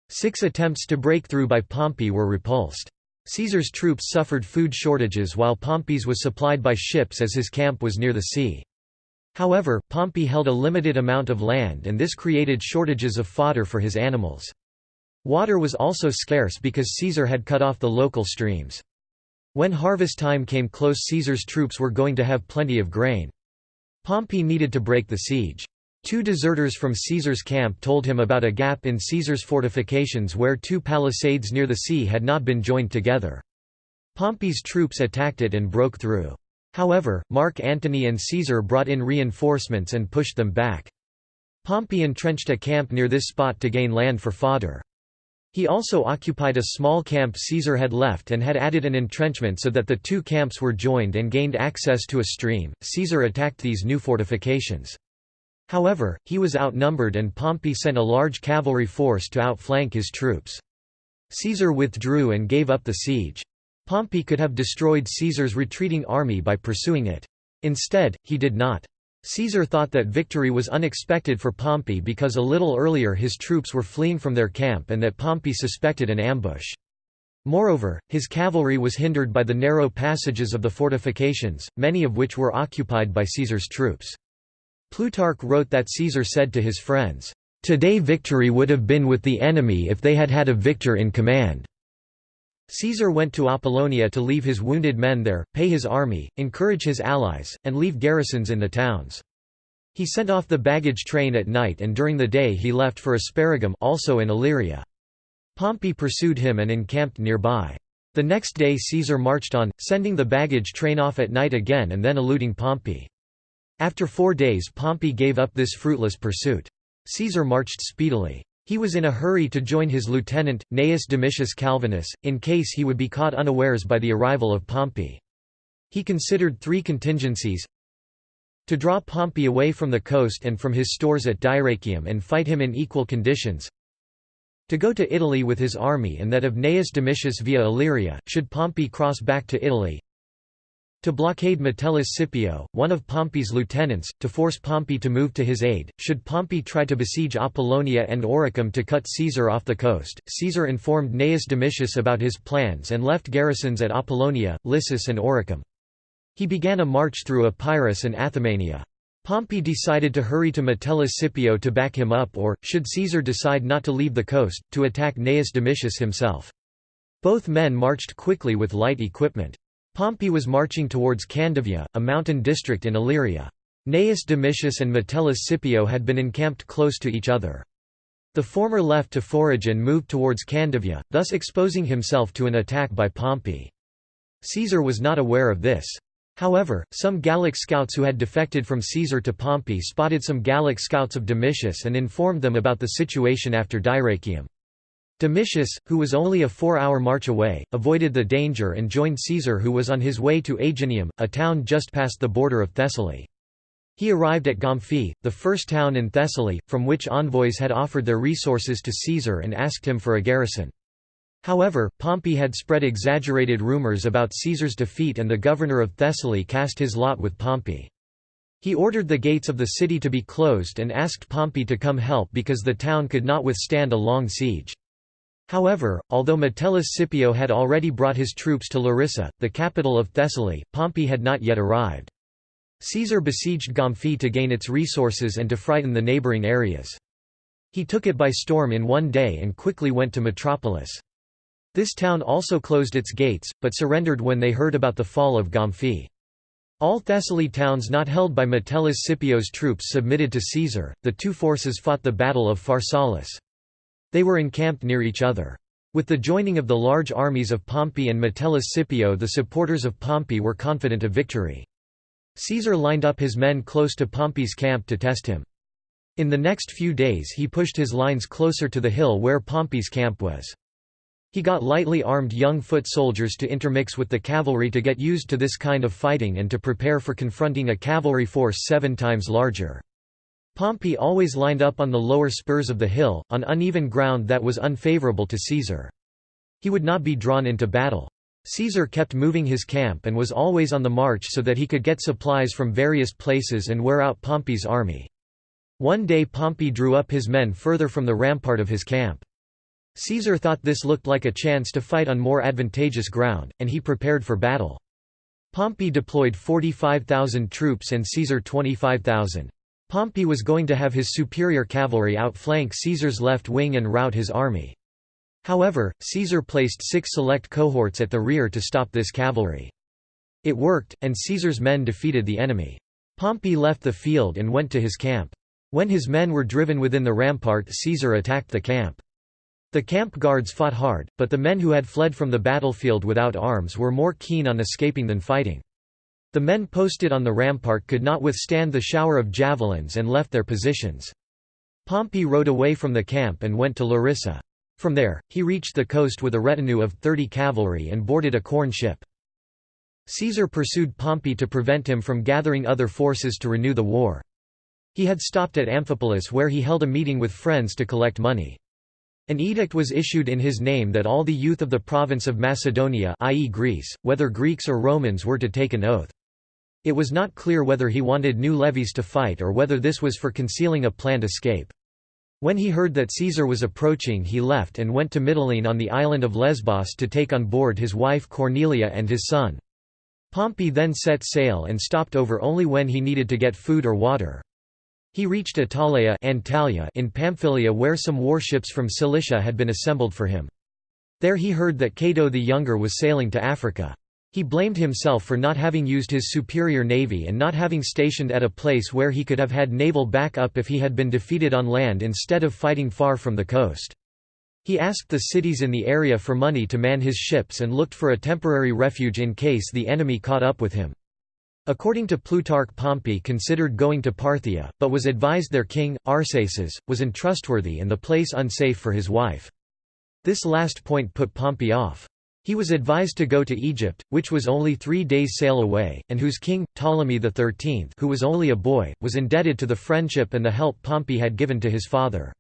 Six attempts to break through by Pompey were repulsed. Caesar's troops suffered food shortages while Pompey's was supplied by ships as his camp was near the sea. However, Pompey held a limited amount of land and this created shortages of fodder for his animals. Water was also scarce because Caesar had cut off the local streams. When harvest time came close Caesar's troops were going to have plenty of grain. Pompey needed to break the siege. Two deserters from Caesar's camp told him about a gap in Caesar's fortifications where two palisades near the sea had not been joined together. Pompey's troops attacked it and broke through. However, Mark Antony and Caesar brought in reinforcements and pushed them back. Pompey entrenched a camp near this spot to gain land for fodder. He also occupied a small camp Caesar had left and had added an entrenchment so that the two camps were joined and gained access to a stream. Caesar attacked these new fortifications. However, he was outnumbered and Pompey sent a large cavalry force to outflank his troops. Caesar withdrew and gave up the siege. Pompey could have destroyed Caesar's retreating army by pursuing it. Instead, he did not. Caesar thought that victory was unexpected for Pompey because a little earlier his troops were fleeing from their camp and that Pompey suspected an ambush. Moreover, his cavalry was hindered by the narrow passages of the fortifications, many of which were occupied by Caesar's troops. Plutarch wrote that Caesar said to his friends, "'Today victory would have been with the enemy if they had had a victor in command." Caesar went to Apollonia to leave his wounded men there, pay his army, encourage his allies, and leave garrisons in the towns. He sent off the baggage train at night and during the day he left for Asparagium also in Illyria. Pompey pursued him and encamped nearby. The next day Caesar marched on, sending the baggage train off at night again and then eluding Pompey. After four days Pompey gave up this fruitless pursuit. Caesar marched speedily. He was in a hurry to join his lieutenant, Gnaeus Domitius Calvinus, in case he would be caught unawares by the arrival of Pompey. He considered three contingencies to draw Pompey away from the coast and from his stores at Dyrrachium and fight him in equal conditions to go to Italy with his army and that of Gnaeus Domitius via Illyria, should Pompey cross back to Italy to blockade Metellus Scipio, one of Pompey's lieutenants, to force Pompey to move to his aid, should Pompey try to besiege Apollonia and Oricum to cut Caesar off the coast. Caesar informed Gnaeus Domitius about his plans and left garrisons at Apollonia, Lissus and Oricum. He began a march through Epirus and Athamania. Pompey decided to hurry to Metellus Scipio to back him up or, should Caesar decide not to leave the coast, to attack Gnaeus Domitius himself. Both men marched quickly with light equipment. Pompey was marching towards Candavia, a mountain district in Illyria. Gnaeus Domitius and Metellus Scipio had been encamped close to each other. The former left to forage and moved towards Candavia, thus exposing himself to an attack by Pompey. Caesar was not aware of this. However, some Gallic scouts who had defected from Caesar to Pompey spotted some Gallic scouts of Domitius and informed them about the situation after Dyrrachium. Domitius, who was only a four-hour march away, avoided the danger and joined Caesar who was on his way to Aeginium, a town just past the border of Thessaly. He arrived at Gomphi, the first town in Thessaly, from which envoys had offered their resources to Caesar and asked him for a garrison. However, Pompey had spread exaggerated rumors about Caesar's defeat and the governor of Thessaly cast his lot with Pompey. He ordered the gates of the city to be closed and asked Pompey to come help because the town could not withstand a long siege. However, although Metellus Scipio had already brought his troops to Larissa, the capital of Thessaly, Pompey had not yet arrived. Caesar besieged Gomphi to gain its resources and to frighten the neighbouring areas. He took it by storm in one day and quickly went to Metropolis. This town also closed its gates, but surrendered when they heard about the fall of Gomphi. All Thessaly towns not held by Metellus Scipio's troops submitted to Caesar. The two forces fought the Battle of Pharsalus. They were encamped near each other. With the joining of the large armies of Pompey and Metellus Scipio the supporters of Pompey were confident of victory. Caesar lined up his men close to Pompey's camp to test him. In the next few days he pushed his lines closer to the hill where Pompey's camp was. He got lightly armed young foot soldiers to intermix with the cavalry to get used to this kind of fighting and to prepare for confronting a cavalry force seven times larger. Pompey always lined up on the lower spurs of the hill, on uneven ground that was unfavorable to Caesar. He would not be drawn into battle. Caesar kept moving his camp and was always on the march so that he could get supplies from various places and wear out Pompey's army. One day Pompey drew up his men further from the rampart of his camp. Caesar thought this looked like a chance to fight on more advantageous ground, and he prepared for battle. Pompey deployed 45,000 troops and Caesar 25,000. Pompey was going to have his superior cavalry outflank Caesar's left wing and rout his army. However, Caesar placed six select cohorts at the rear to stop this cavalry. It worked, and Caesar's men defeated the enemy. Pompey left the field and went to his camp. When his men were driven within the rampart Caesar attacked the camp. The camp guards fought hard, but the men who had fled from the battlefield without arms were more keen on escaping than fighting. The men posted on the rampart could not withstand the shower of javelins and left their positions. Pompey rode away from the camp and went to Larissa. From there, he reached the coast with a retinue of 30 cavalry and boarded a corn ship. Caesar pursued Pompey to prevent him from gathering other forces to renew the war. He had stopped at Amphipolis where he held a meeting with friends to collect money. An edict was issued in his name that all the youth of the province of Macedonia i.e. Greece, whether Greeks or Romans were to take an oath. It was not clear whether he wanted new levies to fight or whether this was for concealing a planned escape. When he heard that Caesar was approaching he left and went to Mytilene on the island of Lesbos to take on board his wife Cornelia and his son. Pompey then set sail and stopped over only when he needed to get food or water. He reached Attalia Antalya in Pamphylia where some warships from Cilicia had been assembled for him. There he heard that Cato the Younger was sailing to Africa. He blamed himself for not having used his superior navy and not having stationed at a place where he could have had naval backup if he had been defeated on land instead of fighting far from the coast. He asked the cities in the area for money to man his ships and looked for a temporary refuge in case the enemy caught up with him. According to Plutarch Pompey considered going to Parthia, but was advised their king, Arsaces, was untrustworthy and the place unsafe for his wife. This last point put Pompey off. He was advised to go to Egypt, which was only three days' sail away, and whose king, Ptolemy XIII who was only a boy, was indebted to the friendship and the help Pompey had given to his father.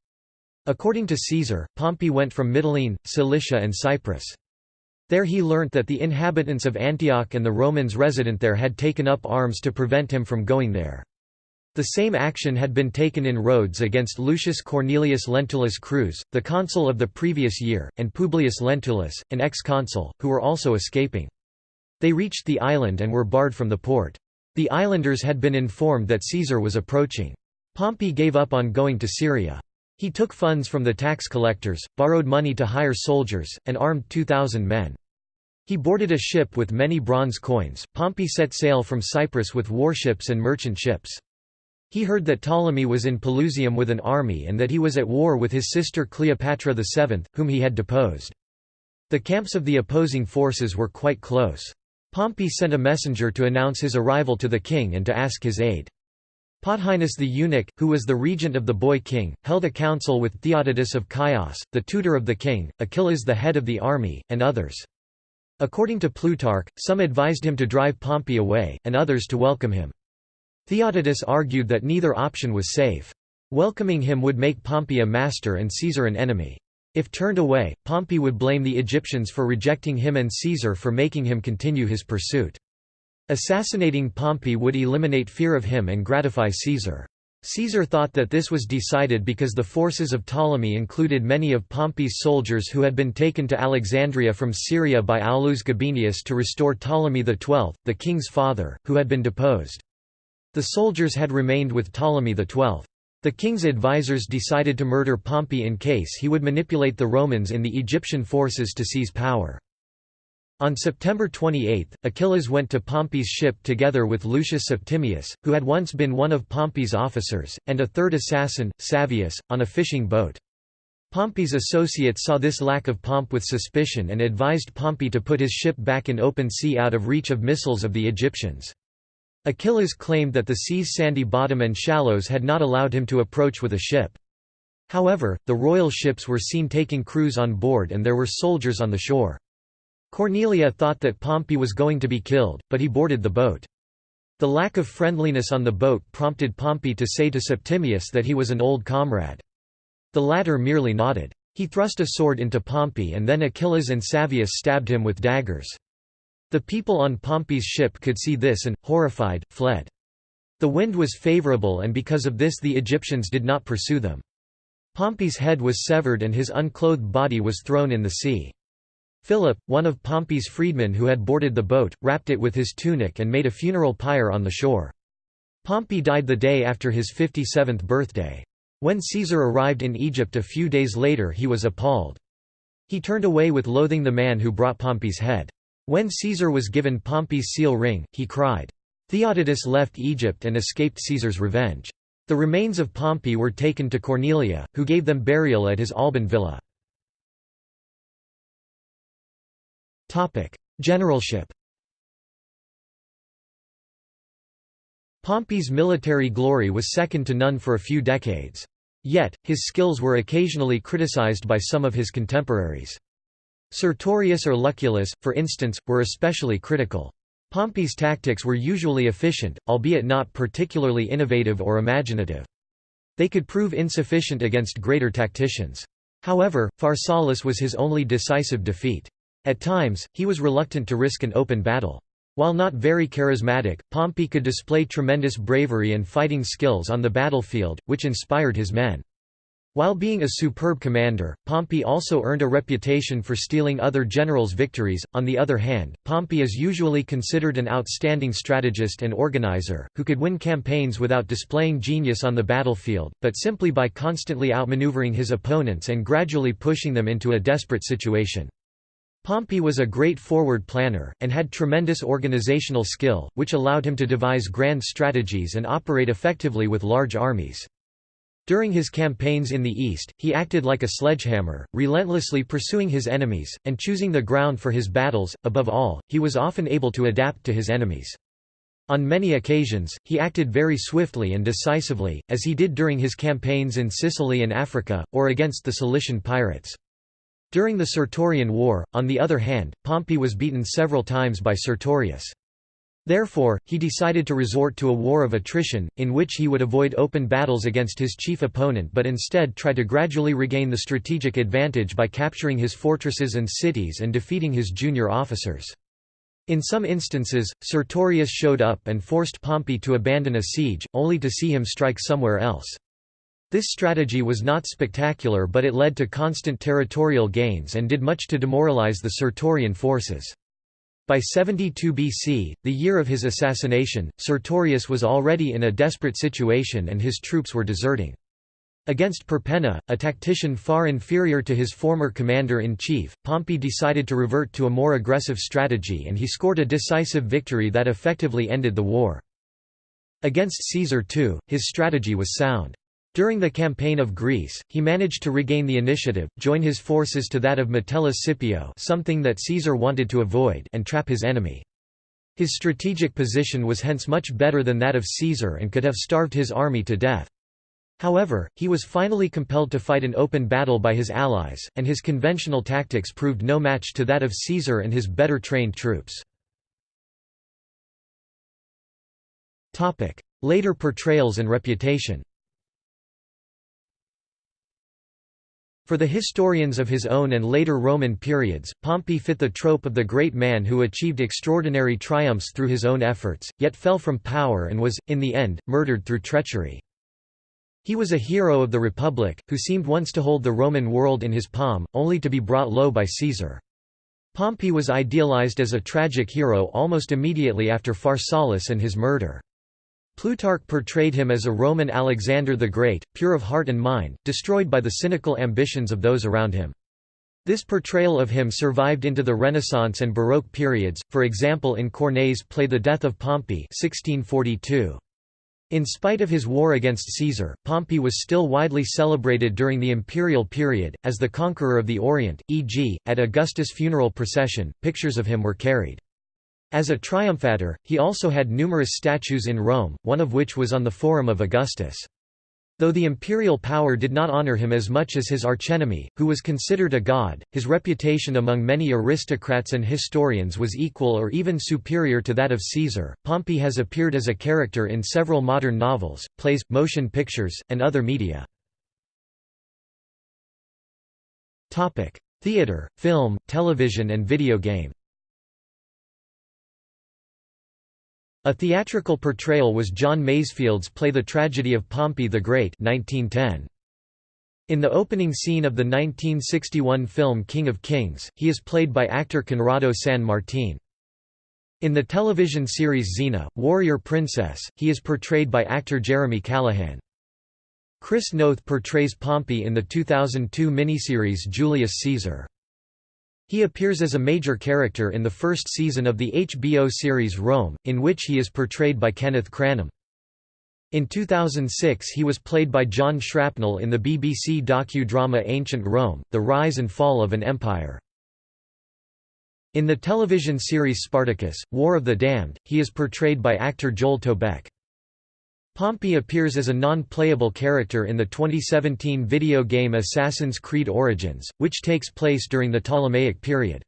According to Caesar, Pompey went from Mytilene, Cilicia and Cyprus. There he learnt that the inhabitants of Antioch and the Romans resident there had taken up arms to prevent him from going there. The same action had been taken in Rhodes against Lucius Cornelius Lentulus Crus, the consul of the previous year, and Publius Lentulus, an ex-consul, who were also escaping. They reached the island and were barred from the port. The islanders had been informed that Caesar was approaching. Pompey gave up on going to Syria. He took funds from the tax collectors, borrowed money to hire soldiers, and armed 2,000 men. He boarded a ship with many bronze coins. Pompey set sail from Cyprus with warships and merchant ships. He heard that Ptolemy was in Pelusium with an army and that he was at war with his sister Cleopatra VII, whom he had deposed. The camps of the opposing forces were quite close. Pompey sent a messenger to announce his arrival to the king and to ask his aid. Pothinus the eunuch, who was the regent of the boy king, held a council with Theodotus of Chios, the tutor of the king, Achillas the head of the army, and others. According to Plutarch, some advised him to drive Pompey away, and others to welcome him. Theodotus argued that neither option was safe. Welcoming him would make Pompey a master and Caesar an enemy. If turned away, Pompey would blame the Egyptians for rejecting him and Caesar for making him continue his pursuit. Assassinating Pompey would eliminate fear of him and gratify Caesar. Caesar thought that this was decided because the forces of Ptolemy included many of Pompey's soldiers who had been taken to Alexandria from Syria by Aulus Gabinius to restore Ptolemy XII, the king's father, who had been deposed. The soldiers had remained with Ptolemy XII. The king's advisors decided to murder Pompey in case he would manipulate the Romans in the Egyptian forces to seize power. On September 28, Achillas went to Pompey's ship together with Lucius Septimius, who had once been one of Pompey's officers, and a third assassin, Salvius, on a fishing boat. Pompey's associates saw this lack of pomp with suspicion and advised Pompey to put his ship back in open sea out of reach of missiles of the Egyptians. Achillas claimed that the sea's sandy bottom and shallows had not allowed him to approach with a ship. However, the royal ships were seen taking crews on board and there were soldiers on the shore. Cornelia thought that Pompey was going to be killed, but he boarded the boat. The lack of friendliness on the boat prompted Pompey to say to Septimius that he was an old comrade. The latter merely nodded. He thrust a sword into Pompey and then Achillas and Salvius stabbed him with daggers. The people on Pompey's ship could see this and, horrified, fled. The wind was favorable and because of this the Egyptians did not pursue them. Pompey's head was severed and his unclothed body was thrown in the sea. Philip, one of Pompey's freedmen who had boarded the boat, wrapped it with his tunic and made a funeral pyre on the shore. Pompey died the day after his 57th birthday. When Caesar arrived in Egypt a few days later he was appalled. He turned away with loathing the man who brought Pompey's head. When Caesar was given Pompey's seal ring, he cried, Theodotus left Egypt and escaped Caesar's revenge. The remains of Pompey were taken to Cornelia, who gave them burial at his Alban villa. Generalship Pompey's military glory was second to none for a few decades. Yet, his skills were occasionally criticized by some of his contemporaries. Sertorius or Lucullus, for instance, were especially critical. Pompey's tactics were usually efficient, albeit not particularly innovative or imaginative. They could prove insufficient against greater tacticians. However, Pharsalus was his only decisive defeat. At times, he was reluctant to risk an open battle. While not very charismatic, Pompey could display tremendous bravery and fighting skills on the battlefield, which inspired his men. While being a superb commander, Pompey also earned a reputation for stealing other generals' victories. On the other hand, Pompey is usually considered an outstanding strategist and organizer, who could win campaigns without displaying genius on the battlefield, but simply by constantly outmaneuvering his opponents and gradually pushing them into a desperate situation. Pompey was a great forward planner, and had tremendous organizational skill, which allowed him to devise grand strategies and operate effectively with large armies. During his campaigns in the East, he acted like a sledgehammer, relentlessly pursuing his enemies, and choosing the ground for his battles. Above all, he was often able to adapt to his enemies. On many occasions, he acted very swiftly and decisively, as he did during his campaigns in Sicily and Africa, or against the Cilician pirates. During the Sertorian War, on the other hand, Pompey was beaten several times by Sertorius. Therefore, he decided to resort to a war of attrition, in which he would avoid open battles against his chief opponent but instead try to gradually regain the strategic advantage by capturing his fortresses and cities and defeating his junior officers. In some instances, Sertorius showed up and forced Pompey to abandon a siege, only to see him strike somewhere else. This strategy was not spectacular but it led to constant territorial gains and did much to demoralize the Sertorian forces. By 72 BC, the year of his assassination, Sertorius was already in a desperate situation and his troops were deserting. Against Perpenna, a tactician far inferior to his former commander-in-chief, Pompey decided to revert to a more aggressive strategy and he scored a decisive victory that effectively ended the war. Against Caesar too, his strategy was sound. During the campaign of Greece, he managed to regain the initiative, join his forces to that of Metellus Scipio something that Caesar wanted to avoid and trap his enemy. His strategic position was hence much better than that of Caesar and could have starved his army to death. However, he was finally compelled to fight an open battle by his allies, and his conventional tactics proved no match to that of Caesar and his better trained troops. Later portrayals and reputation For the historians of his own and later Roman periods, Pompey fit the trope of the great man who achieved extraordinary triumphs through his own efforts, yet fell from power and was, in the end, murdered through treachery. He was a hero of the Republic, who seemed once to hold the Roman world in his palm, only to be brought low by Caesar. Pompey was idealized as a tragic hero almost immediately after Pharsalus and his murder. Plutarch portrayed him as a Roman Alexander the Great, pure of heart and mind, destroyed by the cynical ambitions of those around him. This portrayal of him survived into the Renaissance and Baroque periods, for example in Corneille's play The Death of Pompey 1642. In spite of his war against Caesar, Pompey was still widely celebrated during the imperial period, as the conqueror of the Orient, e.g., at Augustus' funeral procession, pictures of him were carried. As a triumphator, he also had numerous statues in Rome, one of which was on the Forum of Augustus. Though the imperial power did not honor him as much as his archenemy, who was considered a god, his reputation among many aristocrats and historians was equal or even superior to that of Caesar. Pompey has appeared as a character in several modern novels, plays, motion pictures, and other media. Theater, film, television and video game. A theatrical portrayal was John Masefield's play The Tragedy of Pompey the Great 1910. In the opening scene of the 1961 film King of Kings, he is played by actor Conrado San Martin. In the television series Xena, Warrior Princess, he is portrayed by actor Jeremy Callaghan. Chris Noth portrays Pompey in the 2002 miniseries Julius Caesar. He appears as a major character in the first season of the HBO series Rome, in which he is portrayed by Kenneth Cranham. In 2006 he was played by John Shrapnel in the BBC docu-drama Ancient Rome, The Rise and Fall of an Empire. In the television series Spartacus, War of the Damned, he is portrayed by actor Joel Tobeck. Pompey appears as a non-playable character in the 2017 video game Assassin's Creed Origins, which takes place during the Ptolemaic period.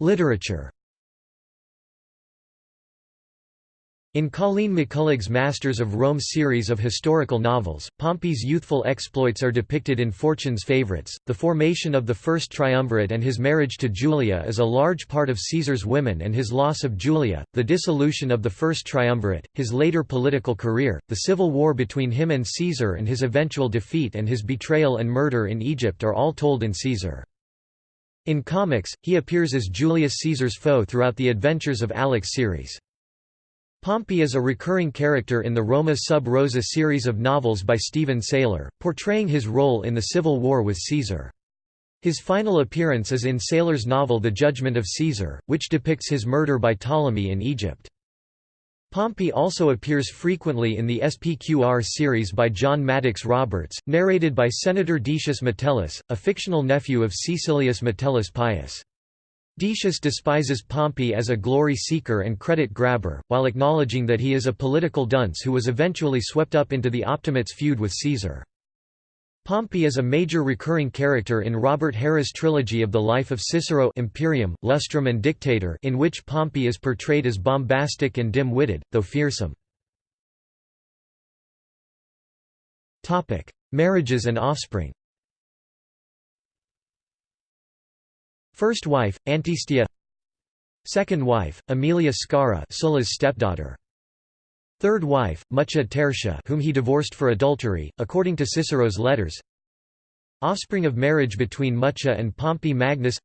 Literature In Colleen McCullough's Masters of Rome series of historical novels, Pompey's youthful exploits are depicted in Fortune's Favorites. The formation of the First Triumvirate and his marriage to Julia is a large part of Caesar's women and his loss of Julia, the dissolution of the First Triumvirate, his later political career, the civil war between him and Caesar and his eventual defeat and his betrayal and murder in Egypt are all told in Caesar. In comics, he appears as Julius Caesar's foe throughout the Adventures of Alix series. Pompey is a recurring character in the Roma sub rosa series of novels by Steven Saylor, portraying his role in the civil war with Caesar. His final appearance is in Saylor's novel The Judgment of Caesar, which depicts his murder by Ptolemy in Egypt. Pompey also appears frequently in the SPQR series by John Maddox Roberts, narrated by Senator Decius Metellus, a fictional nephew of Caecilius Metellus Pius. Decius despises Pompey as a glory seeker and credit grabber, while acknowledging that he is a political dunce who was eventually swept up into the Optimates feud with Caesar. Pompey is a major recurring character in Robert Harris' trilogy of the life of Cicero Imperium, Lustrum and Dictator in which Pompey is portrayed as bombastic and dim-witted, though fearsome. Marriages and offspring First wife, Antistia. Second wife, Aemilia Scaura Sulla's stepdaughter. Third wife, Mucia Tertia whom he divorced for adultery, according to Cicero's letters. Offspring of marriage between Mucia and Pompey Magnus.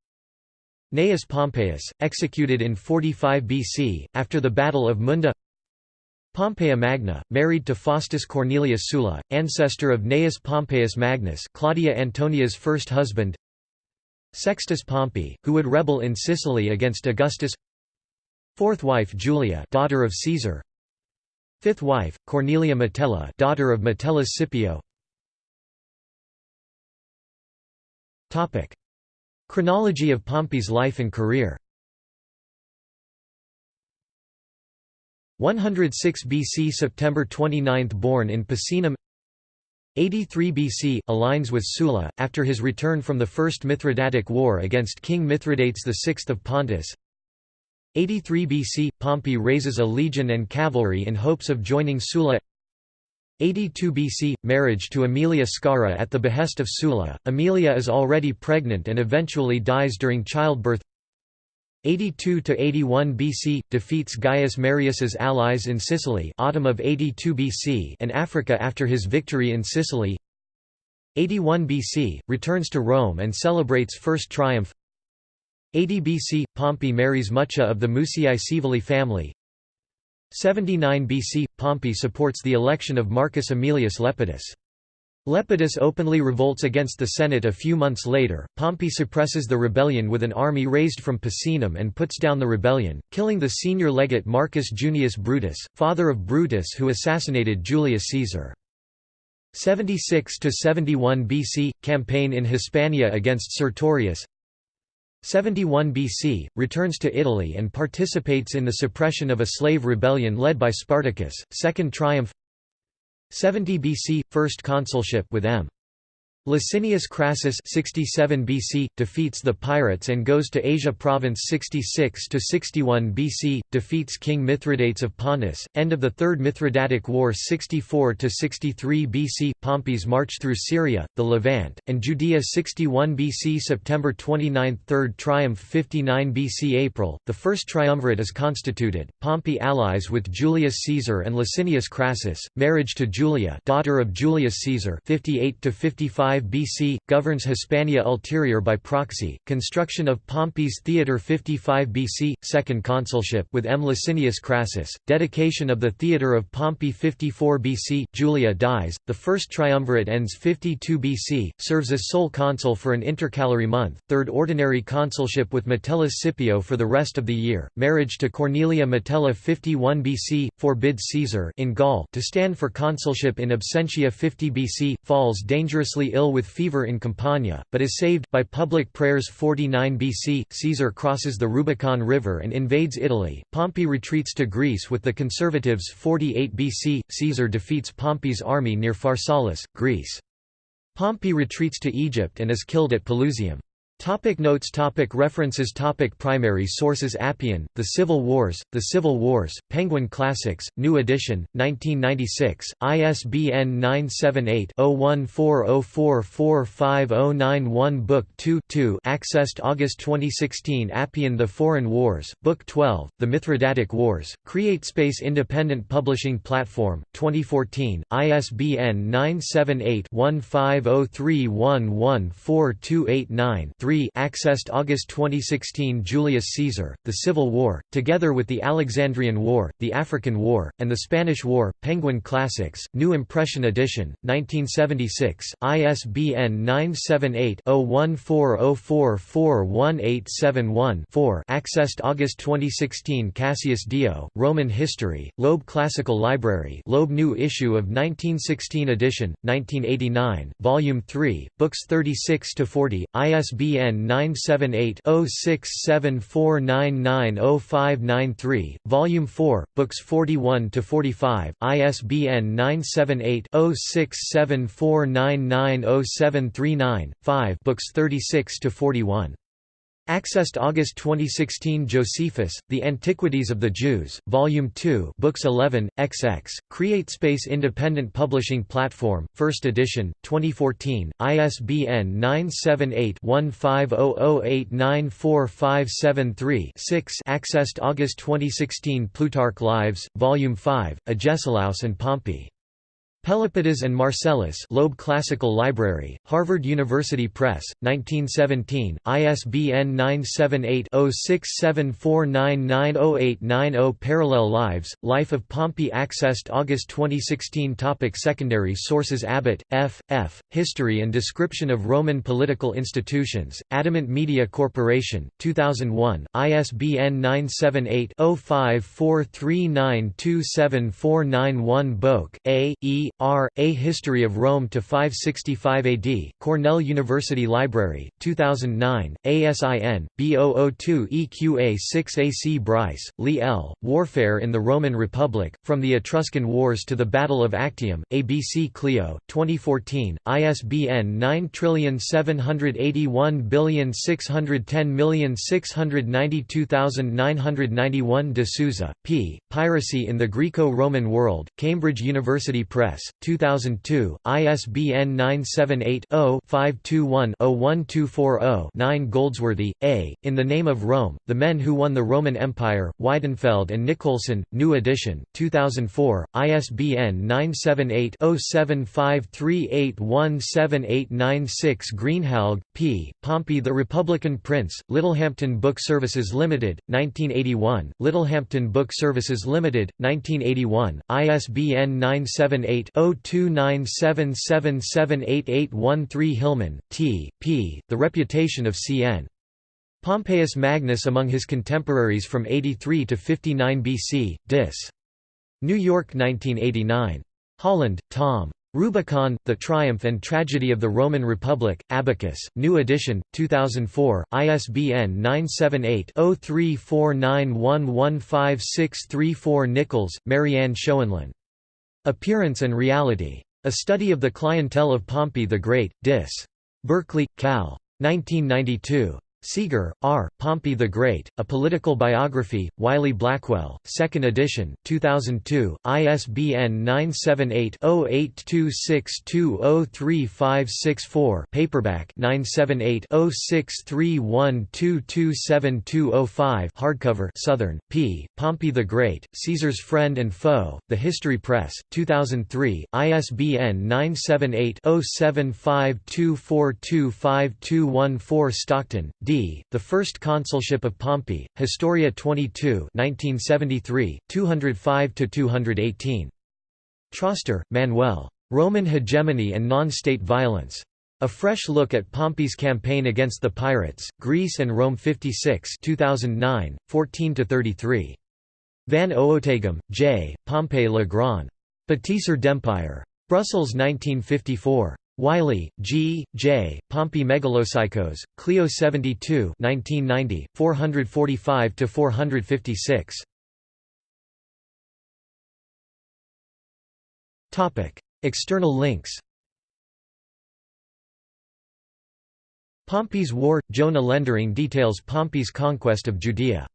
Gnaeus Pompeius, executed in 45 BC, after the Battle of Munda. Pompeia Magna, married to Faustus Cornelius Sulla, ancestor of Gnaeus Pompeius Magnus Claudia Antonia's first husband Sextus Pompey, who would rebel in Sicily against Augustus. Fourth wife Julia daughter of Caesar. Fifth wife, Cornelia Metella daughter of Metellus Scipio. Chronology of Pompey's life and career. 106 BC September 29 born in Picenum 83 BC, aligns with Sulla, after his return from the First Mithridatic War against King Mithridates VI of Pontus. 83 BC, Pompey raises a legion and cavalry in hopes of joining Sulla. 82 BC, marriage to Aemilia Scaura at the behest of Sulla, Aemilia is already pregnant and eventually dies during childbirth 82–81 BC, defeats Gaius Marius's allies in Sicily autumn of 82 BC and Africa after his victory in Sicily. 81 BC, returns to Rome and celebrates first triumph. 80 BC – Pompey marries Mucia of the Muciae Scaevolae family. 79 BC – Pompey supports the election of Marcus Aemilius Lepidus. Lepidus openly revolts against the Senate a few months later. Pompey suppresses the rebellion with an army raised from Picenum and puts down the rebellion, killing the senior legate Marcus Junius Brutus, father of Brutus who assassinated Julius Caesar. 76 to 71 BC campaign in Hispania against Sertorius 71 BC returns to Italy and participates in the suppression of a slave rebellion led by Spartacus second triumph 70 BC first consulship with M Licinius Crassus 67 BC defeats the pirates and goes to Asia province 66 to 61 BC defeats King Mithridates of Pontus end of the Third Mithridatic War 64 to 63 BC Pompey's march through Syria the Levant and Judea 61 BC September 29 Third Triumph 59 BC April the first triumvirate is constituted Pompey allies with Julius Caesar and Licinius Crassus marriage to Julia daughter of Julius Caesar 58 to 55 5 BC, governs Hispania Ulterior by proxy, construction of Pompey's Theatre 55 BC, second consulship with M. Licinius Crassus, dedication of the Theatre of Pompey 54 BC, Julia dies, the first triumvirate ends 52 BC, serves as sole consul for an intercalary month, third ordinary consulship with Metellus Scipio for the rest of the year, marriage to Cornelia Metella 51 BC, forbids Caesar in Gaul to stand for consulship in absentia 50 BC, falls dangerously ill ill with fever in Campania, but is saved by public prayers 49 BC. Caesar crosses the Rubicon River and invades Italy. Pompey retreats to Greece with the conservatives 48 BC. Caesar defeats Pompey's army near Pharsalus, Greece. Pompey retreats to Egypt and is killed at Pelusium. Topic notes. Topic References. Topic Primary sources. Appian, The Civil Wars, The Civil Wars, Penguin Classics, New edition, 1996, ISBN 978-0140445091 Book 2 2 accessed August 2016 Appian The Foreign Wars, Book 12, The Mithridatic Wars, CreateSpace Independent Publishing Platform, 2014, ISBN 978 1503114289 3 accessed August 2016 Julius Caesar, The Civil War, together with the Alexandrian War, the African War, and the Spanish War, Penguin Classics, New Impression Edition, 1976, ISBN 978-0140441871-4 accessed August 2016 Cassius Dio, Roman History, Loeb Classical Library Loeb New Issue of 1916 edition, 1989, Volume 3, Books 36–40, ISBN ISBN 978-0674990593, Volume 4, Books 41–45, ISBN 978-0674990739, 5 Books 36–41. Accessed August 2016 Josephus, The Antiquities of the Jews, Volume 2 Books 11, XX, CreateSpace Independent Publishing Platform, 1st edition, 2014, ISBN 978-1500894573-6 Accessed August 2016 Plutarch Lives, Volume 5, Agesilaus and Pompey. Pelopidas and Marcellus Loeb Classical Library, Harvard University Press, 1917, ISBN 978-0674990890 Parallel Lives, Life of Pompey accessed August 2016 Topic Secondary sources Abbott, F. F., History and Description of Roman Political Institutions, Adamant Media Corporation, 2001, ISBN 978 0543927491 Boak, A. E. R. A History of Rome to 565 AD, Cornell University Library, 2009, ASIN, B002EQA6 AC Brice, Lee L., Warfare in the Roman Republic, From the Etruscan Wars to the Battle of Actium, ABC Clio, 2014, ISBN 9781610692991 De Souza, P., Piracy in the Greco-Roman World, Cambridge University Press, 2002, ISBN 978-0-521-01240-9 Goldsworthy, A., In the Name of Rome, The Men Who Won the Roman Empire, Weidenfeld and Nicolson, New edition, 2004, ISBN 978-0753817896 Greenhalgh, P., Pompey the Republican Prince, Littlehampton Book Services Limited, 1981, Littlehampton Book Services Limited, 1981, ISBN 978-0-2977788813 Hillman, T. P., The Reputation of C.N. Pompeius Magnus among his contemporaries from 83 to 59 BC, Dis. New York 1989. Holland, Tom. Rubicon, The Triumph and Tragedy of the Roman Republic, Abacus, New edition, 2004, ISBN 978-0349115634 Nichols, Marianne Schoenlein. Appearance and Reality. A Study of the Clientele of Pompey the Great, Dis. Berkeley, Cal. 1992. Seager, R., Pompey the Great, A Political Biography, Wiley-Blackwell, 2nd edition, 2002, ISBN 978-0826203564 paperback 978-0631227205 hardcover Southern, p. Pompey the Great, Caesar's Friend and Foe, The History Press, 2003, ISBN 978-0752425214 Stockton, D. The First Consulship of Pompey, Historia 22 1973, 205–218. Troster, Manuel. Roman Hegemony and Non-State Violence. A Fresh Look at Pompey's Campaign Against the Pirates, Greece and Rome 56 2009, 14–33. Van Ooteghem, J., Pompey Le Grand. Bâtisseur d'Empire. Brussels 1954. Wiley, G. J., Pompey Megalopsychos, Clio 72 1990, 445–456. External links Pompey's War – Jona Lendering details Pompey's conquest of Judea